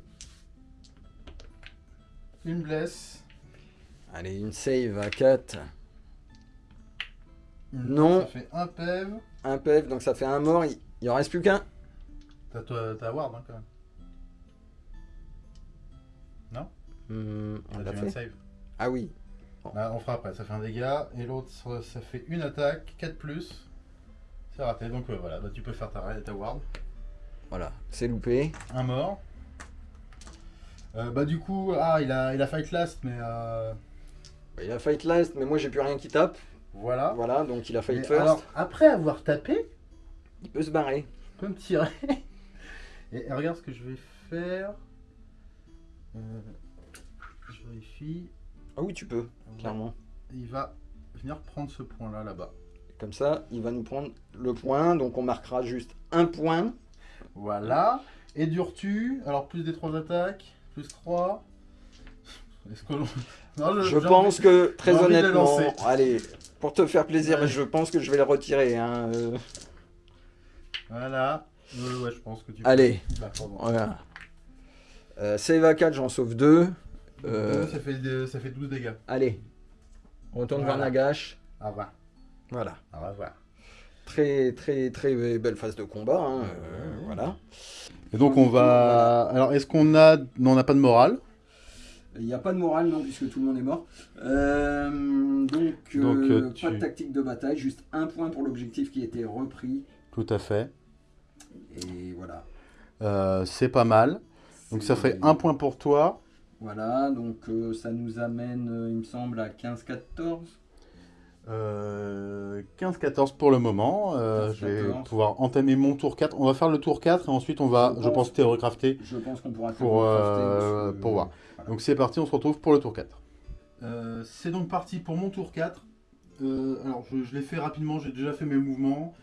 Une blesse. Allez, une save à 4. Une- Non. Ça fait un PEV. Un PF, donc ça fait un mort. Il, il en reste plus qu'un. T'as Ward hein, quand même. Hmm, on Là, l'a fait. save. Ah oui. Là, on fera après, ça fait un dégât. Et l'autre, ça- ça fait une attaque, 4 plus. C'est raté, donc euh, voilà, bah, tu peux faire ta, ta ward. Voilà, c'est loupé. Un mort. Euh, bah du coup, ah, il a, il a fight last, mais euh, Il a fight last, mais moi j'ai plus rien qui tape. voilà. Voilà, donc il a fight Mais first. alors, après avoir tapé, Il peut se barrer. il peut me tirer. et, et regarde ce que je vais faire. Euh, je vérifie. Ah oui, tu peux, clairement. Il va venir prendre ce point-là, là-bas. Comme ça, il va nous prendre le point, donc on marquera juste un point. Voilà. Et Durtu, alors plus des 3 attaques, plus 3. Est-ce que Non, Je j'ai pense envie- que, très honnêtement, allez, pour te faire plaisir, Ouais. je pense que je vais le retirer. hein, euh. Voilà. Euh, ouais, je pense que tu Allez. Bah. Voilà. Euh, save à 4, j'en sauve 2. Euh, ça, fait, ça fait 12 dégâts. Allez, on retourne Voilà. vers Nagash. Au revoir. Voilà. Au revoir. Très, très, très belle phase de combat. hein, euh, Ouais. voilà. Et donc on va. Alors est-ce qu'on a. Non, on n'a pas de morale? Il n'y a pas de morale, non, puisque tout le monde est mort. Euh, donc, euh, Donc, euh, pas de tactique de bataille, juste un point pour l'objectif qui était repris. Tout à fait. Et voilà. Euh, c'est pas mal. Donc ça fait un point pour toi. Voilà, donc ça nous amène, il me semble, à 15-14. Euh, 15-14 pour le moment. Euh, 15-14. je vais pouvoir entamer mon tour 4. On va faire le tour 4 et ensuite on va, Je je pense- pense, théoricrafter. Je pense qu'on pourra Pour, le crafter, euh, que, pour voir. voilà. Donc c'est parti, on se retrouve pour le tour 4. c'est donc parti pour mon tour 4. Euh, alors je, je l'ai fait rapidement, j'ai déjà fait mes mouvements.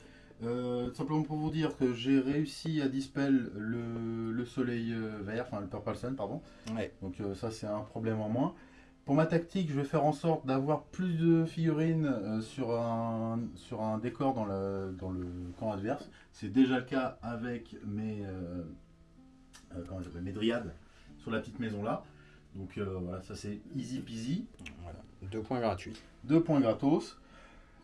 Euh, simplement pour vous dire que j'ai réussi à dispel le, le soleil euh, vert, enfin le purple sun, pardon. Ouais. Donc euh, ça c'est un problème en moins. Pour ma tactique, je vais faire en sorte d'avoir plus de figurines euh, sur, un, sur un décor dans le, dans le camp adverse. C'est déjà le cas avec mes, euh, euh, mes dryades sur la petite maison là. Donc euh, voilà, ça c'est easy peasy. Voilà. Deux points gratuits. Deux points gratos.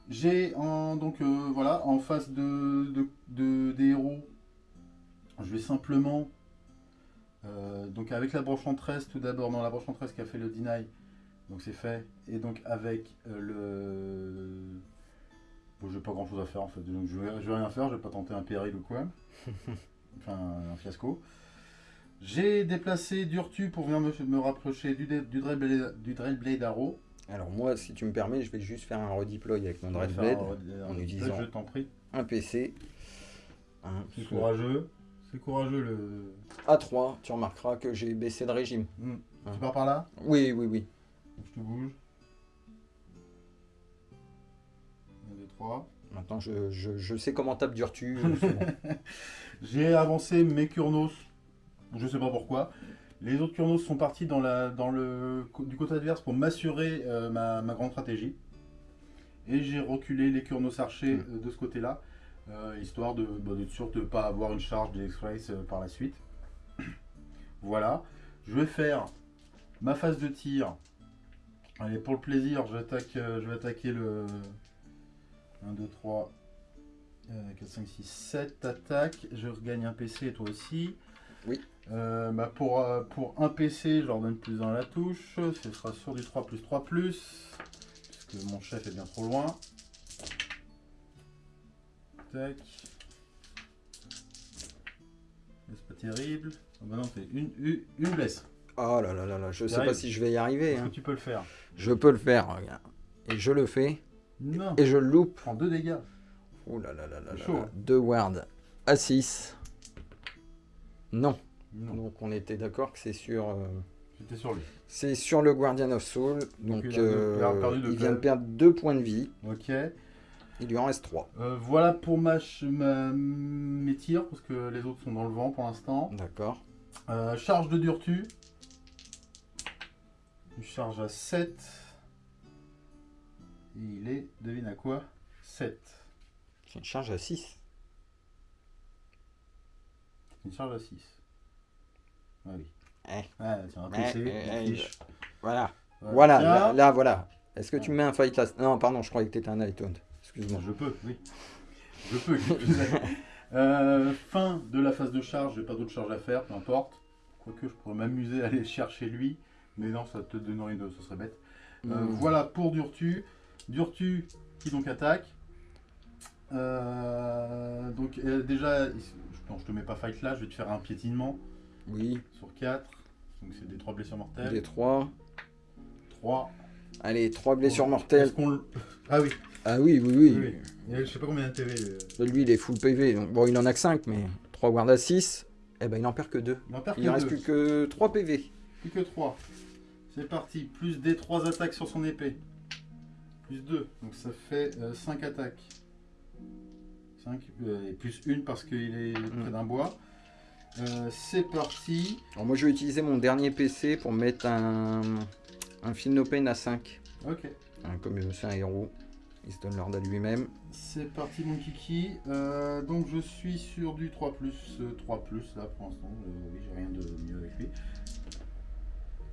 J'ai en, donc voilà, en face de, de- de- des héros, je vais simplement, donc avec la broche entresse tout d'abord, dans la broche entresse qui a fait le deny, donc c'est fait, et donc avec euh, le, bon, je vais pas grand chose à faire en fait. Donc je vais, je vais rien faire, je vais pas tenter un péril ou quoi. enfin, un fiasco. J'ai déplacé Durtu pour venir me, me rapprocher du, du, Arrow. Alors moi, si tu me permets, je vais juste faire un redeploy avec mon Dreadblade. en utilisant- Je t'en prie. Un PC. C'est courageux. C'est courageux le. A3, tu remarqueras que j'ai baissé de régime. Hmm. Ah. Tu pars par là? Oui, oui, oui. Je te bouge. 1, 2, 3. Maintenant, je, je, je sais comment tape Durtu. euh. J'ai avancé mes Kurnos. Je sais pas pourquoi. Les autres Kurnos sont partis dans la, dans le, du côté adverse pour m'assurer euh, ma, ma grande stratégie. Et j'ai reculé les Kurnos archers Mm. euh, de ce côté-là, euh, histoire de, bah, d'être sûr de ne pas avoir une charge des X-Rays euh, par la suite. voilà. Je vais faire ma phase de tir. Allez, pour le plaisir, j'attaque, euh, je vais attaquer le 1, 2, 3, euh, 4, 5, 6, 7 attaques. Je regagne un PC et toi aussi. Oui. Euh, bah pour, euh, pour un PC, je leur donne plus dans la touche. Ce sera sur du 3 plus 3 plus. Puisque mon chef est bien trop loin. Tac. C'est pas terrible. Ah bah non, c'est une, une, une blesse. Oh là là là là, je sais pas si je vais y arriver. Hein. que tu peux le faire Je peux le faire, regarde. Et je le fais. Non. Et je le loupe. Prends deux dégâts. Oh là là là là chaud, là. hein. Deux wards à 6. Non. Non. Donc on était d'accord que c'est sur... euh, J'étais sur lui. C'est sur le Guardian of Soul. Donc, il deux- euh, deux il vient de perdre 2 points de vie. Ok. Il lui en reste 3. Euh, voilà pour ma, ch- ma- mes tirs, parce que les autres sont dans le vent pour l'instant. D'accord. Euh, charge de Durtu. Une charge à 7. Et il est, devine à quoi? 7. C'est une charge à 6. Une charge à 6. Ah oui. Eh. Ah, tiens, un Eh, PC, eh, eh. Voilà. Voilà. Là, là, voilà. Est-ce que tu me mets un fight là Non, pardon, je croyais que t'étais un Nighthaunt. Excuse-moi. Je peux, oui. Je peux. Euh, fin de la phase de charge, j'ai pas d'autre charge à faire, peu importe. Quoique je pourrais m'amuser à aller chercher lui, mais non, ça te donnerait une, ce serait bête. Euh, Hmm. Voilà pour Durtu. Durtu qui donc attaque. Euh, donc euh, déjà, non, je te mets pas fight là, je vais te faire un piétinement Oui, sur 4. Donc c'est des 3 blessures mortelles. des 3. 3. Allez, 3 blessures mortelles. Ah oui, Ah oui, oui, oui. oui, oui. Je sais pas combien de euh, Lui, il est full PV. Donc, bon, il en a que 5, mais 3 guards à 6. Eh ben, il en perd que 2. Il en perd Il que ne reste plus que 3 PV. Plus que 3. C'est parti. Plus des 3 attaques sur son épée. Plus 2. Donc ça fait 5 attaques. 5 et plus 1 parce qu'il est près d'un bois. Euh, c'est parti. Alors, moi, je vais utiliser mon dernier PC pour mettre un, un Feel No Pain à 5. Ok. Hein, comme euh, c'est un héros, il se donne l'ordre à lui-même. C'est parti mon kiki. Euh, donc je suis sur du 3 3 là pour l'instant. Euh, oui, j'ai rien de mieux avec lui.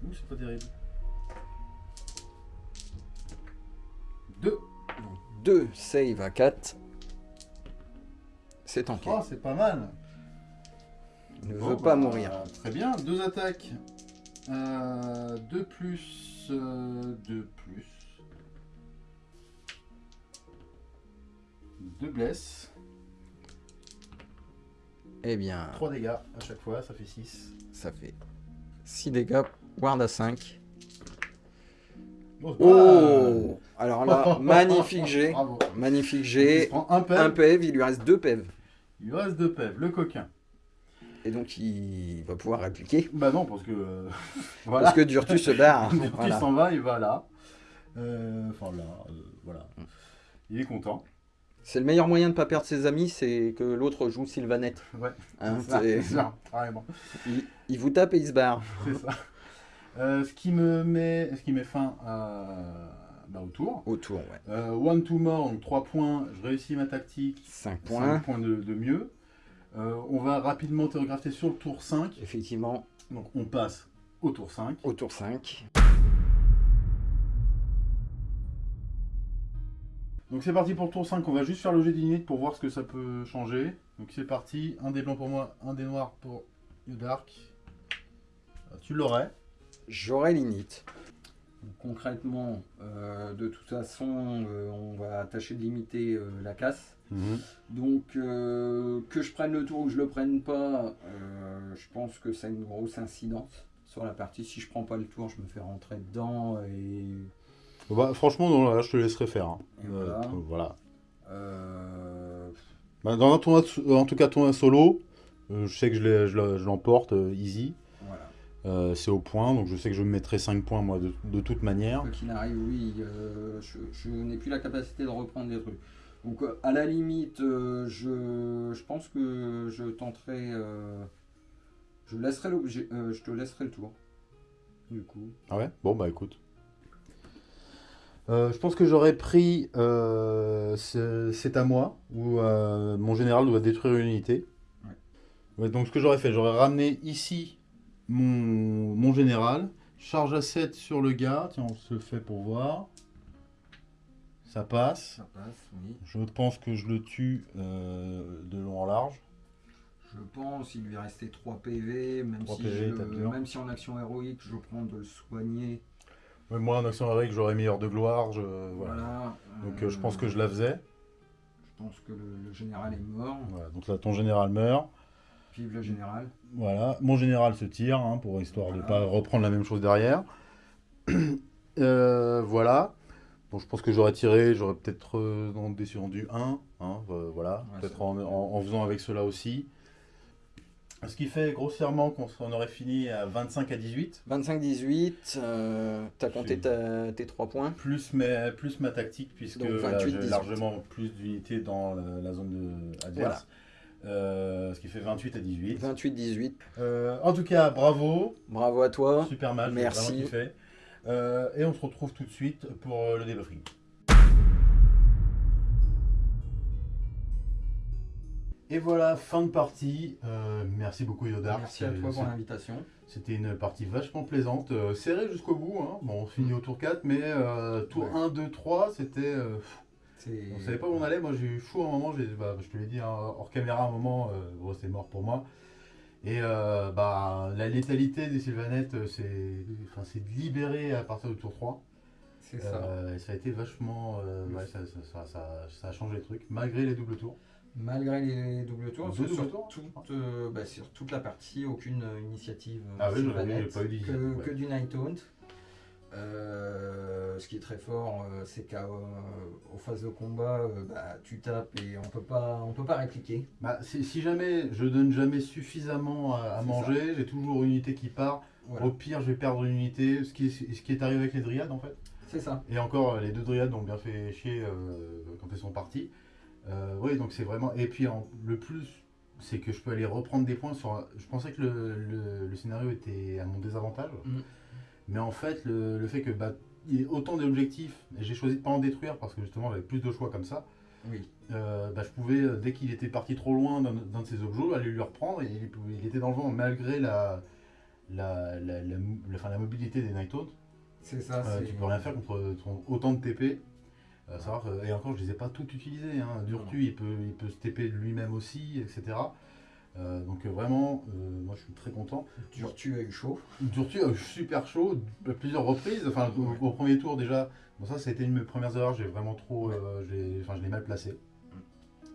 Ouh, c'est pas terrible. 2. 2 save à 4. C'est tanké. Oh, c'est pas mal. Il ne Bon, veut pas bah, mourir. Très bien, deux attaques. Euh, deux plus. euh, deux plus. Deux blesses. Eh bien, Trois dégâts à chaque fois, ça fait 6. ça fait 6 dégâts. Ward à 5. Oh, Oh Alors là, magnifique G. Bravo. Magnifique Il G. prend un PEV. Un PEV, il lui reste 2 PEV. Il lui reste deux PEV, le coquin. Et donc il va pouvoir répliquer. Bah non, parce que. euh, voilà. Parce que Durtu se barre. Il Voilà. s'en va, il va là. Euh, Enfin là, euh, voilà. Il est content. C'est le meilleur moyen de ne pas perdre ses amis, c'est que l'autre joue Sylvanette. Ouais. Hein, C'est ça, c'est- c'est ça, carrément. il, il vous tape et il se barre. C'est ça. Euh, ce, qui me met, ce qui met fin à, bah, au tour. Autour, ouais. Euh, one to more, donc 3 points. Je réussis ma tactique. 5 5 points. points de, de mieux. Euh, on va rapidement télégrapher sur le tour 5. Effectivement, Donc on passe au tour 5. autour 5. Donc c'est parti pour le tour 5. On va juste faire le jet d'init pour voir ce que ça peut changer. Donc c'est parti. Un des blancs pour moi, un des noirs pour Dark. Tu l'aurais. J'aurai l'init. concrètement, euh, de toute façon, euh, on va tâcher de limiter euh, la casse. Mhm. Donc, euh, que je prenne le tour ou que je le prenne pas, euh, je pense que ça a une grosse incidence sur la partie. Si je prends pas le tour, je me fais rentrer dedans et Bah, franchement, non, là, je te laisserai faire. hein. Euh, voilà. euh, Bah, dans un tournoi, en tout cas, tournoi solo, euh, je sais que je l'emporte euh, easy. Euh, c'est au point, donc je sais que je me mettrai 5 points, moi, de, de toute manière. Quoi qu'il arrive, oui, euh, je, je n'ai plus la capacité de reprendre des trucs. Donc, à la limite, euh, je, je pense que je tenterai. euh, je, laisserai l'objet, euh, je te laisserai le tour. Du coup. Ah ouais? Bon, bah écoute. Euh, je pense que j'aurais pris euh, c'est c'est à moi, où euh, mon général doit détruire une unité. Ouais. Ouais, donc ce que j'aurais fait, j'aurais ramené ici mon, mon général, charge à 7 sur le gars, tiens on se le fait pour voir. Ça passe. Ça passe, oui. Je pense que je le tue euh, de long en large. Je pense, il lui restait 3 PV, même, 3 si, PV, je- même si en action héroïque, je prends de le soigner. Ouais, moi en action héroïque j'aurais mis heure de gloire, je, voilà. Voilà. Donc euh, je pense que je la faisais. Je pense que le, le général est mort. Voilà, donc là ton général meurt. Vive le général. Voilà, mon général se tire, hein, pour histoire de ne pas reprendre la même chose derrière. Euh, voilà. Bon, je pense que j'aurais tiré, j'aurais peut-être euh, dans- descendu 1, hein, euh, voilà, Ouais, peut-être en, en- en faisant avec cela aussi. Ce qui fait grossièrement qu'on aurait fini à 25 à 18, 25-18, euh, t'as compté ta- tes 3 points. plus, mes, plus ma tactique, puisque Donc, là, 28, j'ai 18. largement plus d'unités dans la, la zone de adverse. Euh, ce qui fait 28 à 18. 28-18. Euh, en tout cas, bravo, Bravo à toi. Super match, Merci. vraiment kiffé. Euh, et on se retrouve tout de suite pour euh, le débriefing. Et voilà, fin de partie. Euh, merci beaucoup Yodark. Merci à toi pour l'invitation. C'était une partie vachement plaisante, euh, serrée jusqu'au bout. hein. Bon, on finit au tour 4, mais euh, tour Ouais. 1, 2, 3, c'était... on savait pas où on allait. Moi, j'ai eu chaud un moment. bah, je te l'ai dit hein, hors caméra à un moment. euh, bon, c'est mort pour moi. Et euh, bah, la létalité des Sylvanettes, euh, c'est enfin, libérer à partir du tour 3. C'est ça. Euh, et ça a été vachement. ouais, ça, ça- ça- a changé le truc, malgré les doubles tours. Malgré les doubles tours, Deux sur, doubles sur tours, je toute, bah, sur toute la partie, aucune initiative Ah oui, Sylvanette, pas eu que, ouais. que du Night Hunt. Euh, ce qui est très fort, euh, c'est qu'aux phases de combat, euh, bah, tu tapes et on peut pas, on peut pas répliquer. Bah, si, jamais je donne jamais suffisamment à, manger, j'ai toujours une unité qui part. Voilà. Au pire, je vais perdre une unité, ce qui, est, ce qui est arrivé avec les dryades en fait. C'est ça. Et encore, euh, les deux dryades ont bien fait chier euh, quand elles sont parties. Euh, oui, donc c'est vraiment. Et puis en- le plus, c'est que je peux aller reprendre des points sur. Je pensais que le, le- le scénario était à mon désavantage. Mm. Mais en fait, le, le fait que bah, il y ait autant d'objectifs, et j'ai choisi de pas en détruire parce que justement j'avais plus de choix comme ça, Oui. euh, bah, je pouvais, euh, dès qu'il était parti trop loin d'un de ses objets, aller lui reprendre et il, était dans le vent malgré la, la, la, la, mobilité des Night. C'est ça. Euh, tu peux rien faire contre ton- autant de TP. Euh, savoir et encore, je les ai pas toutes utilisées. Hein. Durtu, il peut, il peut se TP de lui-même aussi, etc. Euh, donc euh, vraiment, euh, moi je suis très content. Durtu a eu chaud. Durtu a eu super chaud à plusieurs reprises. Enfin, au, au premier tour déjà. Bon, ça, ça a été une de mes premières erreurs. J'ai vraiment trop, euh, enfin, je l'ai mal placé.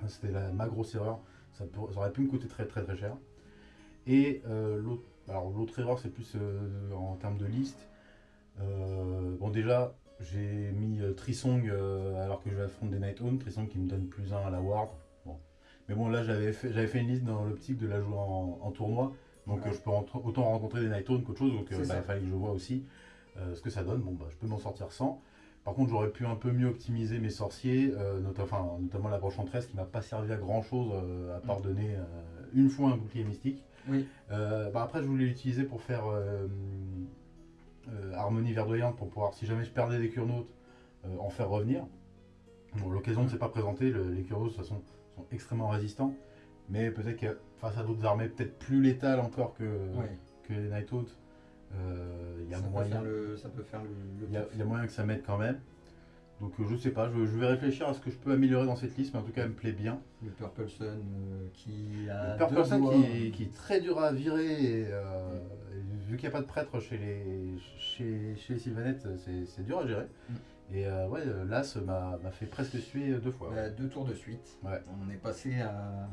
C'était la- ma grosse erreur. Ça, aurait pu me coûter très très très cher. Et l'autre, alors l'autre erreur, c'est plus en termes de liste. Bon, déjà, j'ai mis Trisong alors que je vais affronter des Night Own. Trisong qui me donne plus 1 à la Ward. Mais bon, là, j'avais fait, fait une liste dans l'optique de la jouer en, en tournoi. Donc, euh, je peux en- autant rencontrer des Night Own qu'autre chose. Donc, euh, bah, il fallait que je vois aussi euh, ce que ça donne. Bon, bah, je peux m'en sortir sans. Par contre, j'aurais pu un peu mieux optimiser mes sorciers, euh, enfin, notamment la broche enchanteresse qui m'a pas servi à grand chose à part donner euh, une fois un bouclier mystique. Oui. Bah, après, je voulais l'utiliser pour faire harmonie verdoyante pour pouvoir, si jamais je perdais des curnautes, en faire revenir. Bon, l'occasion ne s'est pas présentée, le- les curnautes de toute façon sont extrêmement résistants, mais peut-être que face à d'autres armées peut-être plus létales encore que, Ouais. que les Night Haunts, euh, il y a moyen. le, ça peut faire le, le Il y, a, taf. il y a moyen que ça m'aide quand même. Donc euh, je sais pas, je, je vais réfléchir à ce que je peux améliorer dans cette liste, mais en tout cas elle me plaît bien. Le Purple Sun euh, qui a. Le Purple deux Sun qui, qui est très dur à virer, et, euh, et vu qu'il n'y a pas de prêtre chez les, chez, chez les Sylvanettes, c'est c'est dur à gérer. Mm. Et euh, ouais, euh, l'As m'a fait presque suer deux fois. Bah, deux tours de suite. Ouais. On est passé à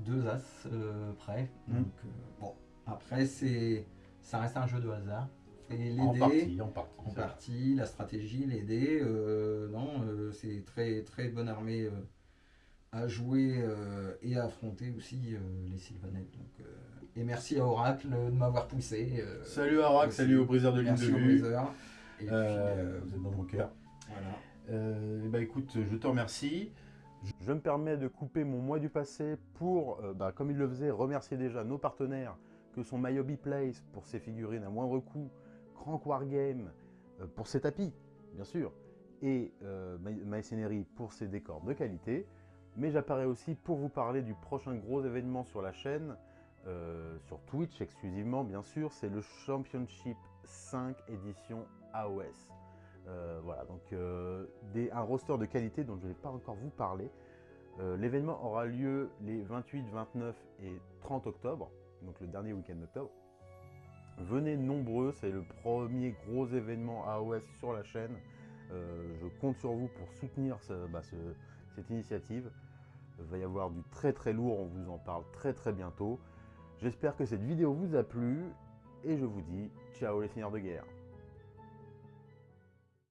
deux as euh, près. Mm. Donc, euh, bon, après, ça reste un jeu de hasard. Et les en dés, partie, en partie. en partie, la stratégie, les dés, non, c'est très très bonne armée à jouer et à affronter aussi les Sylvanettes. Donc, et merci à Oracle de m'avoir poussé. Salut à aussi. salut au briseur de ligne de vue. briseur. Et puis, Euh, euh, vous êtes dans mon cœur. Voilà. Euh, et bah écoute, je te remercie. Je me permets de couper mon mois du passé pour, euh, bah, comme il le faisait, remercier déjà nos partenaires que sont My Hobby Place pour ses figurines à moindre coût, Crank Wargame euh, pour ses tapis, bien sûr, et euh, pour ses décors de qualité. Mais j'apparais aussi pour vous parler du prochain gros événement sur la chaîne, sur Twitch exclusivement, bien sûr, c'est le Championship 5 édition AOS. Euh, voilà, donc euh, un roster de qualité dont je ne vais pas encore vous parler. Euh, L'événement aura lieu les 28, 29 et 30 octobre, donc le dernier week-end d'octobre. Venez nombreux, c'est le premier gros événement AOS sur la chaîne. Je compte sur vous pour soutenir bah, ce- cette initiative. Il va y avoir du très très lourd, on vous en parle très très bientôt. J'espère que cette vidéo vous a plu et je vous dis ciao les seigneurs de guerre.